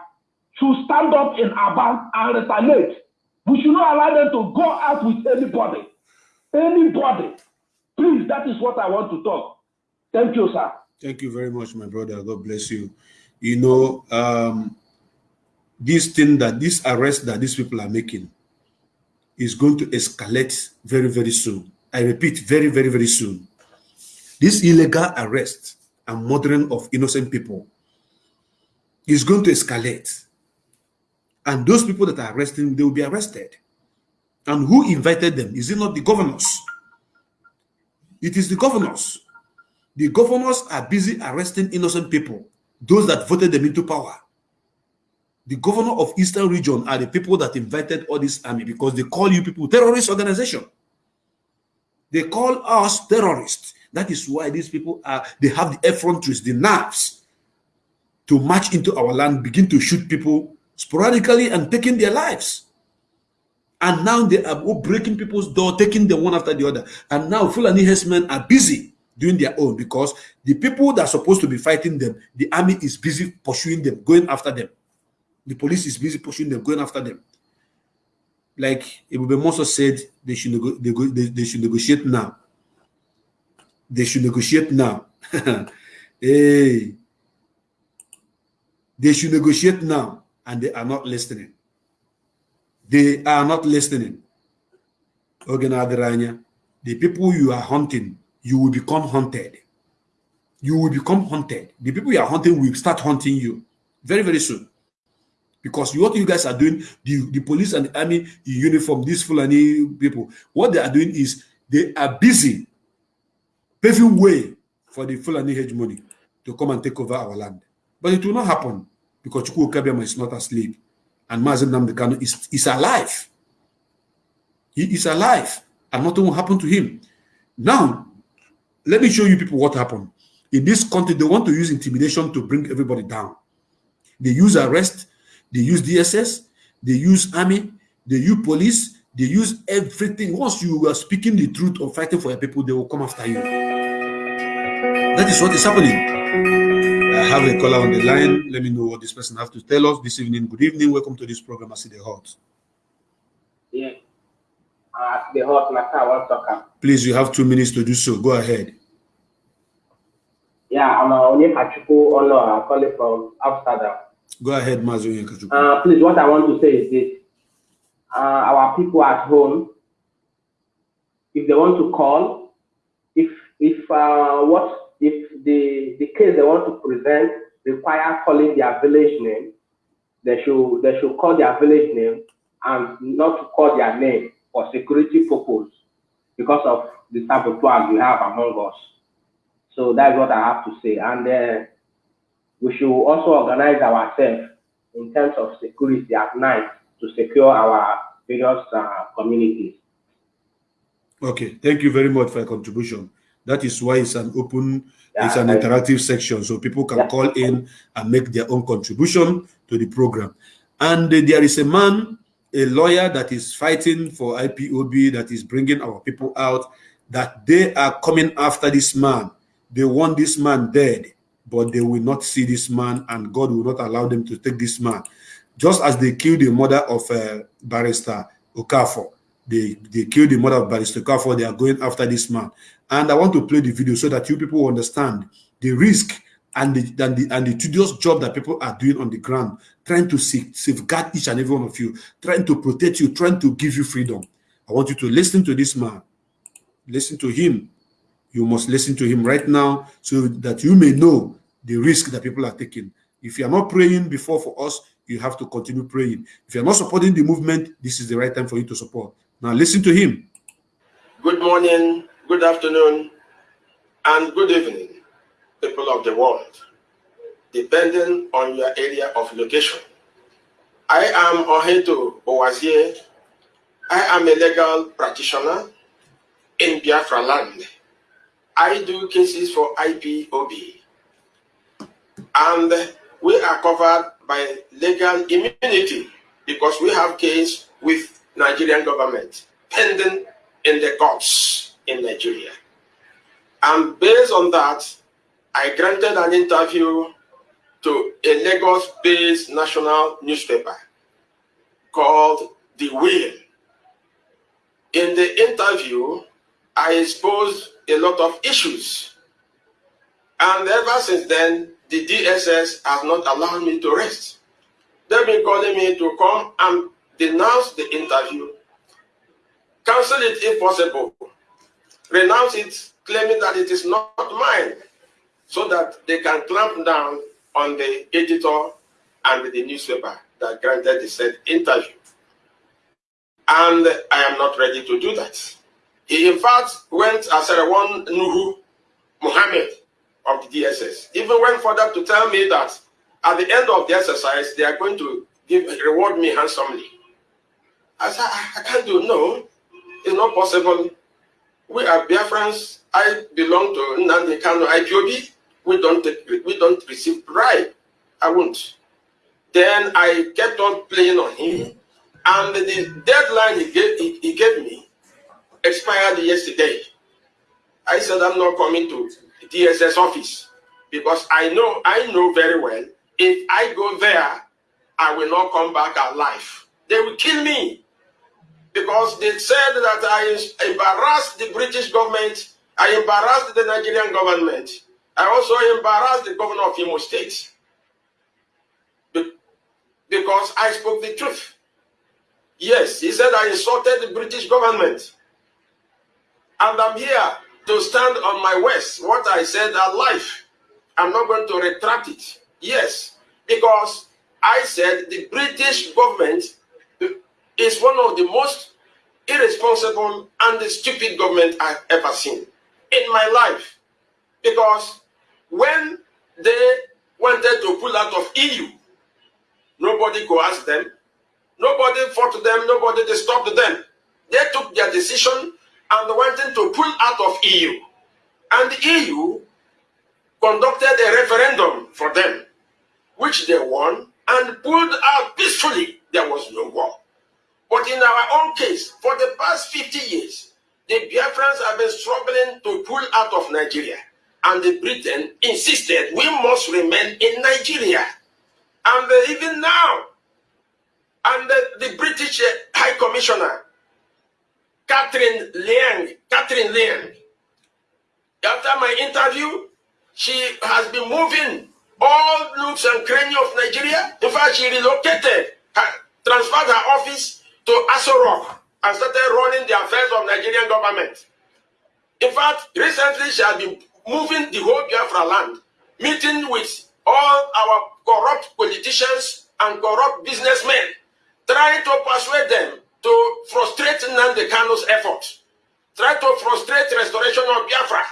Should stand up in Abba and retaliate. We should not allow them to go out with anybody. Anybody. Please, that is what I want to talk. Thank you, sir. Thank you very much, my brother. God bless you. You know, um, this thing that this arrest that these people are making is going to escalate very, very soon. I repeat, very, very, very soon. This illegal arrest and murdering of innocent people is going to escalate. And those people that are arresting, they will be arrested. And who invited them? Is it not the governors? It is the governors. The governors are busy arresting innocent people, those that voted them into power. The governor of Eastern region are the people that invited all this army because they call you people terrorist organization. They call us terrorists. That is why these people are, they have the effronteries, the nerves to march into our land, begin to shoot people sporadically and taking their lives. And now they are breaking people's door, taking them one after the other. And now Fulani herdsmen are busy doing their own because the people that are supposed to be fighting them, the army is busy pursuing them, going after them. The police is busy pursuing them, going after them. Like Ebube Muonso said, they should, they, they, they should negotiate now. They should negotiate now. <laughs> hey, they should negotiate now, and they are not listening. They are not listening. Ogenadiranya, the people you are hunting, you will become hunted. You will become hunted. The people you are hunting will start hunting you very, very soon. Because what you guys are doing, the, the police and the army in uniform, these Fulani people, what they are doing is they are busy paving way for the Fulani hegemony to come and take over our land. But it will not happen because Chukwu Kabiama is not asleep and Mazi Nnamdi Kanu is, is alive. He is alive and nothing will happen to him. Now, let me show you people what happened. In this country, they want to use intimidation to bring everybody down. They use arrest, they use DSS, they use army, they use police, they use everything. Once you are speaking the truth or fighting for your people, they will come after you. That is what is happening. I have a caller on the line. Let me know what this person has to tell us this evening. Good evening. Welcome to this program. I see the hot. Yeah. Uh, the hot matter I want to about. Please, you have two minutes to do so. Go ahead. Yeah, I'm uh, Onyekachuku Ono. I'm calling from Amsterdam. Go ahead, Mazu. Uh, please, what I want to say is this. uh, our people at home, if they want to call, if if uh, what if the the case they want to present require calling their village name, they should they should call their village name and not to call their name for security purpose because of the sabotage we have among us. So that's what I have to say. And uh, we should also organize ourselves in terms of security at night to secure our various uh, communities. Okay, thank you very much for your contribution. That is why it's an open, it's an interactive section, so people can call in and make their own contribution to the program. And uh, there is a man, a lawyer that is fighting for IPOB, that is bringing our people out, that they are coming after this man. They want this man dead, but they will not see this man, and God will not allow them to take this man. Just as they killed the mother of uh, Barrister Okafor, they, they killed the mother of Barrister Okafor, they are going after this man. And I want to play the video so that you people understand the risk and the, and the, and the tedious job that people are doing on the ground, trying to sa- safeguard each and every one of you, trying to protect you, trying to give you freedom. I want you to listen to this man. Listen to him. You must listen to him right now so that you may know the risk that people are taking. If you are not praying before for us, you have to continue praying. If you are not supporting the movement, this is the right time for you to support. Now listen to him. Good morning, good afternoon, and good evening, people of the world, depending on your area of location. I am Oheto Owazie. I am a legal practitioner in Biafra land. I do cases for IPOB. And we are covered by legal immunity because we have case with Nigerian government pending in the courts in Nigeria. And based on that, I granted an interview to a Lagos-based national newspaper called The Wheel. In the interview, I exposed a lot of issues. And ever since then, the DSS has not allowed me to rest. They've been calling me to come and denounce the interview, cancel it if possible, renounce it, claiming that it is not mine, so that they can clamp down on the editor and the newspaper that granted the said interview. And I am not ready to do that. He, in fact, went as a one Nuhu Muhammad of the DSS, even went further to tell me that at the end of the exercise, they are going to give reward me handsomely. I said, I, can't do no. It's not possible. We are Biafrans. I belong to Nnamdi Kanu IPOB. We don't we don't receive bribe. I won't. Then I kept on playing on him, and the deadline he gave he, he gave me expired yesterday. I said I'm not coming to DSS office because I know I know very well if I go there, I will not come back alive. They will kill me because they said that I embarrassed the British government, I embarrassed the Nigerian government, I also embarrassed the governor of Imo State Be- because I spoke the truth. Yes, he said I insulted the British government. And I'm here to stand on my words. What I said are life. I'm not going to retract it. Yes, because I said the British government is one of the most irresponsible and the stupid government I've ever seen in my life. Because when they wanted to pull out of EU, nobody coerced them, nobody fought them, nobody disturbed them. They took their decision and wanted to pull out of EU. And the EU conducted a referendum for them, which they won and pulled out peacefully. There was no war. But in our own case, for the past 50 years, the Biafrans have been struggling to pull out of Nigeria. And the Britain insisted we must remain in Nigeria. And even now, and the, British uh, High Commissioner, Catherine Laing, Catherine Laing, after my interview, she has been moving all nooks and crannies of Nigeria. In fact, she relocated, her, transferred her office to Aso Rock and started running the affairs of Nigerian government. In fact, recently she has been moving the whole Biafra land, meeting with all our corrupt politicians and corrupt businessmen, trying to persuade them to frustrate Nnamdi Kanu's efforts, try to frustrate restoration of Biafra,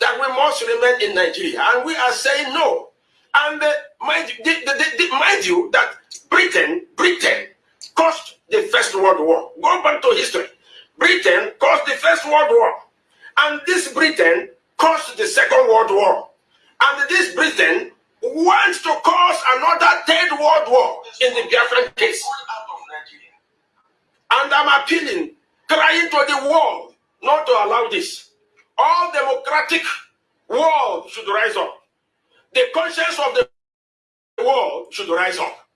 that we must remain in Nigeria. And we are saying no. And uh, mind, the, the, the, mind you that Britain, Britain caused the First World War. Go back to history. Britain caused the First World War. And this Britain caused the Second World War. And this Britain wants to cause another Third World War in the Biafran case. And I'm appealing, crying to the world not to allow this. All democratic world should rise up. The conscience of the world should rise up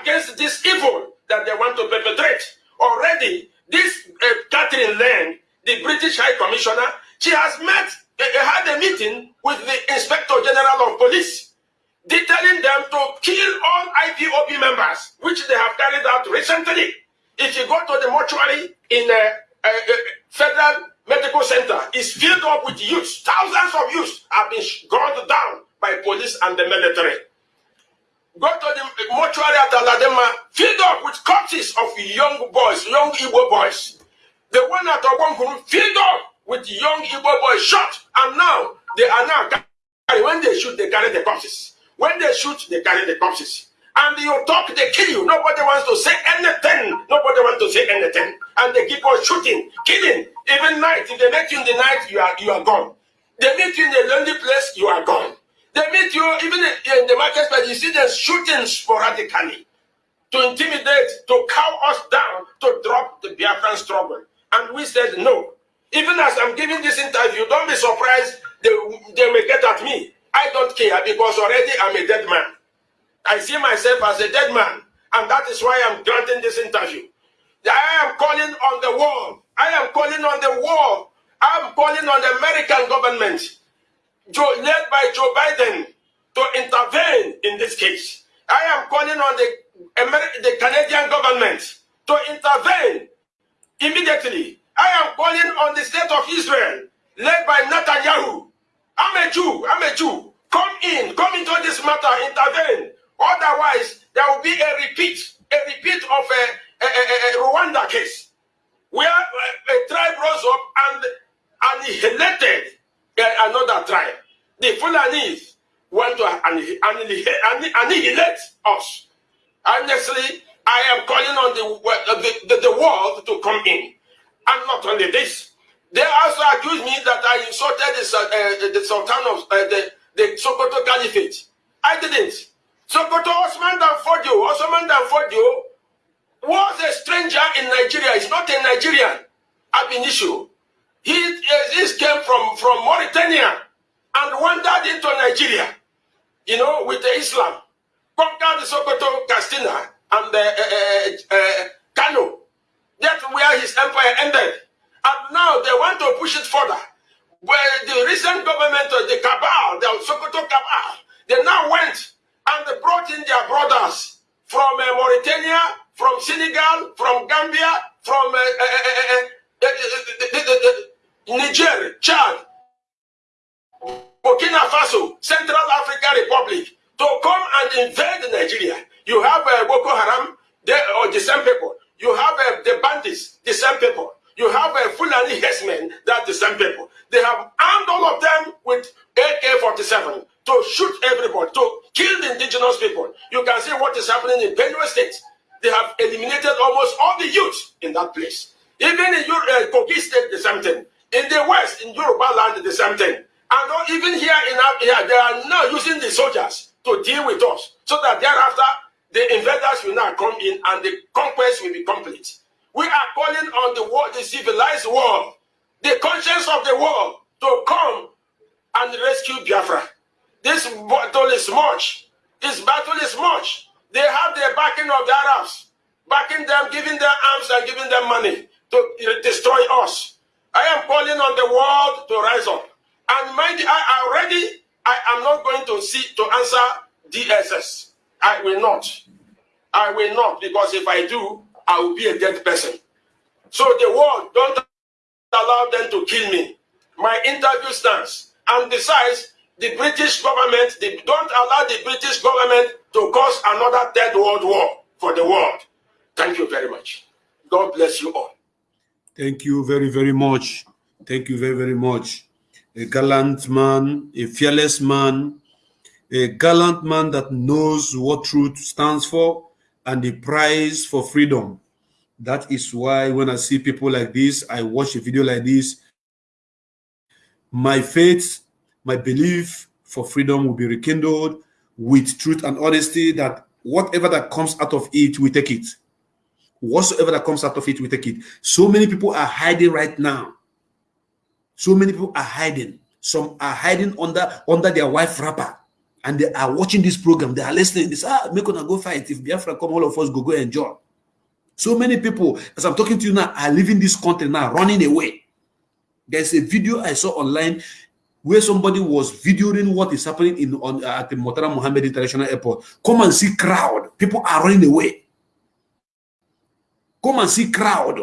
against this evil that they want to perpetrate. Already, this uh, Catherine Lane, the British High Commissioner, she has met, uh, had a meeting with the Inspector General of Police, detailing them to kill all IPOB members, which they have carried out recently. If you go to the mortuary in a, a, a federal medical center, it's filled up with youths. Thousands of youths have been gunned down by police and the military. Go to the mortuary at Aladema, filled up with corpses of young boys, young Igbo boys. The one at Obonkuru filled up with young Igbo boys shot, and now they are now when they shoot, they carry the corpses. When they shoot, they carry the corpses and you talk, they kill you. Nobody wants to say anything. Nobody wants to say anything. And they keep on shooting, killing. Even night, if they meet you in the night, you are you are gone. They meet you in a lonely place, you are gone. They meet you even in the marketplace, you see them shooting sporadically to intimidate, to cow us down, to drop the Biafran struggle. And we said no. Even as I'm giving this interview, don't be surprised they, they may get at me. I don't care because already I'm a dead man. I see myself as a dead man, and that is why I'm granting this interview. I am calling on the world. I am calling on the world. I am calling on the American government, led by Joe Biden, to intervene in this case. I am calling on the, Ameri the Canadian government to intervene immediately. I am calling on the state of Israel, led by Netanyahu. I'm a Jew. I'm a Jew. Come in. Come into this matter. Intervene. Otherwise, there will be a repeat, a repeat of a, a, a, a Rwanda case, where a, a tribe rose up and annihilated another tribe. The Fulanese want to annihilate, us. Honestly, I am calling on the, the, the, the world to come in. And not only this, they also accuse me that I insulted the, uh, the Sultan of uh, the, the Sokoto Caliphate. I didn't. Sokoto Osman Danfodio, Osman Danfodio was a stranger in Nigeria. He's not a Nigerian ab initio. He, he came from, from Mauritania and wandered into Nigeria, you know, with the Islam. Conquered the Sokoto, Castina, and uh, uh, uh, Kano. That's where his empire ended. And now they want to push it further. Where the recent government, the cabal, the Sokoto cabal, they now went and they brought in their brothers from uh, Mauritania, from Senegal, from Gambia, from uh, uh, Niger, Chad, Burkina Faso, Central African Republic, to come and invade Nigeria. You have Boko Haram, they, or the same people. You have the bandits, the same people. You have a Fulani herdsmen, that's the same people. They have armed all of them with AK-47 to shoot everybody, to kill the indigenous people. You can see what is happening in Benue State. They have eliminated almost all the youth in that place. Even in uh, Kogi State, the same thing. In the West, in Yoruba land, the same thing. And even here in here, they are now using the soldiers to deal with us, so that thereafter the invaders will now come in and the conquest will be complete. We are calling on the world, the civilized world, the conscience of the world, to come and rescue Biafra. This battle is much. This battle is much. They have the backing of the Arabs, backing them, giving them arms and giving them money to destroy us. I am calling on the world to rise up. And mind, I already, I am not going to see to answer DSS. I will not. I will not because if I do, I will be a dead person. So the world don't allow them to kill me. My interview stands. And besides, the British government, they don't allow the British government to cause another third world war for the world. Thank you very much. God bless you all. Thank you very, very much. Thank you very, very much. A gallant man, a fearless man, a gallant man that knows what truth stands for and the price for freedom. That is why when I see people like this, I watch a video like this, my faith, my belief for freedom will be rekindled with truth and honesty that whatever that comes out of it, we take it. Whatsoever that comes out of it, we take it. So many people are hiding right now. So many people are hiding. Some are hiding under under their wife wrapper, and they are watching this program. They are listening. This ah, make gonna go fight. If Biafra come, all of us go go enjoy. So many people, as I'm talking to you now, are leaving this country now, running away. There's a video I saw online where somebody was videoing what is happening in on at the Murtala Muhammed International Airport. Come and see crowd. People are running away. Come and see crowd.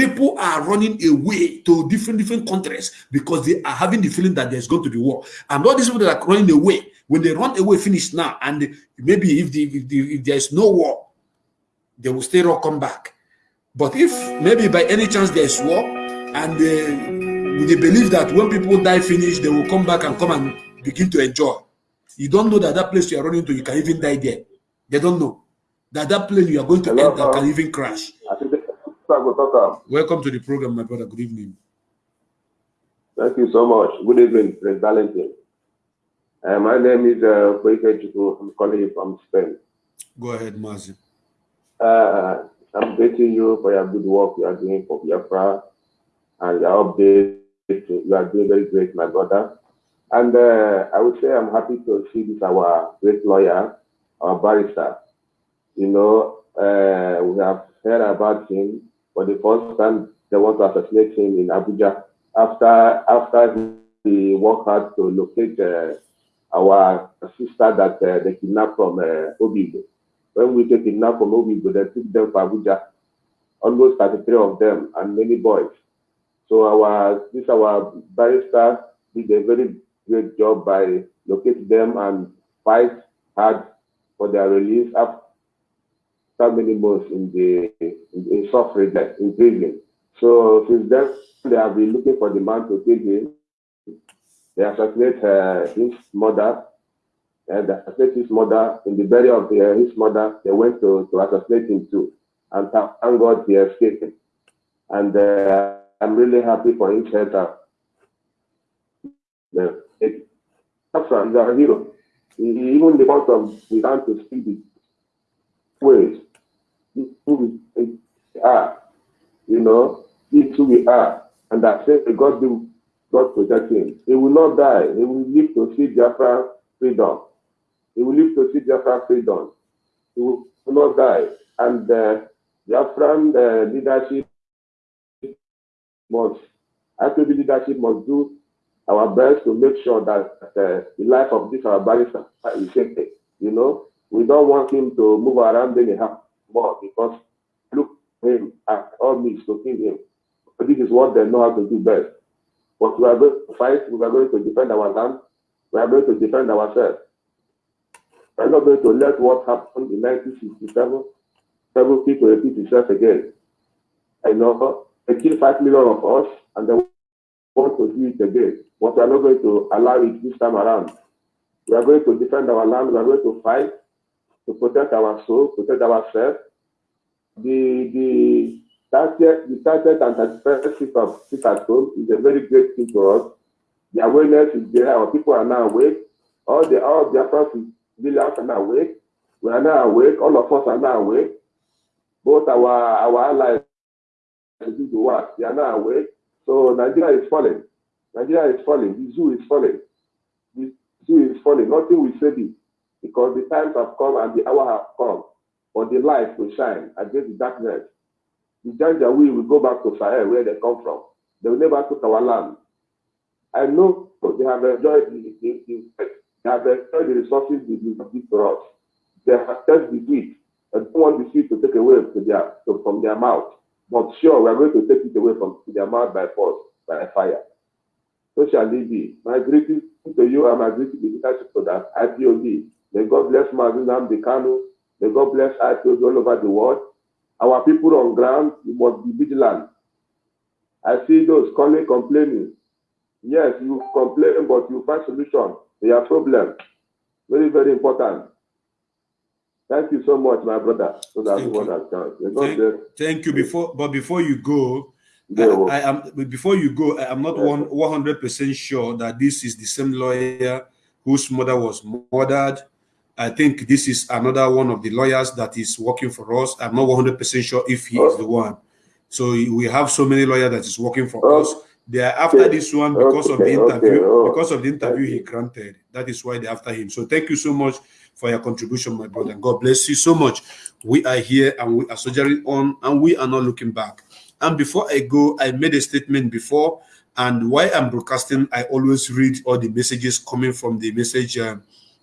People are running away to different different countries because they are having the feeling that there's going to be war. And all these people that are running away, when they run away, finish now, and maybe if the, if, the, if there's no war, they will still come back. But if maybe by any chance there's war, and uh, they believe that when people die finish, they will come back and come and begin to enjoy. You don't know that that place you are running to, you can even die there. They don't know that that plane you are going to Hello, enter can even crash. Welcome to the program, my brother. Good evening. Thank you so much. Good evening, President Valentin. Uh, my name is uh, I'm calling you from Spain. Go ahead, Mazi. Uh, I'm greeting you for your good work you are doing for Biafra and your update. You are doing very great, my brother. And uh, I would say I'm happy to see this our great lawyer, our barrister. You know, uh, we have heard about him for the first time they want to assassinate him in Abuja after after he worked hard to locate uh, our sister that uh, they kidnapped from uh, Obibo. When we take kidnapped from Obibo, they took them to Abuja, almost 33 of them and many boys. So our this our barrister did a very great job by locating them and fight hard for their release after many months in the in, in suffering there, in prison. So since then they have been looking for the man to kill him. They assassinate uh, his mother, and they assassinate his mother in the burial of uh, his mother. They went to, to assassinate him too, and thank God he escaped. And uh, I'm really happy for his health. uh, The it, Afra is hero. He, he even the of we learn to speak the ways who we are, you know, it's who we are. And say, God do, God protect him. He will not die. He will live to see Biafra freedom. He will live to see Biafra freedom. He will not die. And uh, Biafran uh, leadership must, actually leadership must do our best to make sure that uh, the life of this our barrister is safe. You know, we don't want him to move around anyhow more because look him at all means to kill him. This is what they know how to do best. But we are going to fight, we are going to defend our land, we are going to defend ourselves. We are not going to let what happened in 1967 several people repeat itself again. I know they kill five million of us and they want to do it again. But we are not going to allow it this time around. We are going to defend our land, we are going to fight to protect our soul, protect ourselves. The the 30th, the 30th and 31st sit of sit at home is a very great thing for us. The awareness is there, our people are now awake. All the all the civilians are now awake. We are now awake, all of us are now awake. Both our our allies do the work, they are now awake. So Nigeria is falling. Nigeria is falling. The zoo is falling. The zoo is falling. Nothing will save it because the times have come and the hour have come for the light to shine against the darkness. The Janjaweed will go back to Sahel where they come from. They will never took our land. I know they have enjoyed the, the, the they have enjoyed the resources they us. They have tested the wheat. and don't want the seed to take away to their, to, from their mouth. But sure, we are going to take it away from their mouth by force, by fire. So shall it be. My greetings to you and my greetings to the leadership to that IPOB. May God bless Mazi Nnamdi Kanu. May God bless IPOB all over the world. Our people on ground, you must be vigilant. I see those calling, complaining. Yes, you complain, but you find solution to your problem. Very, very important. Thank you so much, my brother. So that Thank you. has chance. May God Thank, thank you. Before, but before you go, I, I am before you go. I am not Yes. one one hundred percent sure that this is the same lawyer whose mother was murdered. I think this is another one of the lawyers that is working for us. I'm not one hundred percent sure if he is the one. So we have so many lawyers that is working for us. They are after this one because of the interview. Because of the interview he granted. That is why they're after him. So thank you so much for your contribution, my brother. God bless you so much. We are here and we are soldiering on and we are not looking back. And before I go, I made a statement before, and while I'm broadcasting, I always read all the messages coming from the message uh,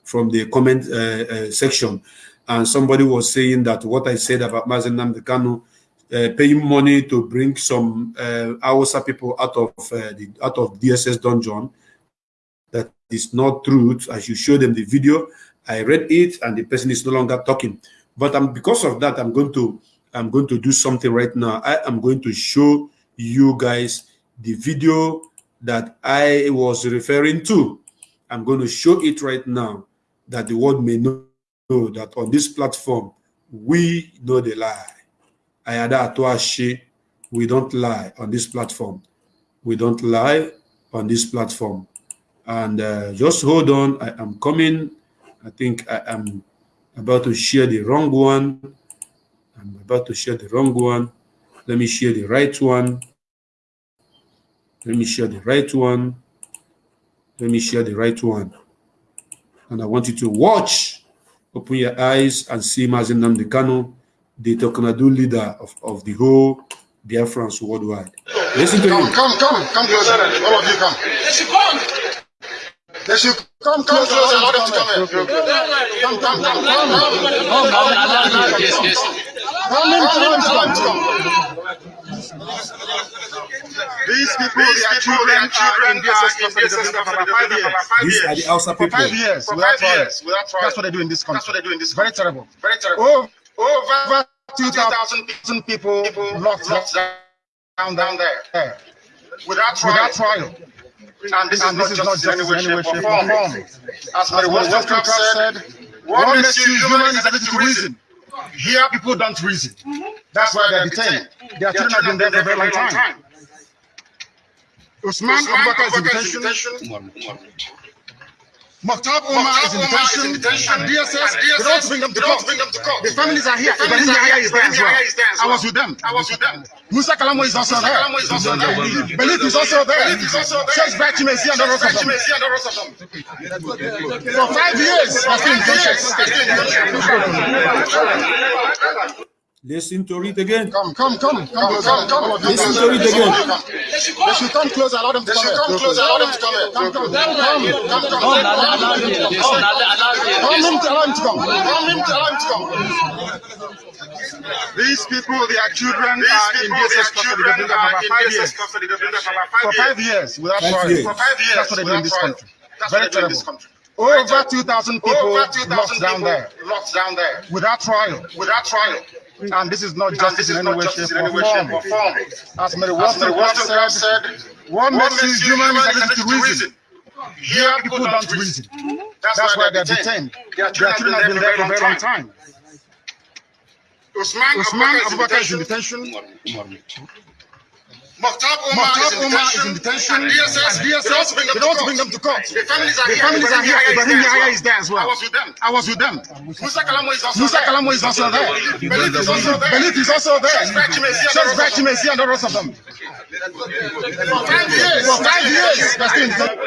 from the comment uh, uh, section. And somebody was saying that what I said about Mazi Nnamdi Kanu uh, paying money to bring some uh, Hausa people out of uh, the out of DSS dungeon that is not true. I should show them the video. I read it, and the person is no longer talking. But because of that, I'm going to I'm going to do something right now. I am going to show you guys the video that I was referring to. I'm going to show it right now that the world may know, know that on this platform we know the lie. Ayada Atuashe, we don't lie on this platform. We don't lie on this platform. And uh, just hold on, I am coming. I think I am about to share the wrong one. I'm about to share the wrong one. Let me share the right one. Let me share the right one. Let me share the right one. And I want you to watch, open your eyes and see Mazi Nnamdi Kanu, the Tokanadu leader of, of the whole Biafrans worldwide. Listen to Come, him. come, come, come closer. All of you come. They should come. They should come come closer. Allow them to come here. Come, come, come, come. Come, come. Yes, yes. Come in, come, come, come. These people, their children are in DSS custody for five years. These are the Hausa For people. five years, For five years, without trial. That's what they do in this country. That's what they do in this Very terrible. Very terrible. Over, over 2,000 people locked down, down there. Without trial. Without trial. And this is And not justice in any way, shape, or form. As Mary Wollstonecraft said, what makes you human is ability to reason. Here, people don't reason. That's why they're detained. Their children have been there for a very long time. Usman Abubakar is in detention. Mukhtar Omar is in detention. And DSS, they don't bring them to court. The families are here. The families Ibrahim are Yahya here. is there as Ibrahim Yahya is there as well. I well. was with them. I was with them. Musa Kalamo is also Musa there. Kalamo is also there. Belief is also there. Belief is also there. Sheikh Bachimesi and the rest of them. Bachimesi and the rest of them. For five years, I've been in detention. Listen to it again. Come, come, come, come, come, come. All of you Listen to it again. They should come. They should come closer. Allow them to They come should come closer. Allow them to come here. Come, come, come, come, come, come. Allow him to come. Allow him to allow him to come. Allow him to allow him to come. These people, their children These are in people, DSS custody. children They've been there for in five years. custody. Been there for about For five five years. years without Five trial. years. For five years That's what they do in without this trial. country. That's Very what they do in this terrible. country. Over 2,000 people Over 2,000 locked down people there locked down there without trial. without trial. And this is not justice in any way, justice shape, or any way, shape, or form. form. As Mary As Mary Wollstonecraft Wollstonecraft said, said, what makes you human is ability to reason. Here, People don't reason. That's, That's why why they're they're detained. detained. Their Their children children have been there for a very long time. Usman Usman Abubakar is in Abubakar is in detention. Detention. Omar Mukhtar is in Omar is detention. in detention. And DSS, And DSS, they they don't don't bring them bring to them court. to court. The families are The here. families are here. Ibrahim Yahya is there as I well. was with them. I was with them. Musa Kalamo is also Musa there. Kalamo is also there. Belief is also there. Belief is also there. Sheikh Bachimesi and the Sheikh rest of them. And the rest of them. For five years. For five years, they're still.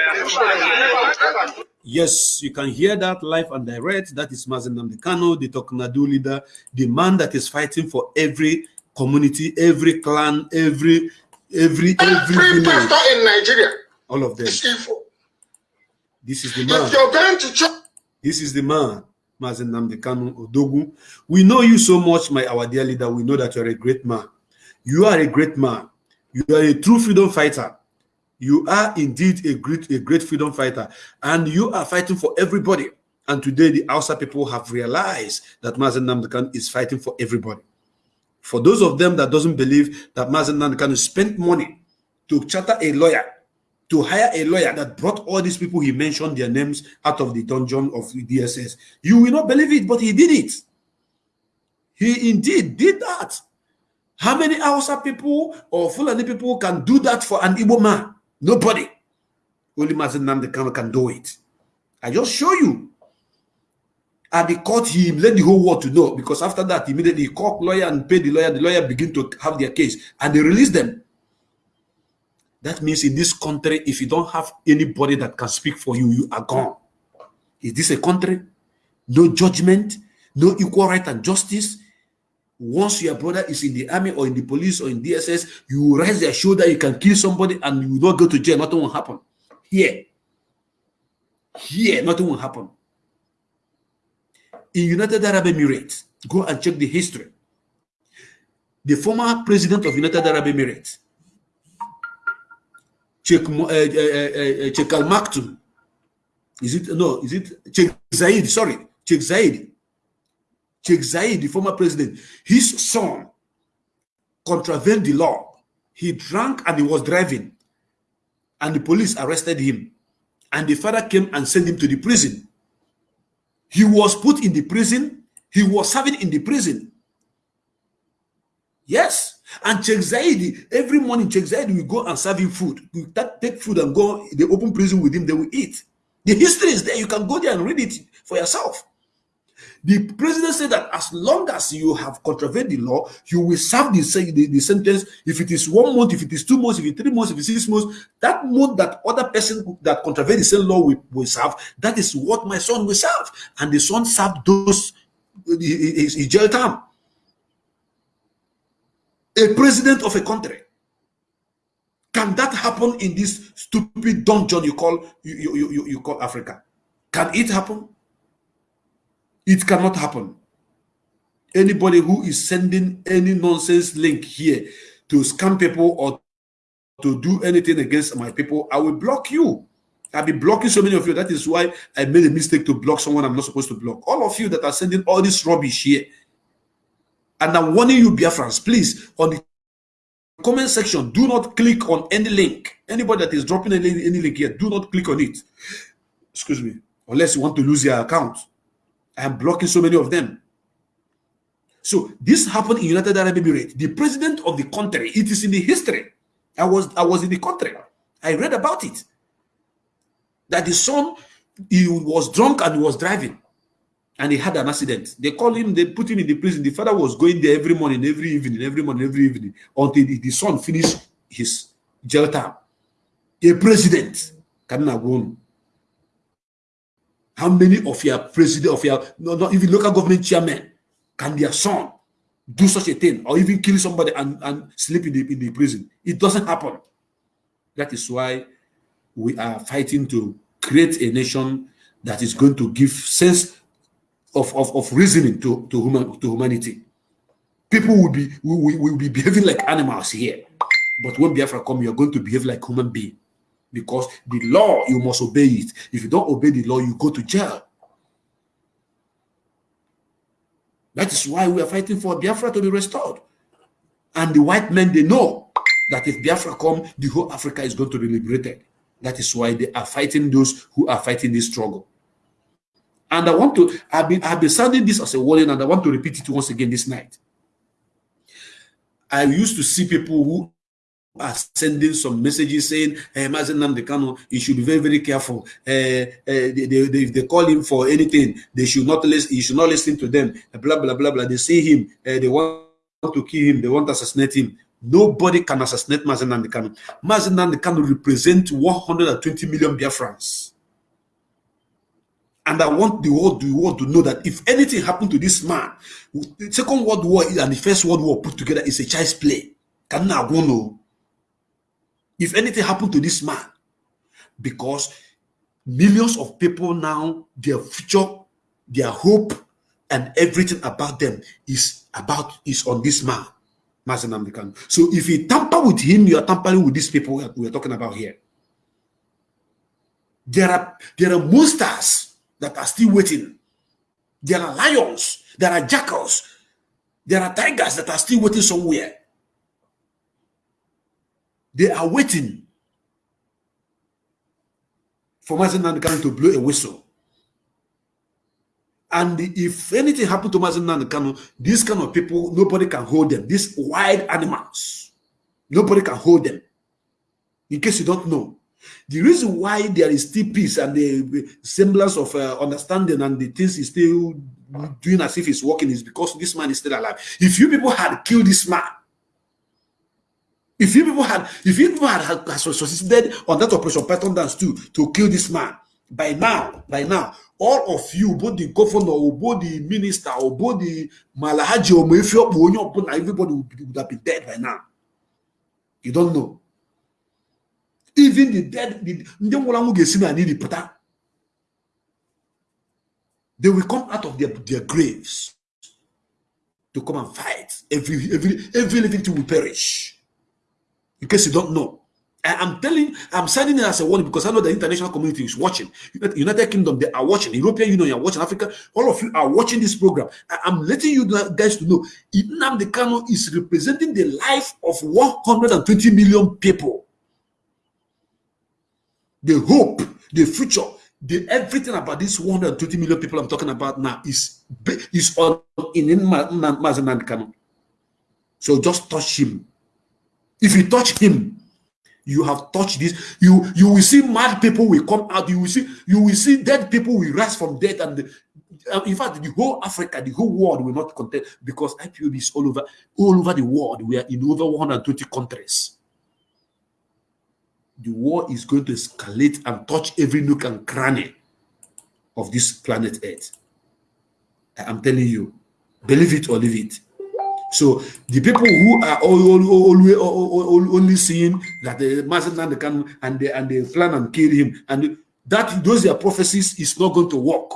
Yes, you can hear that live and direct. That is Mazi Nnamdi Kanu, the Toknadu leader, the man that is fighting for every community, every clan, every every every Every pastor in Nigeria all of them. is evil. This is the man. If you're going to church, This is the man Mazi Nnamdi Kanu Odogu. We know you so much, my our dear leader. We know that you're a great man. You are a great man. You are a true freedom fighter. You are indeed a great, a great freedom fighter, and you are fighting for everybody. And today, the Hausa people have realized that Mazi Nnamdi Kanu is fighting for everybody. For those of them that doesn't believe that Mazi Nnamdi Kanu spent money to charter a lawyer, to hire a lawyer that brought all these people he mentioned their names out of the dungeon of DSS, you will not believe it, but he did it. He indeed did that. How many Hausa people or Fulani people can do that for an Igbo man? Nobody. Only Mazi Nnamdi Kanu can do it. I just show you. And the caught him, let the whole world to know because after that, immediately he called lawyer and paid the lawyer. The lawyer begin to have their case and they release them. That means in this country, if you don't have anybody that can speak for you, you are gone. Is this a country? No judgment, no equal right and justice. Once your brother is in the army or in the police or in DSS, you raise their shoulder, you can kill somebody and you will not go to jail. Nothing will happen. Here, here, nothing will happen. In United Arab Emirates, go and check the history. The former president of United Arab Emirates, Sheikh, uh, uh, uh, Sheikh Al Maktoum, is it, no, is it Sheikh Zayed, sorry, Sheikh Zayed, Sheikh Zayed, the former president, his son contravened the law. He drank and he was driving, and the police arrested him. And the father came and sent him to the prison. He was put in the prison. He was serving in the prison. Yes. And Sheikh Zaidi, every morning, Sheikh Zaidi will go and serve him food. We take food and go in the open prison with him, they will eat. The history is there. You can go there and read it for yourself. The president said that as long as you have contravened the law, you will serve the, the, the sentence. If it is one month, if it is two months, if it is three months, if it is six months, that month that other person that contravened the same law will, will serve, that is what my son will serve. And the son served those his, his jail time. A president of a country. Can that happen in this stupid dungeon you call you, you, you, you call Africa? Can it happen? It cannot happen. Anybody who is sending any nonsense link here to scam people or to do anything against my people, I will block you. I'll be blocking so many of you. That is why I made a mistake to block someone I'm not supposed to block. All of you that are sending all this rubbish here. And I'm warning you, Biafrans, please, on the comment section, do not click on any link. Anybody that is dropping any, any link here, do not click on it. Excuse me. Unless you want to lose your account. I am blocking so many of them. So this happened in United Arab Emirates. The president of the country, it is in the history. I was I was in the country. I read about it. That the son he was drunk and he was driving and he had an accident. They called him, they put him in the prison. The father was going there every morning, every evening, every morning, every evening, until the, the son finished his jail time. A president cannot go how many of your president of your no, not even local government chairman can their son do such a thing or even kill somebody and, and sleep in the, in the prison? It doesn't happen. That is why we are fighting to create a nation that is going to give sense of, of, of reasoning to, to, human, to humanity. People will be will, will be behaving like animals here. But when Biafra come, you're going to behave like human being because the law you must obey it. If you don't obey the law you go to jail. That is why we are fighting for biafra to be restored. And the white men they know that if biafra come the whole africa is going to be liberated. That is why they are fighting those who are fighting this struggle. And i want to i've been i've been sounding this as a warning and i want to repeat it once again this night. I used to see people who are sending some messages saying, hey, Mazi Nnamdi Kanu, you should be very, very careful. Uh, uh, they, they, they, if they call him for anything, they should not listen, you should not listen to them, blah, blah, blah, blah. They see him, uh, they want to kill him, they want to assassinate him. Nobody can assassinate Mazi Nnamdi Kanu. Mazen Namdekano represents 120 million Biafrans. And I want the world, the world to know that if anything happened to this man, the Second World War and the First World War put together is a child's play. Can now go no? If anything happened to this man because millions of people now their future their hope and everything about them is about is on this man. So if you tamper with him, you are tampering with these people we are talking about here. There are there are monsters that are still waiting. There are lions, there are jackals, there are tigers that are still waiting somewhere. They are waiting for Mazi Nnamdi Kanu to blow a whistle. And if anything happened to Mazi Nnamdi Kanu, these kind of people, nobody can hold them. These wild animals, nobody can hold them. In case you don't know, the reason why there is still peace and the semblance of uh, understanding and the things is still doing as if he's working is because this man is still alive. If you people had killed this man, if you people had, if you people had, had, had succeeded on that operation Python dance too to kill this man, by now, by now, all of you, both the governor, or both the minister, or both the Malahaji, or Mefio, everybody would, have been dead by now. You don't know. Even the dead, the pụta. They will come out of their, their graves to come and fight. Every, every, every living thing will perish. In case you don't know. I am telling, I'm signing it as a warning because I know the international community is watching. United Kingdom, they are watching. European Union, you are watching. Africa, all of you are watching this program. I, am letting you guys to know. Ibn Kano is representing the life of 120 million people. The hope, the future, the everything about this 120 million people I'm talking about now is is on in Mazi Kanu. So just touch him. If you touch him, you have touched this. You you will see mad people will come out. You will see you will see dead people will rise from death and the, uh, in fact the whole africa the whole world will not contain because ipob is all over all over the world. We are in over 120 countries. The war is going to escalate and touch every nook and cranny of this planet earth. I'm telling you believe it or leave it so the people who are always only seeing that the Mazen can and they and they plan and kill him, and that those are prophecies is not going to work.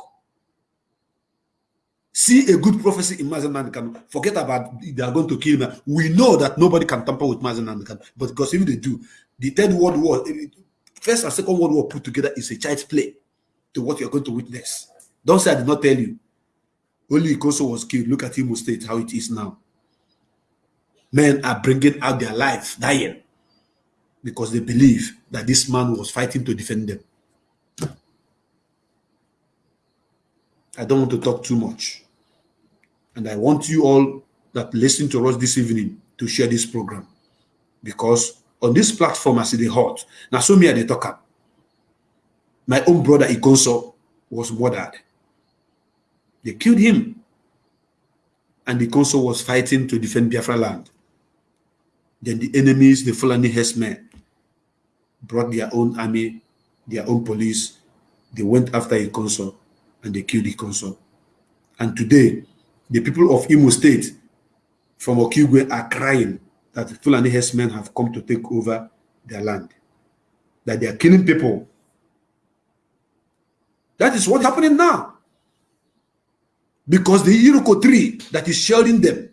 See a good prophecy in Mazen forget about they are going to kill him. We know that nobody can tamper with Mazen but because if they do, the third world war, eh, first and second world war put together is a child's play to what you're going to witness. Don't say I did not tell you. Only Koso was killed. Look at Imo State, how it is now men are bringing out their life, dying, because they believe that this man was fighting to defend them. I don't want to talk too much. And I want you all that listen to us this evening to share this program. Because on this platform, I see the hot. Now, so me at the talker. My own brother Ikonso was murdered. They killed him. And Ikonso was fighting to defend Biafra land. Then the enemies, the Fulani herdsmen, brought their own army, their own police. They went after a consul and they killed the consul. And today, the people of Imo State from Okigwe are crying that the Fulani herdsmen have come to take over their land, that they are killing people. That is what's happening now. Because the Iroko tree that is shielding them,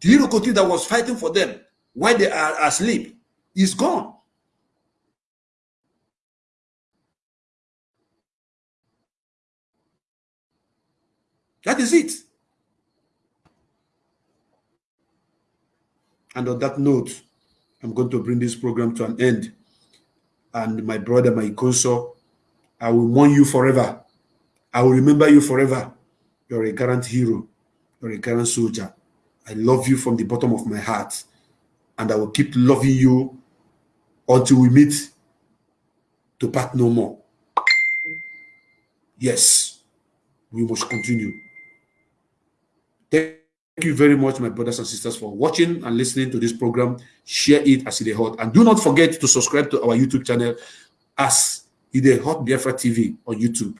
the Iroko tree that was fighting for them, while they are asleep is gone. That is it. And on that note, I'm going to bring this program to an end. And my brother, my consort, I will mourn you forever. I will remember you forever. You're a current hero. You're a current soldier. I love you from the bottom of my heart and I will keep loving you until we meet to part no more. Yes, we must continue. Thank you very much, my brothers and sisters, for watching and listening to this program. Share it as it is hot. And do not forget to subscribe to our YouTube channel as it is Hot Biafra TV on YouTube.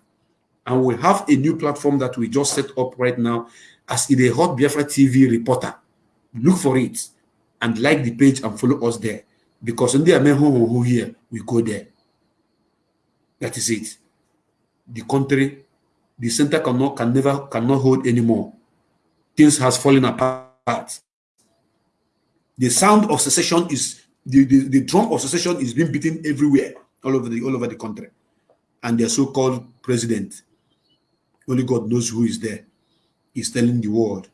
And we have a new platform that we just set up right now as it is Hot Biafra TV Reporter. Look for it and like the page and follow us there. Because in the who here, we go there. That is it. The country, the center cannot can never cannot hold anymore. Things has fallen apart. The sound of secession is the, the, the drum of secession is being beaten everywhere, all over the all over the country. And their so-called president, only God knows who is there, is telling the world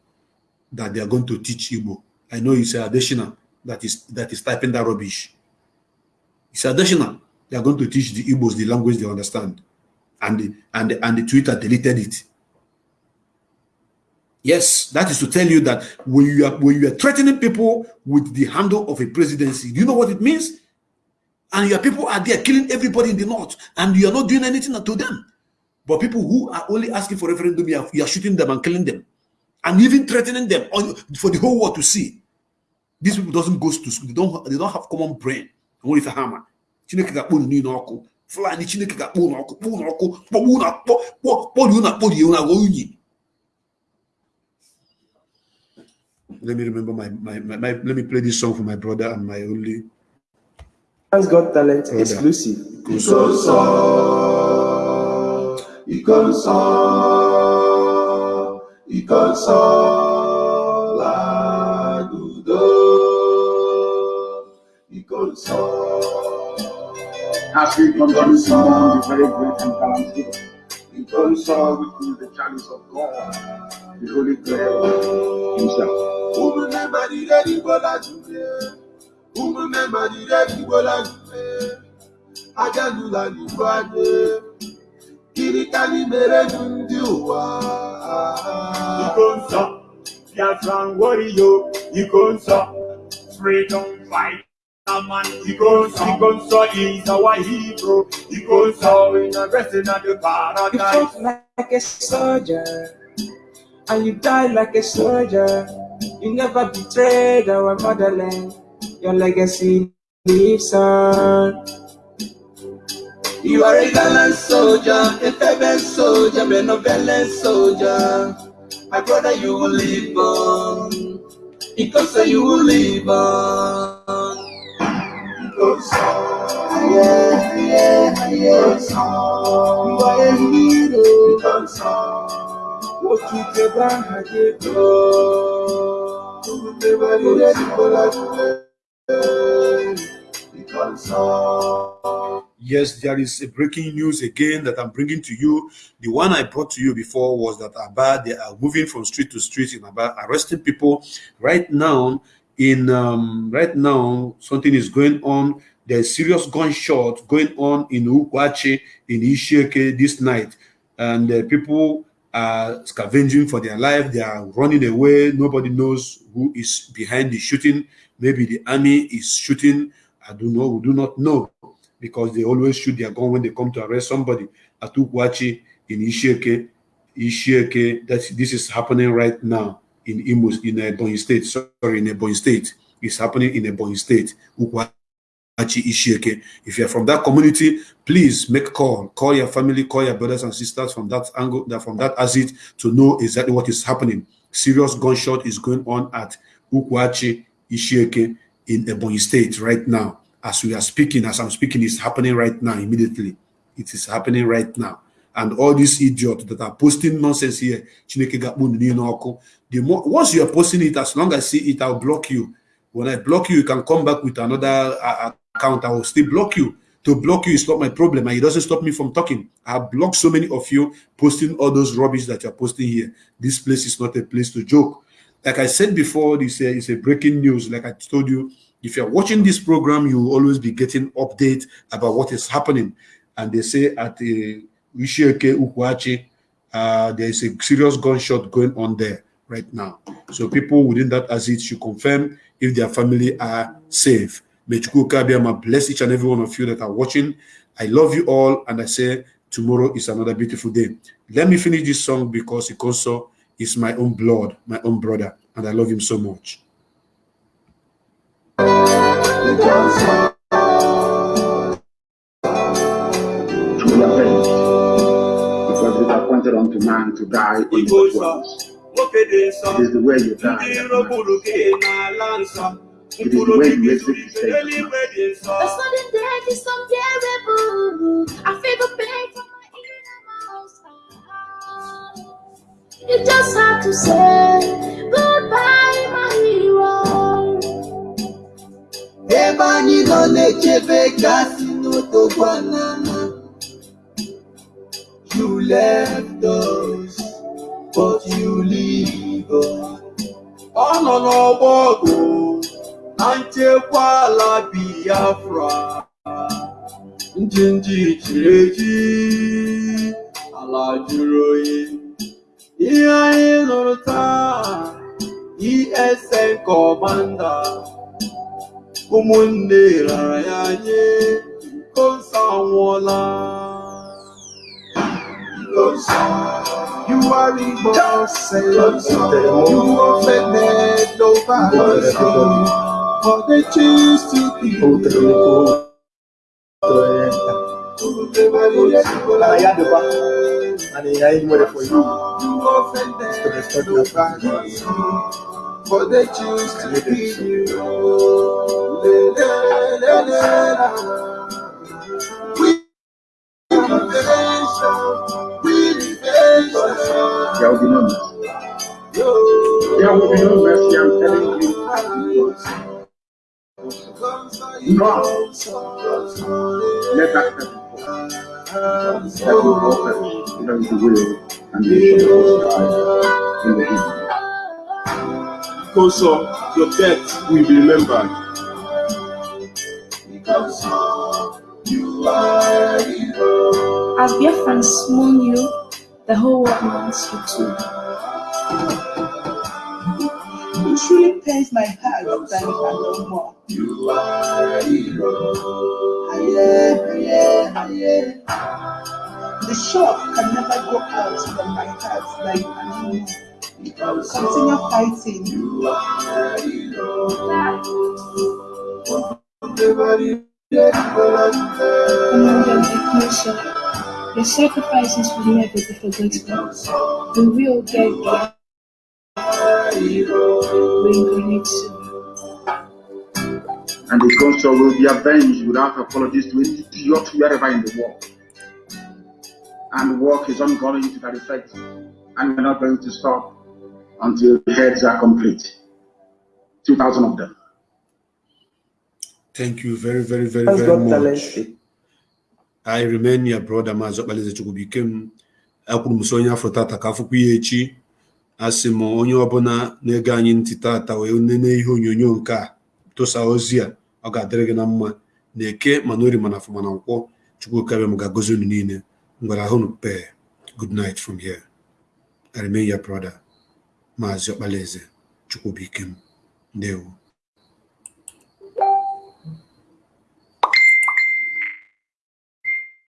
that they are going to teach Igbo. I know it's additional that is that is typing that rubbish. It's additional. They are going to teach the Igbos the language they understand. And the, and the, and the Twitter deleted it. Yes, that is to tell you that when you are when you are threatening people with the handle of a presidency, do you know what it means? And your people are there killing everybody in the north, and you are not doing anything to them. But people who are only asking for referendum, you are, you are shooting them and killing them, and even threatening them on, for the whole world to see. These people doesn't go to school. They don't. They don't have common brain. Only for hammer. Chineke ga-akpọ unu niile ọkụ. Fulani Chineke ga-akpọ unu ọkụ, kpọ unu ọkụ, kpọgbu unu akpọ, kpọrie unu akpọrie unu agwa unyi. Let me remember my, my, my, my, let me play this song for my brother and my only Has Got Talent brother. exclusive. Kusoso. Ikonso, Ikonso, As we continue to mourn the very great and talented, Ikonso, which is the chalice of God, the Holy Grail himself. Umune madire ibola jume, Umune madire ibola jume, Ajanula ni wade, Kirikani mere nundi uwa. Ikonso, Biafran warrior, Ikonso, freedom fight. Ikonso is our hero. Ikonso in a wrestling at the You paradise. fought like a soldier, and you died like a soldier. You never betrayed our motherland. Your legacy lives on. You are a gallant soldier, a fervent soldier, benevolent soldier. My brother, you will live on. Because you will live on. Yes, there is a breaking news again that I'm bringing to you. The one I brought to you before was that Aba, they are moving from street to street in Aba, arresting people. Right now, in um, right now, something is going on. There's serious gunshot going on in Ukwachi, in Ishieke this night. And uh, people are scavenging for their life. They are running away. Nobody knows who is behind the shooting. Maybe the army is shooting. I don't know. We do not know because they always shoot their gun when they come to arrest somebody. At Ukwachi in Ishieke, Ishieke, that this is happening right now in Imus, in uh, Ebonyi State. Sorry, in Ebonyi State. It's happening in Ebonyi State. Ukwachi, Ishieke. If you're from that community, please make call. Call your family, call your brothers and sisters from that angle, from that exit to know exactly what is happening. Serious gunshot is going on at Ukwachi, Ishieke in Ebonyi State right now. As we are speaking, as I'm speaking, it's happening right now, immediately. It is happening right now. And all these idiots that are posting nonsense here, Chineke the more once you are posting it, as long as I see it, I'll block you. When I block you, you can come back with another uh, account. I will still block you. To block you is not my problem, and it doesn't stop me from talking. I blocked so many of you posting all those rubbish that you're posting here. This place is not a place to joke. Like I said before, this uh, is a breaking news. Like I told you, if you're watching this program, you will always be getting update about what is happening. And they say at the Ukwachi, uh, there is a serious gunshot going on there right now. So people within that exit should confirm if their family are safe. May Chukwu Kabiyama bless each and every one of you that are watching. I love you all, and I say tomorrow is another beautiful day. Let me finish this song because Ikonso is my own blood, my own brother, and I love him so much. Appointed unto man to die in the way you die. It is the way you exit the stage. The sudden death is unbearable. I feel the pain from my innermost heart. just have to say goodbye, my hero. ebe anyị nọ na-echebe gasị n'otogbanana you left us but you us ọ nọ n'ọgbọ ọgụ na nchekwa ala biafra. Njinji jiri eji ala jụrụ oyi. Ihe anyị nụrụ taa esn kọmanda ụmụnne rara ya nye kosa anwụọla. You are the boss, you offended nobody, For they choose to be You offended nobody, but they choose to be you. Le, le, le, le, la. We liberation, we liberation. There will be no mercy. There will be no mercy, I'm telling you. God, let that happen. Let will go first. That is the will and the mission of God in the evening. Because of your death will be remembered. Because you are hero. As Biafrans mourn you, the whole world mourns you too. It truly pains my heart that you are no more. You are hero. Aye, aye, aye. The shock can never go out from my heart that you are no more. Continue fighting. You are hero. Everybody, everybody. Among them, Nation, your sacrifices will never be forgotten. We will get there. Reincarnate soon. And the console will be avenged without apologies to any idiot wherever in the world. And work is ongoing to that effect. And we're not going to stop until the heads are complete. 2,000 of them. Thank you very, very, very, Thanks very God much. talented. I remain your brother Maazị Ọkpalaeze Chukwubikem. Akwuru m so onye afọ tata ka afụkwa ya echi. Asị m onye ọbụla na-ege anyị ntị tata wee nene ihe onyonyo nke a tụsa ozi a ọ ga-adịrị gị na mma na eke mana ori mana afọ mana nkwọ Chukwu kabe m ga-agọzi unu niile ngwara ahụ nu pee good night from here. I brother Maazị Ọkpalaeze Chukwubikem. Ndewo.